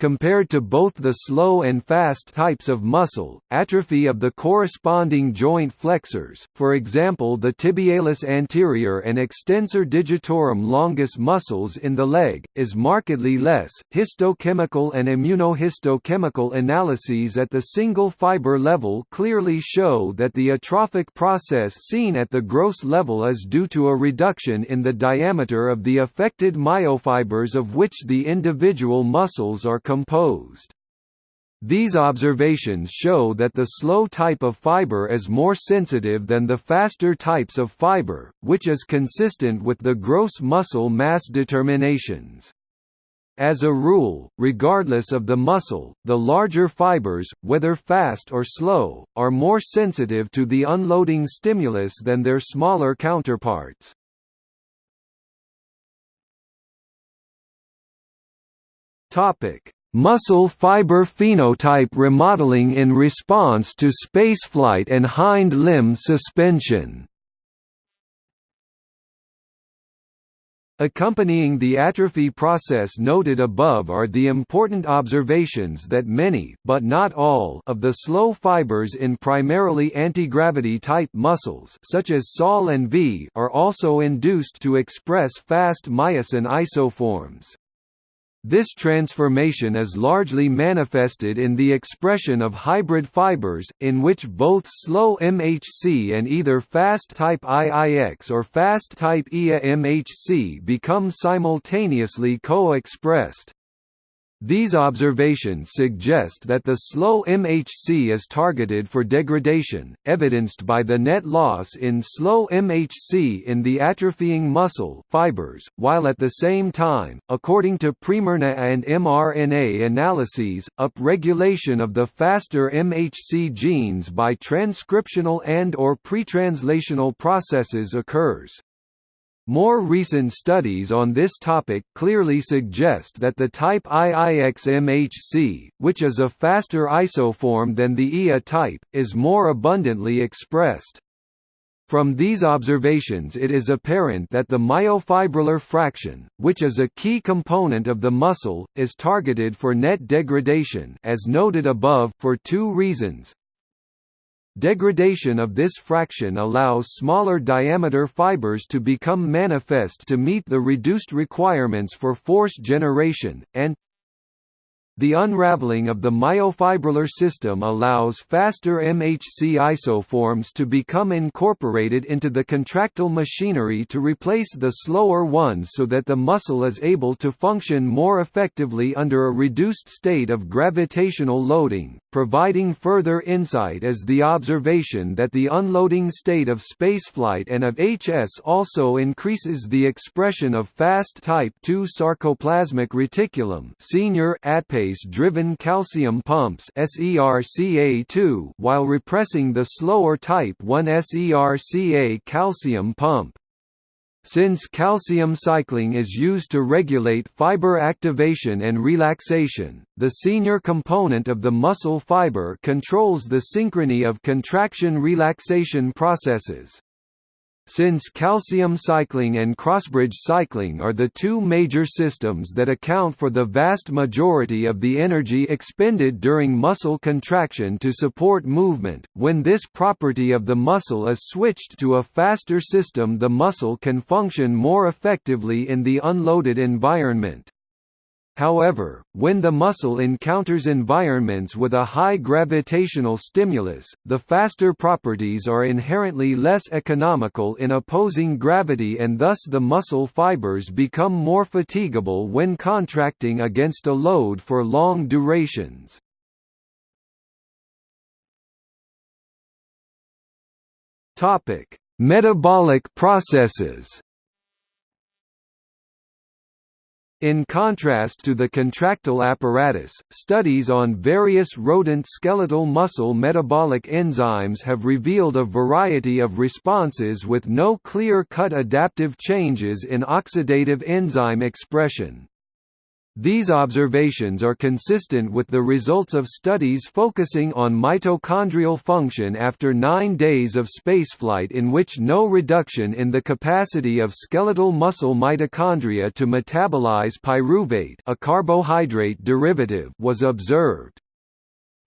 S1: Compared to both the slow and fast types of muscle, atrophy of the corresponding joint flexors, for example the tibialis anterior and extensor digitorum longus muscles in the leg, is markedly less. Histochemical and immunohistochemical analyses at the single fiber level clearly show that the atrophic process seen at the gross level is due to a reduction in the diameter of the affected myofibers of which the individual muscles are composed. These observations show that the slow type of fiber is more sensitive than the faster types of fiber, which is consistent with the gross muscle mass determinations. As a rule, regardless of the muscle, the larger fibers, whether fast or slow, are more sensitive to the unloading stimulus than their smaller counterparts. Topic: Muscle fiber phenotype remodeling in response to spaceflight and hind limb suspension. Accompanying the atrophy process noted above are the important observations that many but not all of the slow fibers in primarily antigravity type muscles such as SOL and V are also induced to express fast myosin isoforms. This transformation is largely manifested in the expression of hybrid fibers, in which both slow MHC and either fast-type IIX or fast-type IA MHC become simultaneously co-expressed. These observations suggest that the slow MHC is targeted for degradation, evidenced by the net loss in slow MHC in the atrophying muscle fibers, while at the same time, according to pre-mRNA and mRNA analyses, upregulation of the faster MHC genes by transcriptional and or pretranslational processes occurs. More recent studies on this topic clearly suggest that the type IIX-MHC, which is a faster isoform than the IA type, is more abundantly expressed. From these observations it is apparent that the myofibrillar fraction, which is a key component of the muscle, is targeted for net degradation as noted above for two reasons. Degradation of this fraction allows smaller diameter fibers to become manifest to meet the reduced requirements for force generation, and the unraveling of the myofibrillar system allows faster MHC isoforms to become incorporated into the contractile machinery to replace the slower ones so that the muscle is able to function more effectively under a reduced state of gravitational loading, providing further insight as the observation that the unloading state of spaceflight and of HS also increases the expression of fast type II sarcoplasmic reticulum senior ATPase driven calcium pumps SERCA2 while repressing the slower type 1 SERCA calcium pump. Since calcium cycling is used to regulate fiber activation and relaxation, the senior component of the muscle fiber controls the synchrony of contraction-relaxation processes. Since calcium cycling and crossbridge cycling are the two major systems that account for the vast majority of the energy expended during muscle contraction to support movement, when this property of the muscle is switched to a faster system the muscle can function more effectively in the unloaded environment. However, when the muscle encounters environments with a high gravitational stimulus, the faster properties are inherently less economical in opposing gravity and thus the muscle fibers become more fatigable when contracting against a load for long durations. Metabolic processes In contrast to the contractile apparatus, studies on various rodent skeletal muscle metabolic enzymes have revealed a variety of responses with no clear-cut adaptive changes in oxidative enzyme expression. These observations are consistent with the results of studies focusing on mitochondrial function after nine days of spaceflight in which no reduction in the capacity of skeletal muscle mitochondria to metabolize pyruvate a carbohydrate derivative was observed.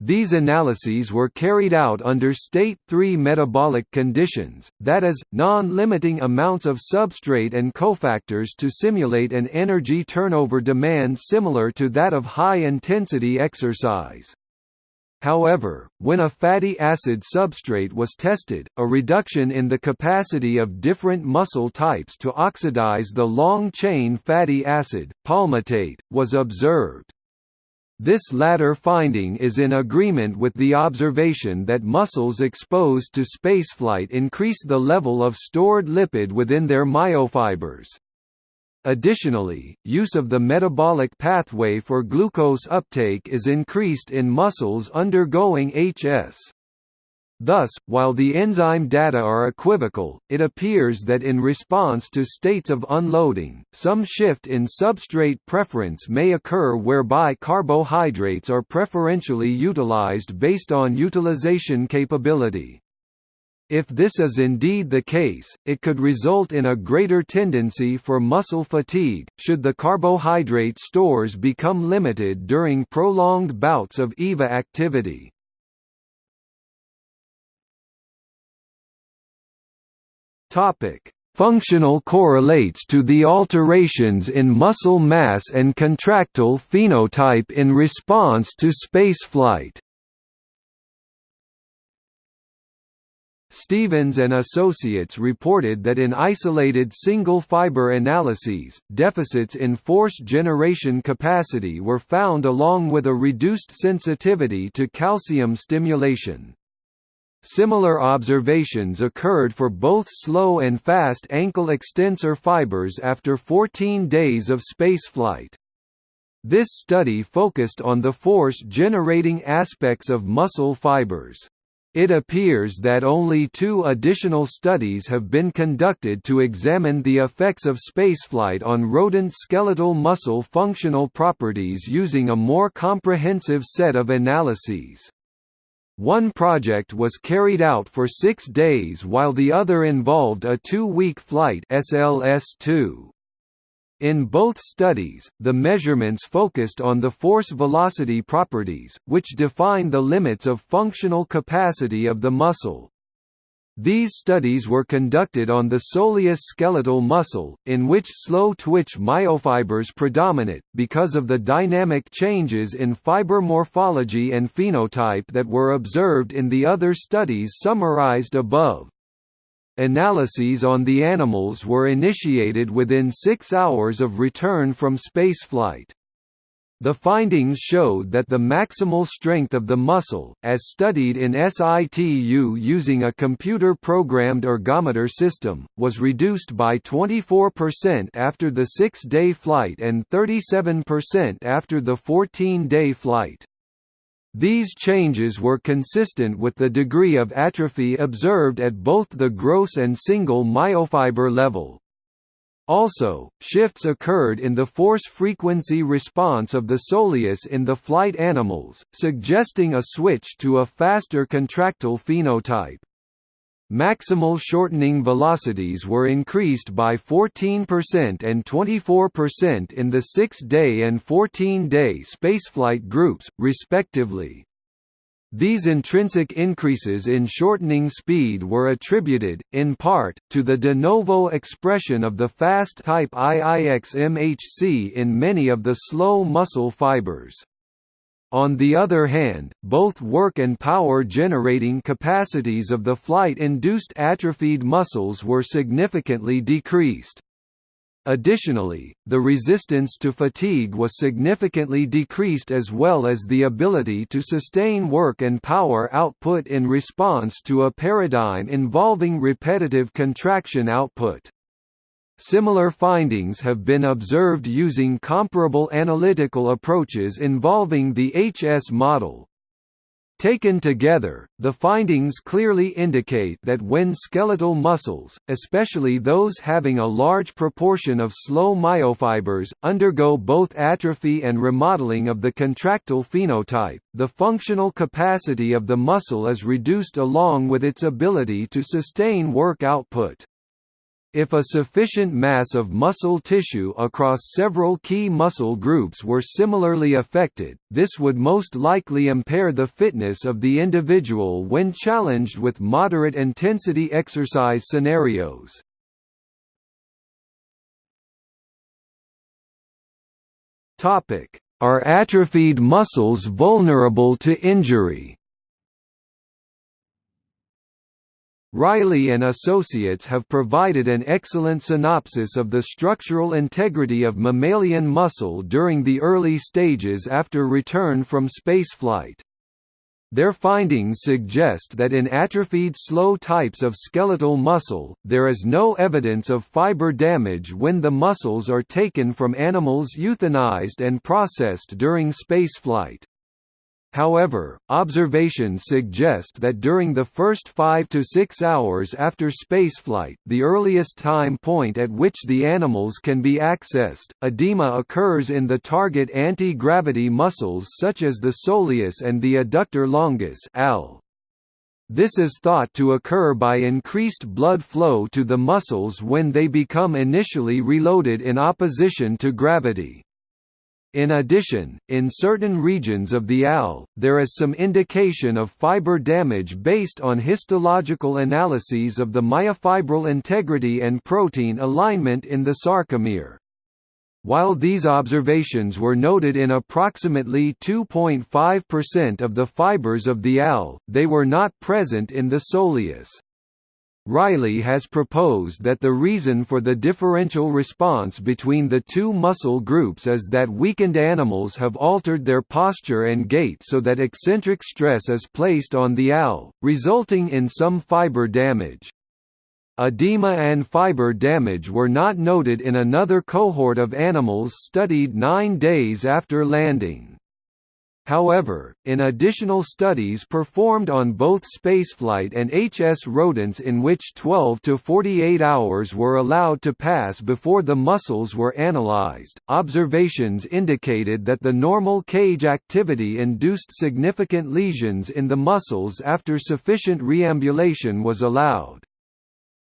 S1: These analyses were carried out under state 3 metabolic conditions, that is, non-limiting amounts of substrate and cofactors to simulate an energy turnover demand similar to that of high-intensity exercise. However, when a fatty acid substrate was tested, a reduction in the capacity of different muscle types to oxidize the long-chain fatty acid, palmitate, was observed. This latter finding is in agreement with the observation that muscles exposed to spaceflight increase the level of stored lipid within their myofibers. Additionally, use of the metabolic pathway for glucose uptake is increased in muscles undergoing HS. Thus, while the enzyme data are equivocal, it appears that in response to states of unloading, some shift in substrate preference may occur whereby carbohydrates are preferentially utilized based on utilization capability. If this is indeed the case, it could result in a greater tendency for muscle fatigue, should the carbohydrate stores become limited during prolonged bouts of EVA activity. Topic: Functional correlates to the alterations in muscle mass and contractile phenotype in response to spaceflight. Stevens and Associates reported that in isolated single-fiber analyses, deficits in force generation capacity were found along with a reduced sensitivity to calcium stimulation. Similar observations occurred for both slow and fast ankle extensor fibers after 14 days of spaceflight. This study focused on the force-generating aspects of muscle fibers. It appears that only two additional studies have been conducted to examine the effects of spaceflight on rodent skeletal muscle functional properties using a more comprehensive set of analyses. One project was carried out for six days while the other involved a two-week flight SLS-2. In both studies, the measurements focused on the force-velocity properties, which define the limits of functional capacity of the muscle. These studies were conducted on the soleus skeletal muscle, in which slow-twitch myofibers predominate, because of the dynamic changes in fiber morphology and phenotype that were observed in the other studies summarized above. Analyses on the animals were initiated within six hours of return from spaceflight. The findings showed that the maximal strength of the muscle, as studied in situ using a computer-programmed ergometer system, was reduced by 24% after the six-day flight and 37% after the 14-day flight. These changes were consistent with the degree of atrophy observed at both the gross and single myofiber level. Also, shifts occurred in the force-frequency response of the soleus in the flight animals, suggesting a switch to a faster contractile phenotype. Maximal shortening velocities were increased by 14% and 24% in the 6-day and 14-day spaceflight groups, respectively. These intrinsic increases in shortening speed were attributed, in part, to the de novo expression of the fast type IIX-MHC in many of the slow muscle fibers. On the other hand, both work and power generating capacities of the flight-induced atrophied muscles were significantly decreased. Additionally, the resistance to fatigue was significantly decreased as well as the ability to sustain work and power output in response to a paradigm involving repetitive contraction output. Similar findings have been observed using comparable analytical approaches involving the HS model. Taken together, the findings clearly indicate that when skeletal muscles, especially those having a large proportion of slow myofibers, undergo both atrophy and remodeling of the contractile phenotype, the functional capacity of the muscle is reduced along with its ability to sustain work output. If a sufficient mass of muscle tissue across several key muscle groups were similarly affected, this would most likely impair the fitness of the individual when challenged with moderate intensity exercise scenarios. Are atrophied muscles vulnerable to injury? Riley and Associates have provided an excellent synopsis of the structural integrity of mammalian muscle during the early stages after return from spaceflight. Their findings suggest that in atrophied slow types of skeletal muscle, there is no evidence of fiber damage when the muscles are taken from animals euthanized and processed during spaceflight. However, observations suggest that during the first 5 to 6 hours after spaceflight the earliest time point at which the animals can be accessed, edema occurs in the target anti-gravity muscles such as the soleus and the adductor longus AL. This is thought to occur by increased blood flow to the muscles when they become initially reloaded in opposition to gravity. In addition, in certain regions of the AL, there is some indication of fiber damage based on histological analyses of the myofibril integrity and protein alignment in the sarcomere. While these observations were noted in approximately 2.5% of the fibers of the AL, they were not present in the soleus. Riley has proposed that the reason for the differential response between the two muscle groups is that weakened animals have altered their posture and gait so that eccentric stress is placed on the AL, resulting in some fiber damage. Edema and fiber damage were not noted in another cohort of animals studied nine days after landing. However, in additional studies performed on both spaceflight and HS rodents in which 12 to 48 hours were allowed to pass before the muscles were analyzed, observations indicated that the normal cage activity induced significant lesions in the muscles after sufficient reambulation was allowed.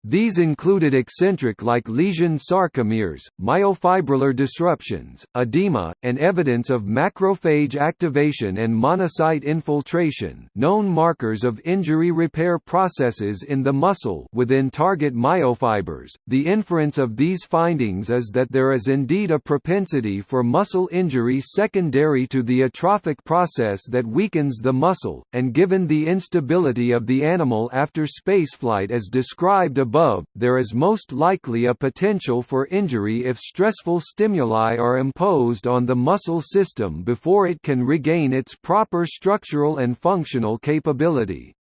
S1: These included eccentric-like lesion sarcomeres, myofibrillar disruptions, edema, and evidence of macrophage activation and monocyte infiltration known markers of injury repair processes in the muscle within target myofibers. The inference of these findings is that there is indeed a propensity for muscle injury secondary to the atrophic process that weakens the muscle, and given the instability of the animal after spaceflight as described above above, there is most likely a potential for injury if stressful stimuli are imposed on the muscle system before it can regain its proper structural and functional capability.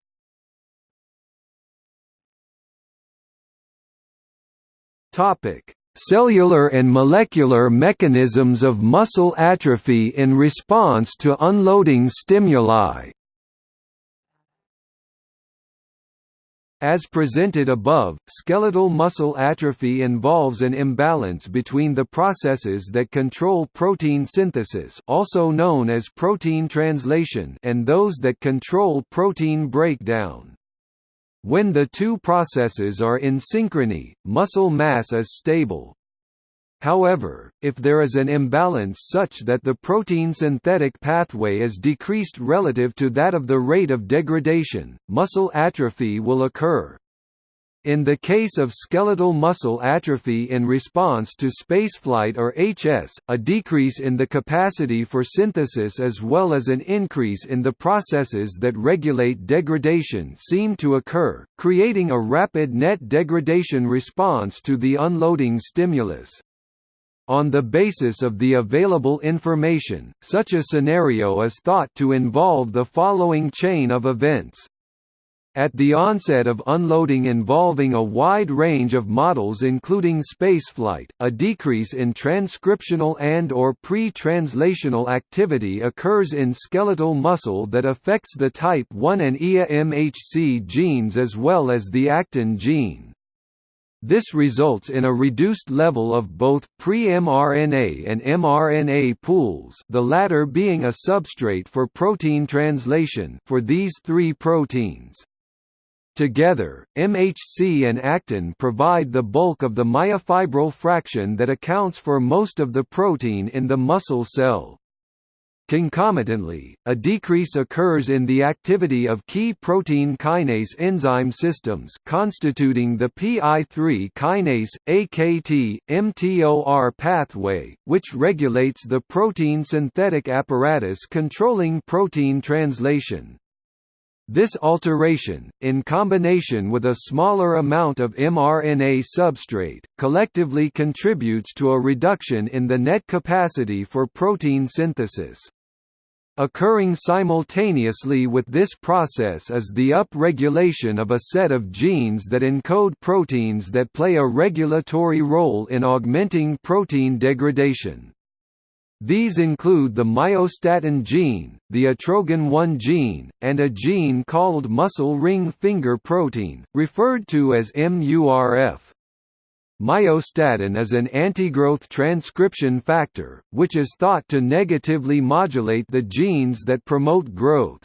S1: Topic: Cellular and molecular mechanisms of muscle atrophy in response to unloading stimuli. As presented above, skeletal muscle atrophy involves an imbalance between the processes that control protein synthesis also known as protein translation and those that control protein breakdown. When the two processes are in synchrony, muscle mass is stable. However, if there is an imbalance such that the protein synthetic pathway is decreased relative to that of the rate of degradation, muscle atrophy will occur. In the case of skeletal muscle atrophy in response to spaceflight or HS, a decrease in the capacity for synthesis as well as an increase in the processes that regulate degradation seem to occur, creating a rapid net degradation response to the unloading stimulus. On the basis of the available information, such a scenario is thought to involve the following chain of events. At the onset of unloading involving a wide range of models including spaceflight, a decrease in transcriptional and or pre-translational activity occurs in skeletal muscle that affects the type 1 and EA-MHC genes as well as the actin gene. This results in a reduced level of both pre-mRNA and mRNA pools the latter being a substrate for protein translation for these three proteins. Together, MHC and actin provide the bulk of the myofibril fraction that accounts for most of the protein in the muscle cell. Concomitantly, a decrease occurs in the activity of key protein kinase enzyme systems constituting the PI3 kinase, AKT, mTOR pathway, which regulates the protein synthetic apparatus controlling protein translation. This alteration, in combination with a smaller amount of mRNA substrate, collectively contributes to a reduction in the net capacity for protein synthesis. Occurring simultaneously with this process is the upregulation of a set of genes that encode proteins that play a regulatory role in augmenting protein degradation. These include the myostatin gene, the atrogin-1 gene, and a gene called muscle ring finger protein, referred to as MURF. Myostatin is an antigrowth transcription factor, which is thought to negatively modulate the genes that promote growth.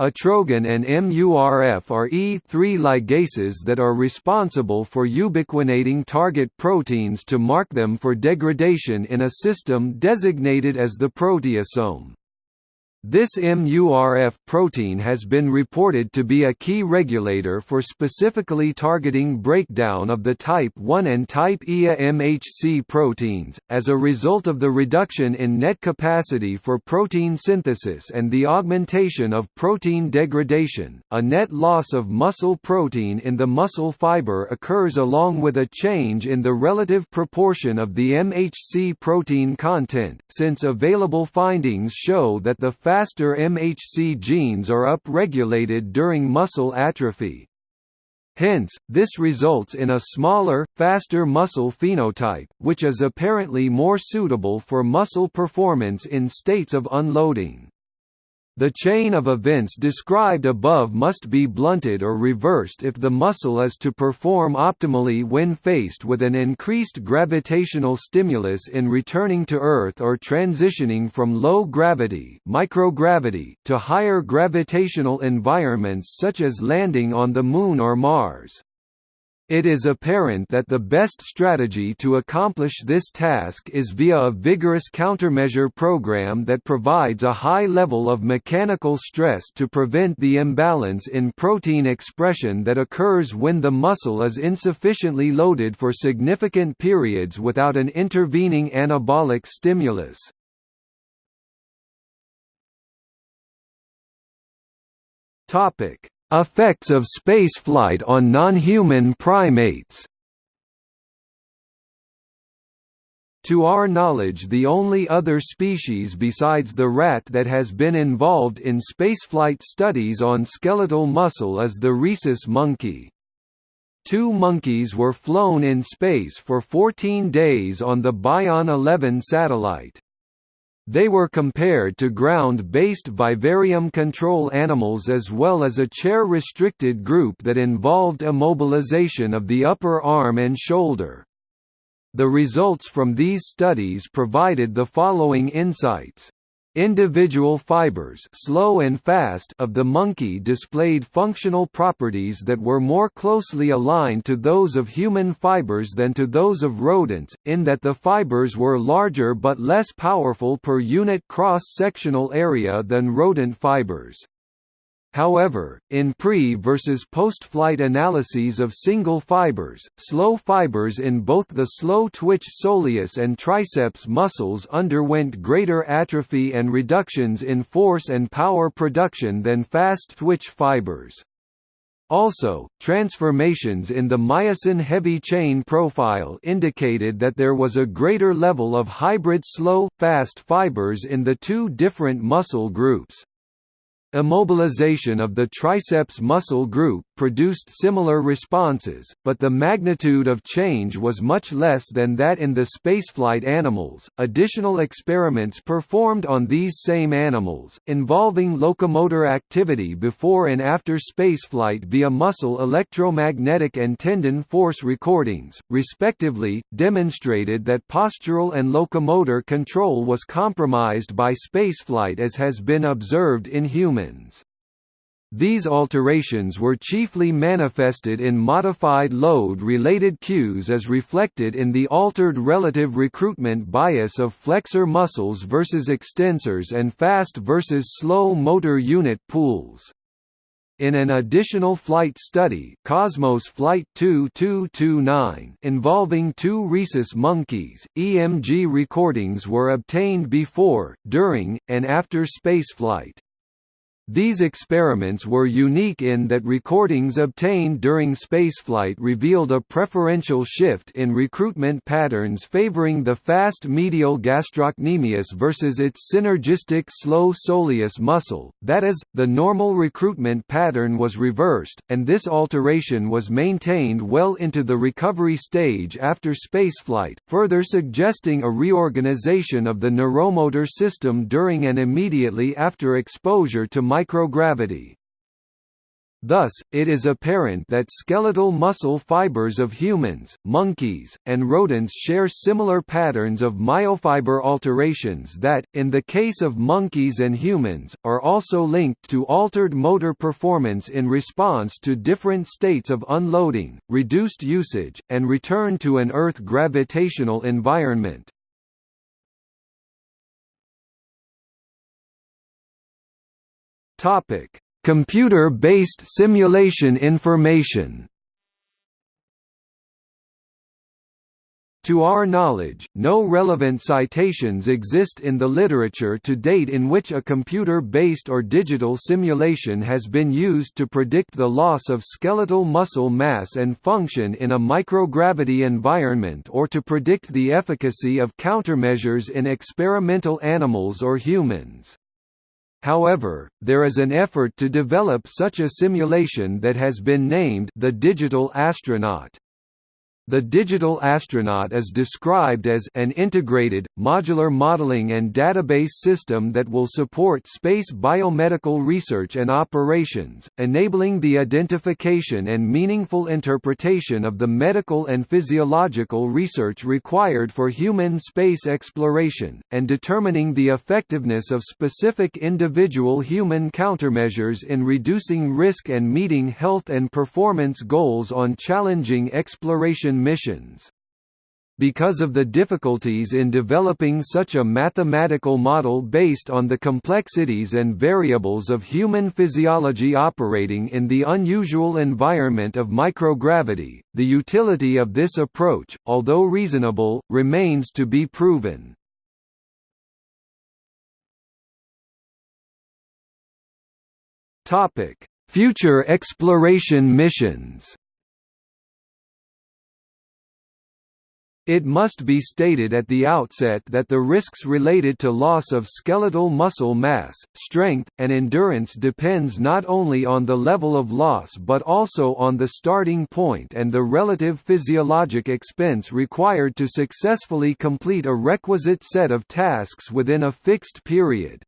S1: Atrogin and MURF are E3 ligases that are responsible for ubiquinating target proteins to mark them for degradation in a system designated as the proteasome. This MURF protein has been reported to be a key regulator for specifically targeting breakdown of the type 1 and type Ia MHC proteins. As a result of the reduction in net capacity for protein synthesis and the augmentation of protein degradation, a net loss of muscle protein in the muscle fiber occurs along with a change in the relative proportion of the MHC protein content, since available findings show that the fat faster MHC genes are upregulated during muscle atrophy. Hence, this results in a smaller, faster muscle phenotype, which is apparently more suitable for muscle performance in states of unloading. The chain of events described above must be blunted or reversed if the muscle is to perform optimally when faced with an increased gravitational stimulus in returning to Earth or transitioning from low gravity microgravity to higher gravitational environments such as landing on the Moon or Mars. It is apparent that the best strategy to accomplish this task is via a vigorous countermeasure program that provides a high level of mechanical stress to prevent the imbalance in protein expression that occurs when the muscle is insufficiently loaded for significant periods without an intervening anabolic stimulus. Topic Effects of spaceflight on non-human primates To our knowledge the only other species besides the rat that has been involved in spaceflight studies on skeletal muscle is the rhesus monkey. Two monkeys were flown in space for 14 days on the Bion 11 satellite. They were compared to ground-based vivarium control animals as well as a chair-restricted group that involved immobilization of the upper arm and shoulder. The results from these studies provided the following insights. Individual fibers slow and fast of the monkey displayed functional properties that were more closely aligned to those of human fibers than to those of rodents, in that the fibers were larger but less powerful per unit cross-sectional area than rodent fibers. However, in pre- versus post-flight analyses of single fibers, slow fibers in both the slow-twitch soleus and triceps muscles underwent greater atrophy and reductions in force and power production than fast-twitch fibers. Also, transformations in the myosin heavy chain profile indicated that there was a greater level of hybrid slow-fast fibers in the two different muscle groups. Immobilization of the triceps muscle group produced similar responses, but the magnitude of change was much less than that in the spaceflight animals. Additional experiments performed on these same animals, involving locomotor activity before and after spaceflight via muscle electromagnetic and tendon force recordings, respectively, demonstrated that postural and locomotor control was compromised by spaceflight as has been observed in humans humans. These alterations were chiefly manifested in modified load-related cues as reflected in the altered relative recruitment bias of flexor muscles versus extensors and fast versus slow motor unit pools. In an additional flight study Cosmos Flight 2229 involving two rhesus monkeys, EMG recordings were obtained before, during, and after spaceflight. These experiments were unique in that recordings obtained during spaceflight revealed a preferential shift in recruitment patterns favoring the fast medial gastrocnemius versus its synergistic slow soleus muscle, that is, the normal recruitment pattern was reversed, and this alteration was maintained well into the recovery stage after spaceflight, further suggesting a reorganization of the neuromotor system during and immediately after exposure to microgravity. Thus, it is apparent that skeletal muscle fibers of humans, monkeys, and rodents share similar patterns of myofiber alterations that, in the case of monkeys and humans, are also linked to altered motor performance in response to different states of unloading, reduced usage, and return to an Earth gravitational environment. Topic: Computer-based simulation information. To our knowledge, no relevant citations exist in the literature to date in which a computer-based or digital simulation has been used to predict the loss of skeletal muscle mass and function in a microgravity environment or to predict the efficacy of countermeasures in experimental animals or humans. However, there is an effort to develop such a simulation that has been named the Digital Astronaut. The digital astronaut is described as an integrated, modular modeling and database system that will support space biomedical research and operations, enabling the identification and meaningful interpretation of the medical and physiological research required for human space exploration, and determining the effectiveness of specific individual human countermeasures in reducing risk and meeting health and performance goals on challenging exploration missions. Because of the difficulties in developing such a mathematical model based on the complexities and variables of human physiology operating in the unusual environment of microgravity, the utility of this approach, although reasonable, remains to be proven. Future exploration missions It must be stated at the outset that the risks related to loss of skeletal muscle mass, strength, and endurance depends not only on the level of loss but also on the starting point and the relative physiologic expense required to successfully complete a requisite set of tasks within a fixed period.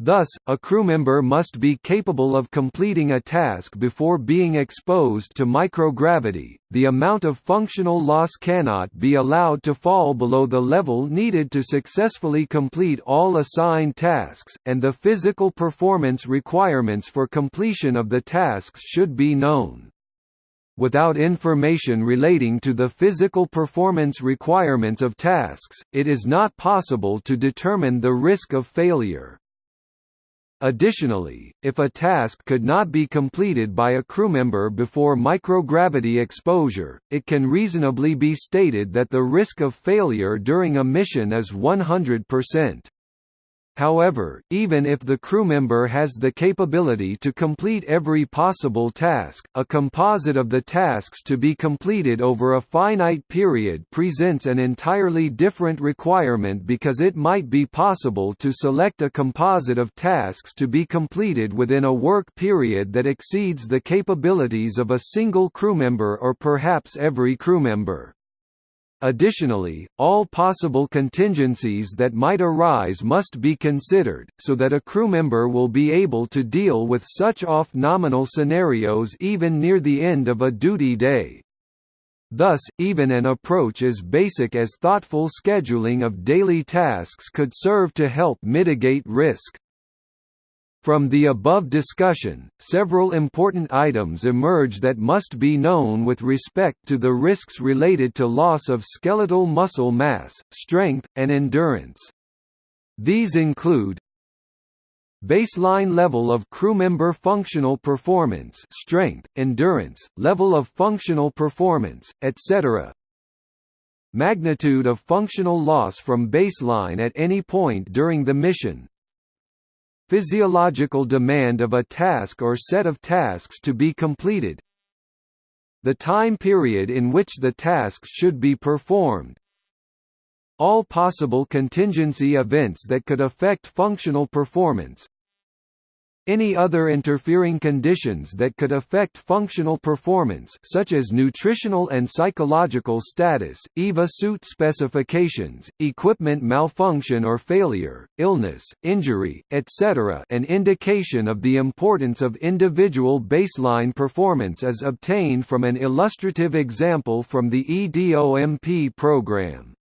S1: Thus, a crewmember must be capable of completing a task before being exposed to microgravity. The amount of functional loss cannot be allowed to fall below the level needed to successfully complete all assigned tasks, and the physical performance requirements for completion of the tasks should be known. Without information relating to the physical performance requirements of tasks, it is not possible to determine the risk of failure. Additionally, if a task could not be completed by a crewmember before microgravity exposure, it can reasonably be stated that the risk of failure during a mission is 100%. However, even if the crew member has the capability to complete every possible task, a composite of the tasks to be completed over a finite period presents an entirely different requirement because it might be possible to select a composite of tasks to be completed within a work period that exceeds the capabilities of a single crew member or perhaps every crewmember. Additionally, all possible contingencies that might arise must be considered, so that a crewmember will be able to deal with such off-nominal scenarios even near the end of a duty day. Thus, even an approach as basic as thoughtful scheduling of daily tasks could serve to help mitigate risk. From the above discussion, several important items emerge that must be known with respect to the risks related to loss of skeletal muscle mass, strength, and endurance. These include Baseline level of crewmember functional performance strength, endurance, level of functional performance, etc. Magnitude of functional loss from baseline at any point during the mission, physiological demand of a task or set of tasks to be completed. The time period in which the tasks should be performed. All possible contingency events that could affect functional performance any other interfering conditions that could affect functional performance such as nutritional and psychological status, EVA suit specifications, equipment malfunction or failure, illness, injury, etc. An indication of the importance of individual baseline performance is obtained from an illustrative example from the EDOMP program.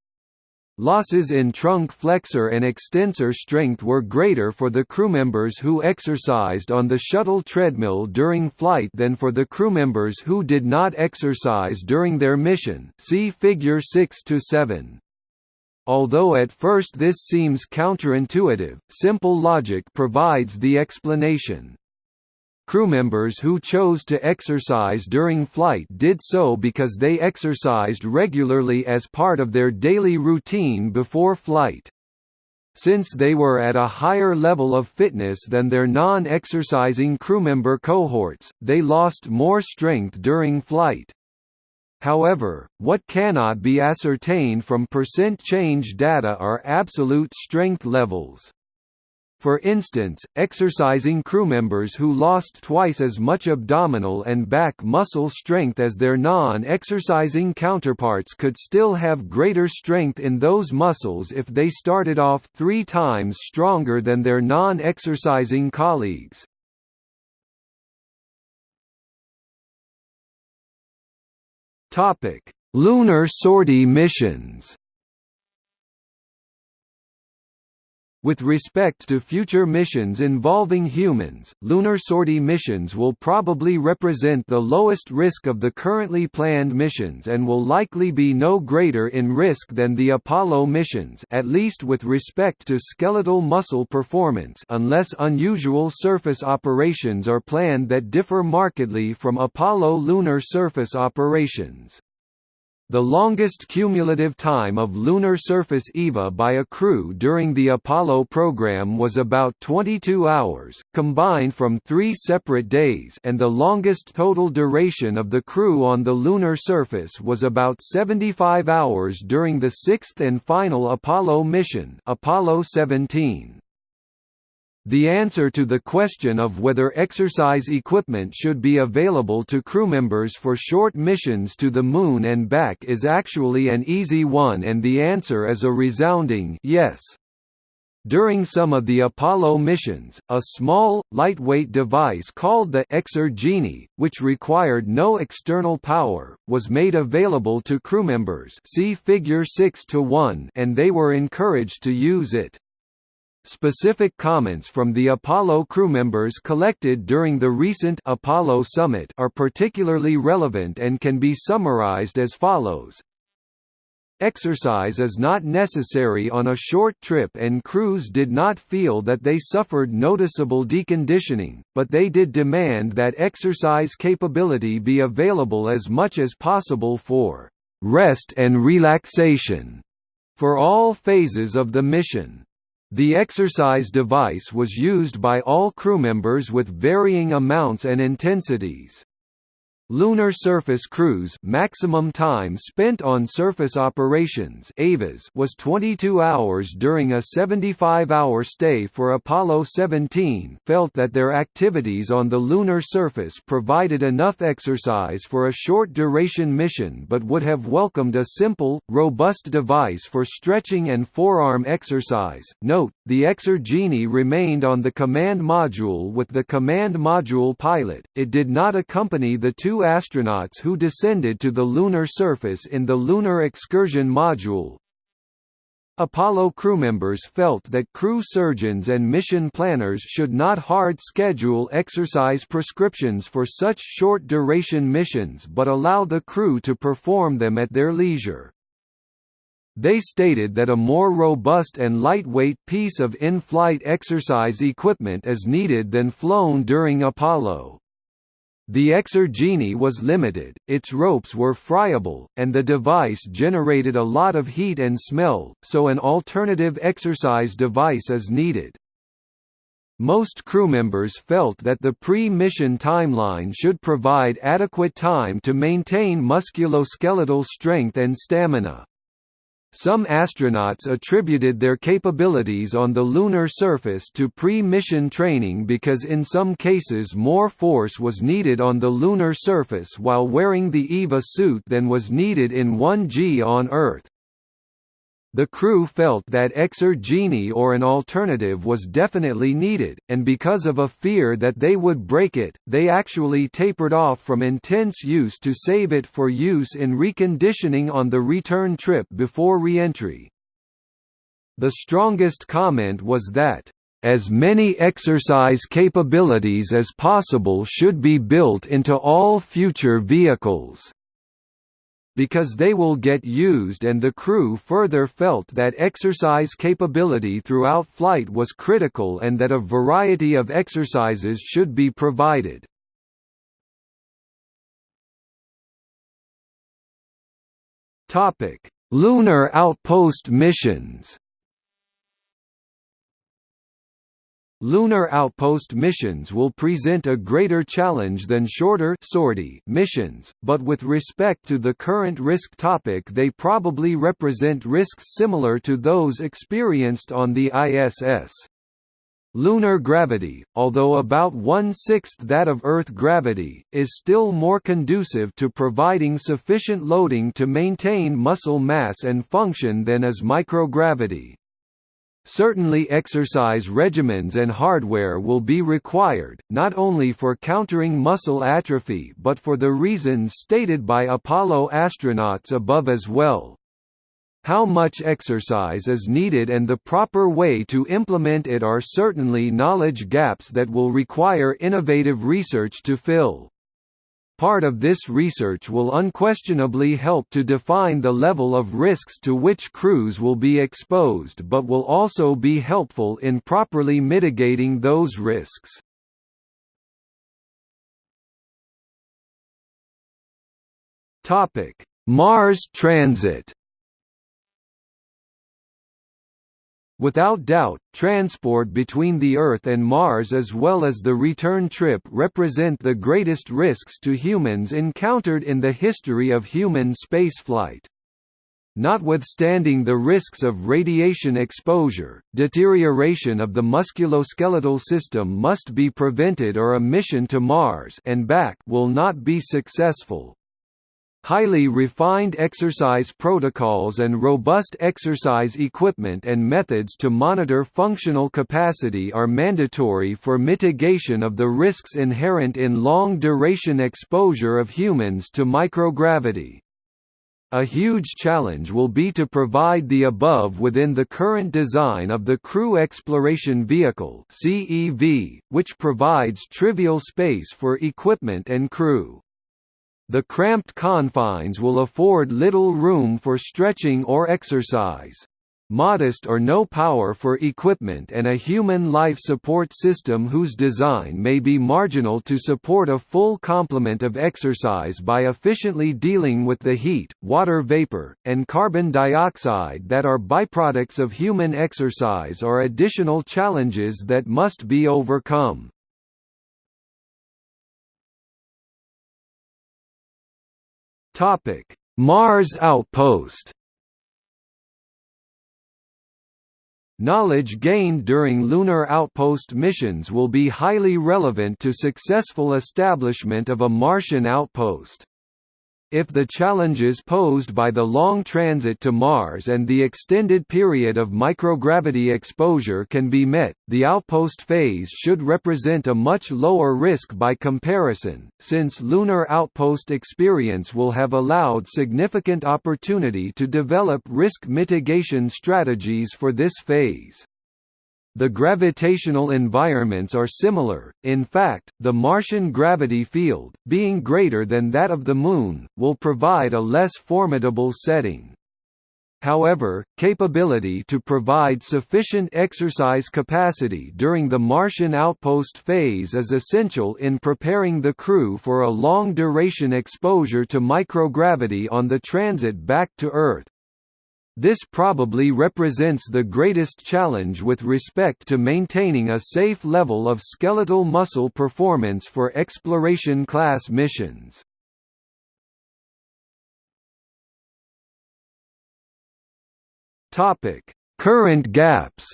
S1: Losses in trunk flexor and extensor strength were greater for the crewmembers who exercised on the shuttle treadmill during flight than for the crewmembers who did not exercise during their mission see Figure 6 to 7. Although at first this seems counterintuitive, simple logic provides the explanation. Crewmembers who chose to exercise during flight did so because they exercised regularly as part of their daily routine before flight. Since they were at a higher level of fitness than their non-exercising crewmember cohorts, they lost more strength during flight. However, what cannot be ascertained from percent change data are absolute strength levels. For instance, exercising crewmembers who lost twice as much abdominal and back muscle strength as their non-exercising counterparts could still have greater strength in those muscles if they started off three times stronger than their non-exercising colleagues. Lunar sortie missions With respect to future missions involving humans, lunar sortie missions will probably represent the lowest risk of the currently planned missions and will likely be no greater in risk than the Apollo missions at least with respect to skeletal muscle performance unless unusual surface operations are planned that differ markedly from Apollo lunar surface operations. The longest cumulative time of lunar surface EVA by a crew during the Apollo program was about 22 hours, combined from three separate days and the longest total duration of the crew on the lunar surface was about 75 hours during the sixth and final Apollo mission Apollo 17. The answer to the question of whether exercise equipment should be available to crewmembers for short missions to the Moon and back is actually an easy one and the answer is a resounding yes. During some of the Apollo missions, a small, lightweight device called the Exergenie, which required no external power, was made available to crewmembers see Figure 6 and they were encouraged to use it. Specific comments from the Apollo crew members collected during the recent Apollo summit are particularly relevant and can be summarized as follows. Exercise is not necessary on a short trip and crews did not feel that they suffered noticeable deconditioning, but they did demand that exercise capability be available as much as possible for rest and relaxation for all phases of the mission. The exercise device was used by all crewmembers with varying amounts and intensities. Lunar surface crews maximum time spent on surface operations was 22 hours during a 75-hour stay for Apollo 17. Felt that their activities on the lunar surface provided enough exercise for a short duration mission but would have welcomed a simple, robust device for stretching and forearm exercise. Note: the Exergenie remained on the command module with the command module pilot. It did not accompany the two astronauts who descended to the lunar surface in the Lunar Excursion Module. Apollo crewmembers felt that crew surgeons and mission planners should not hard schedule exercise prescriptions for such short-duration missions but allow the crew to perform them at their leisure. They stated that a more robust and lightweight piece of in-flight exercise equipment is needed than flown during Apollo. The Exergenie was limited, its ropes were friable, and the device generated a lot of heat and smell, so an alternative exercise device is needed. Most crewmembers felt that the pre-mission timeline should provide adequate time to maintain musculoskeletal strength and stamina. Some astronauts attributed their capabilities on the lunar surface to pre-mission training because in some cases more force was needed on the lunar surface while wearing the EVA suit than was needed in 1G on Earth. The crew felt that Exergenie or an alternative was definitely needed, and because of a fear that they would break it, they actually tapered off from intense use to save it for use in reconditioning on the return trip before re-entry. The strongest comment was that, "...as many exercise capabilities as possible should be built into all future vehicles." Because they will get used and the crew further felt that exercise capability throughout flight was critical and that a variety of exercises should be provided. Lunar outpost missions Lunar outpost missions will present a greater challenge than shorter sortie missions, but with respect to the current risk topic they probably represent risks similar to those experienced on the ISS. Lunar gravity, although about one-sixth that of Earth gravity, is still more conducive to providing sufficient loading to maintain muscle mass and function than is microgravity. Certainly exercise regimens and hardware will be required, not only for countering muscle atrophy but for the reasons stated by Apollo astronauts above as well. How much exercise is needed and the proper way to implement it are certainly knowledge gaps that will require innovative research to fill. Part of this research will unquestionably help to define the level of risks to which crews will be exposed but will also be helpful in properly mitigating those risks. Mars transit Without doubt, transport between the Earth and Mars as well as the return trip represent the greatest risks to humans encountered in the history of human spaceflight. Notwithstanding the risks of radiation exposure, deterioration of the musculoskeletal system must be prevented or a mission to Mars and back will not be successful. Highly refined exercise protocols and robust exercise equipment and methods to monitor functional capacity are mandatory for mitigation of the risks inherent in long-duration exposure of humans to microgravity. A huge challenge will be to provide the above within the current design of the Crew Exploration Vehicle which provides trivial space for equipment and crew. The cramped confines will afford little room for stretching or exercise modest or no power for equipment and a human life support system whose design may be marginal to support a full complement of exercise by efficiently dealing with the heat, water vapor, and carbon dioxide that are byproducts of human exercise are additional challenges that must be overcome. Mars outpost Knowledge gained during lunar outpost missions will be highly relevant to successful establishment of a Martian outpost. If the challenges posed by the long transit to Mars and the extended period of microgravity exposure can be met, the outpost phase should represent a much lower risk by comparison, since lunar outpost experience will have allowed significant opportunity to develop risk mitigation strategies for this phase. The gravitational environments are similar, in fact, the Martian gravity field, being greater than that of the Moon, will provide a less formidable setting. However, capability to provide sufficient exercise capacity during the Martian outpost phase is essential in preparing the crew for a long-duration exposure to microgravity on the transit back to Earth. This probably represents the greatest challenge with respect to maintaining a safe level of skeletal muscle performance for exploration-class missions. Current gaps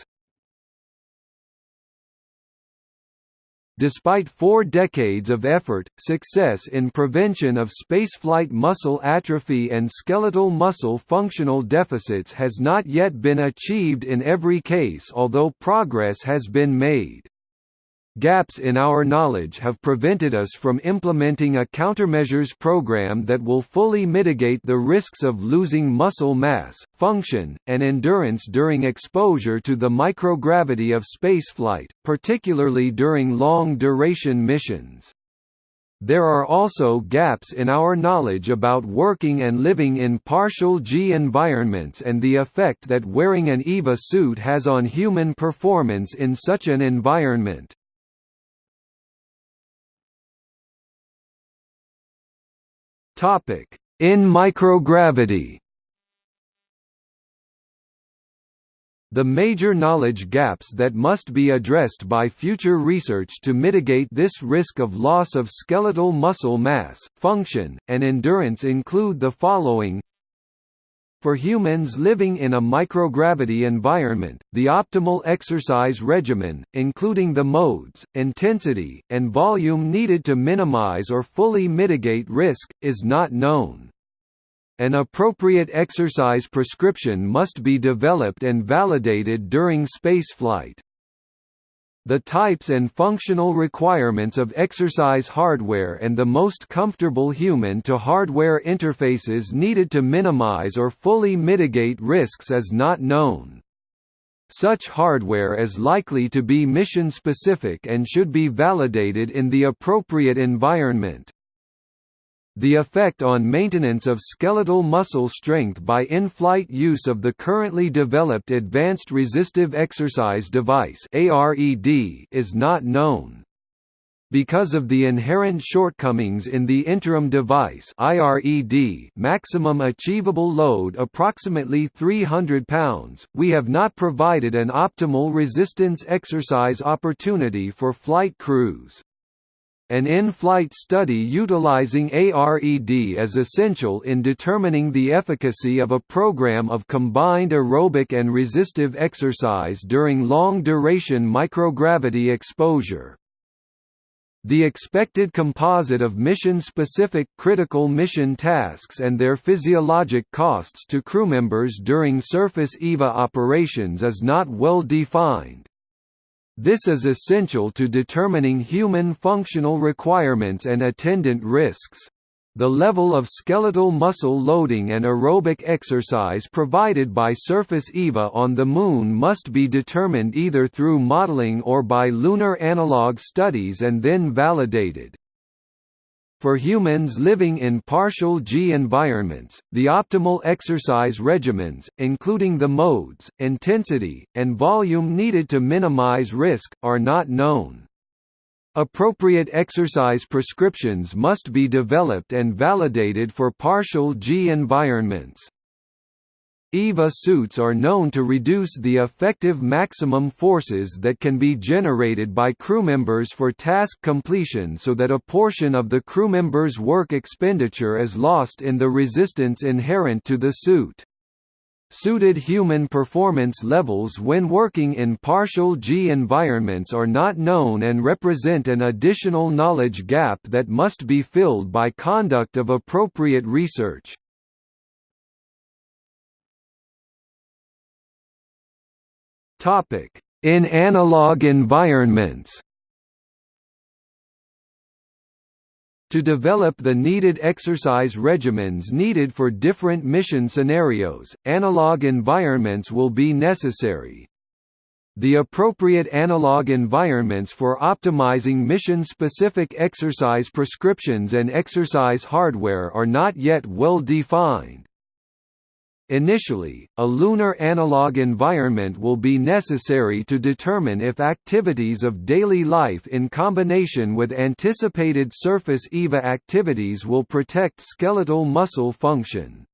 S1: Despite four decades of effort, success in prevention of spaceflight muscle atrophy and skeletal muscle functional deficits has not yet been achieved in every case although progress has been made. Gaps in our knowledge have prevented us from implementing a countermeasures program that will fully mitigate the risks of losing muscle mass, function, and endurance during exposure to the microgravity of spaceflight, particularly during long-duration missions. There are also gaps in our knowledge about working and living in partial G environments and the effect that wearing an EVA suit has on human performance in such an environment. Topic: In microgravity. The major knowledge gaps that must be addressed by future research to mitigate this risk of loss of skeletal muscle mass, function, and endurance include the following for humans living in a microgravity environment, the optimal exercise regimen, including the modes, intensity, and volume needed to minimize or fully mitigate risk, is not known. An appropriate exercise prescription must be developed and validated during spaceflight. The types and functional requirements of exercise hardware and the most comfortable human-to-hardware interfaces needed to minimize or fully mitigate risks is not known. Such hardware is likely to be mission-specific and should be validated in the appropriate environment. The effect on maintenance of skeletal muscle strength by in-flight use of the currently developed Advanced Resistive Exercise Device is not known. Because of the inherent shortcomings in the interim device IRED maximum achievable load approximately 300 pounds, we have not provided an optimal resistance exercise opportunity for flight crews. An in-flight study utilizing ARED is essential in determining the efficacy of a program of combined aerobic and resistive exercise during long-duration microgravity exposure. The expected composite of mission-specific critical mission tasks and their physiologic costs to crewmembers during surface EVA operations is not well defined. This is essential to determining human functional requirements and attendant risks. The level of skeletal muscle loading and aerobic exercise provided by surface EVA on the Moon must be determined either through modeling or by lunar analog studies and then validated. For humans living in partial G environments, the optimal exercise regimens, including the modes, intensity, and volume needed to minimize risk, are not known. Appropriate exercise prescriptions must be developed and validated for partial G environments. EVA suits are known to reduce the effective maximum forces that can be generated by crewmembers for task completion so that a portion of the crewmember's work expenditure is lost in the resistance inherent to the suit. Suited human performance levels when working in partial G environments are not known and represent an additional knowledge gap that must be filled by conduct of appropriate research. Topic: In analog environments. To develop the needed exercise regimens needed for different mission scenarios, analog environments will be necessary. The appropriate analog environments for optimizing mission-specific exercise prescriptions and exercise hardware are not yet well defined. Initially, a lunar analog environment will be necessary to determine if activities of daily life in combination with anticipated surface EVA activities will protect skeletal muscle function.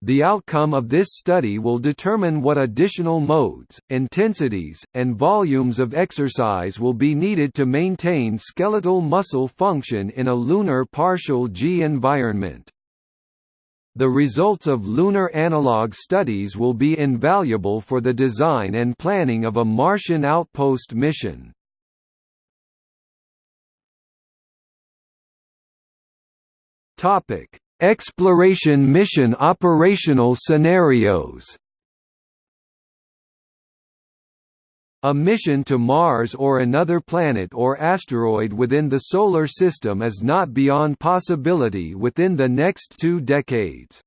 S1: The outcome of this study will determine what additional modes, intensities, and volumes of exercise will be needed to maintain skeletal muscle function in a lunar partial G environment. The results of lunar analog studies will be invaluable for the design and planning of a Martian outpost mission. Topic: Exploration mission operational scenarios. A mission to Mars or another planet or asteroid within the Solar System is not beyond possibility within the next two decades.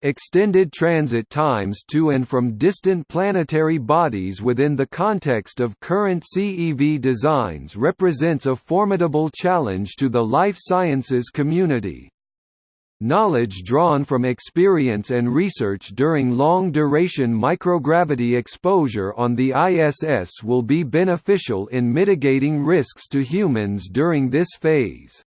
S1: Extended transit times to and from distant planetary bodies within the context of current CEV designs represents a formidable challenge to the life sciences community. Knowledge drawn from experience and research during long-duration microgravity exposure on the ISS will be beneficial in mitigating risks to humans during this phase.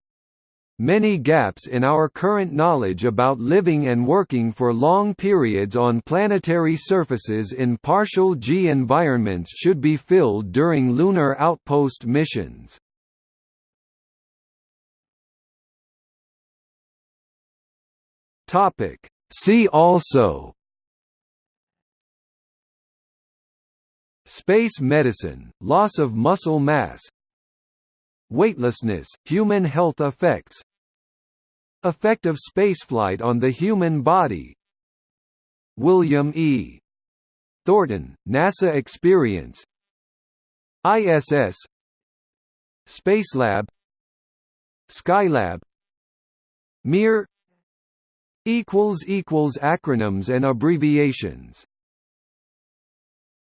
S1: Many gaps in our current knowledge about living and working for long periods on planetary surfaces in partial G environments should be filled during lunar outpost missions. Topic. See also Space medicine, loss of muscle mass Weightlessness, human health effects Effect of spaceflight on the human body William E. Thornton, NASA Experience ISS Spacelab Skylab Mir acronyms and abbreviations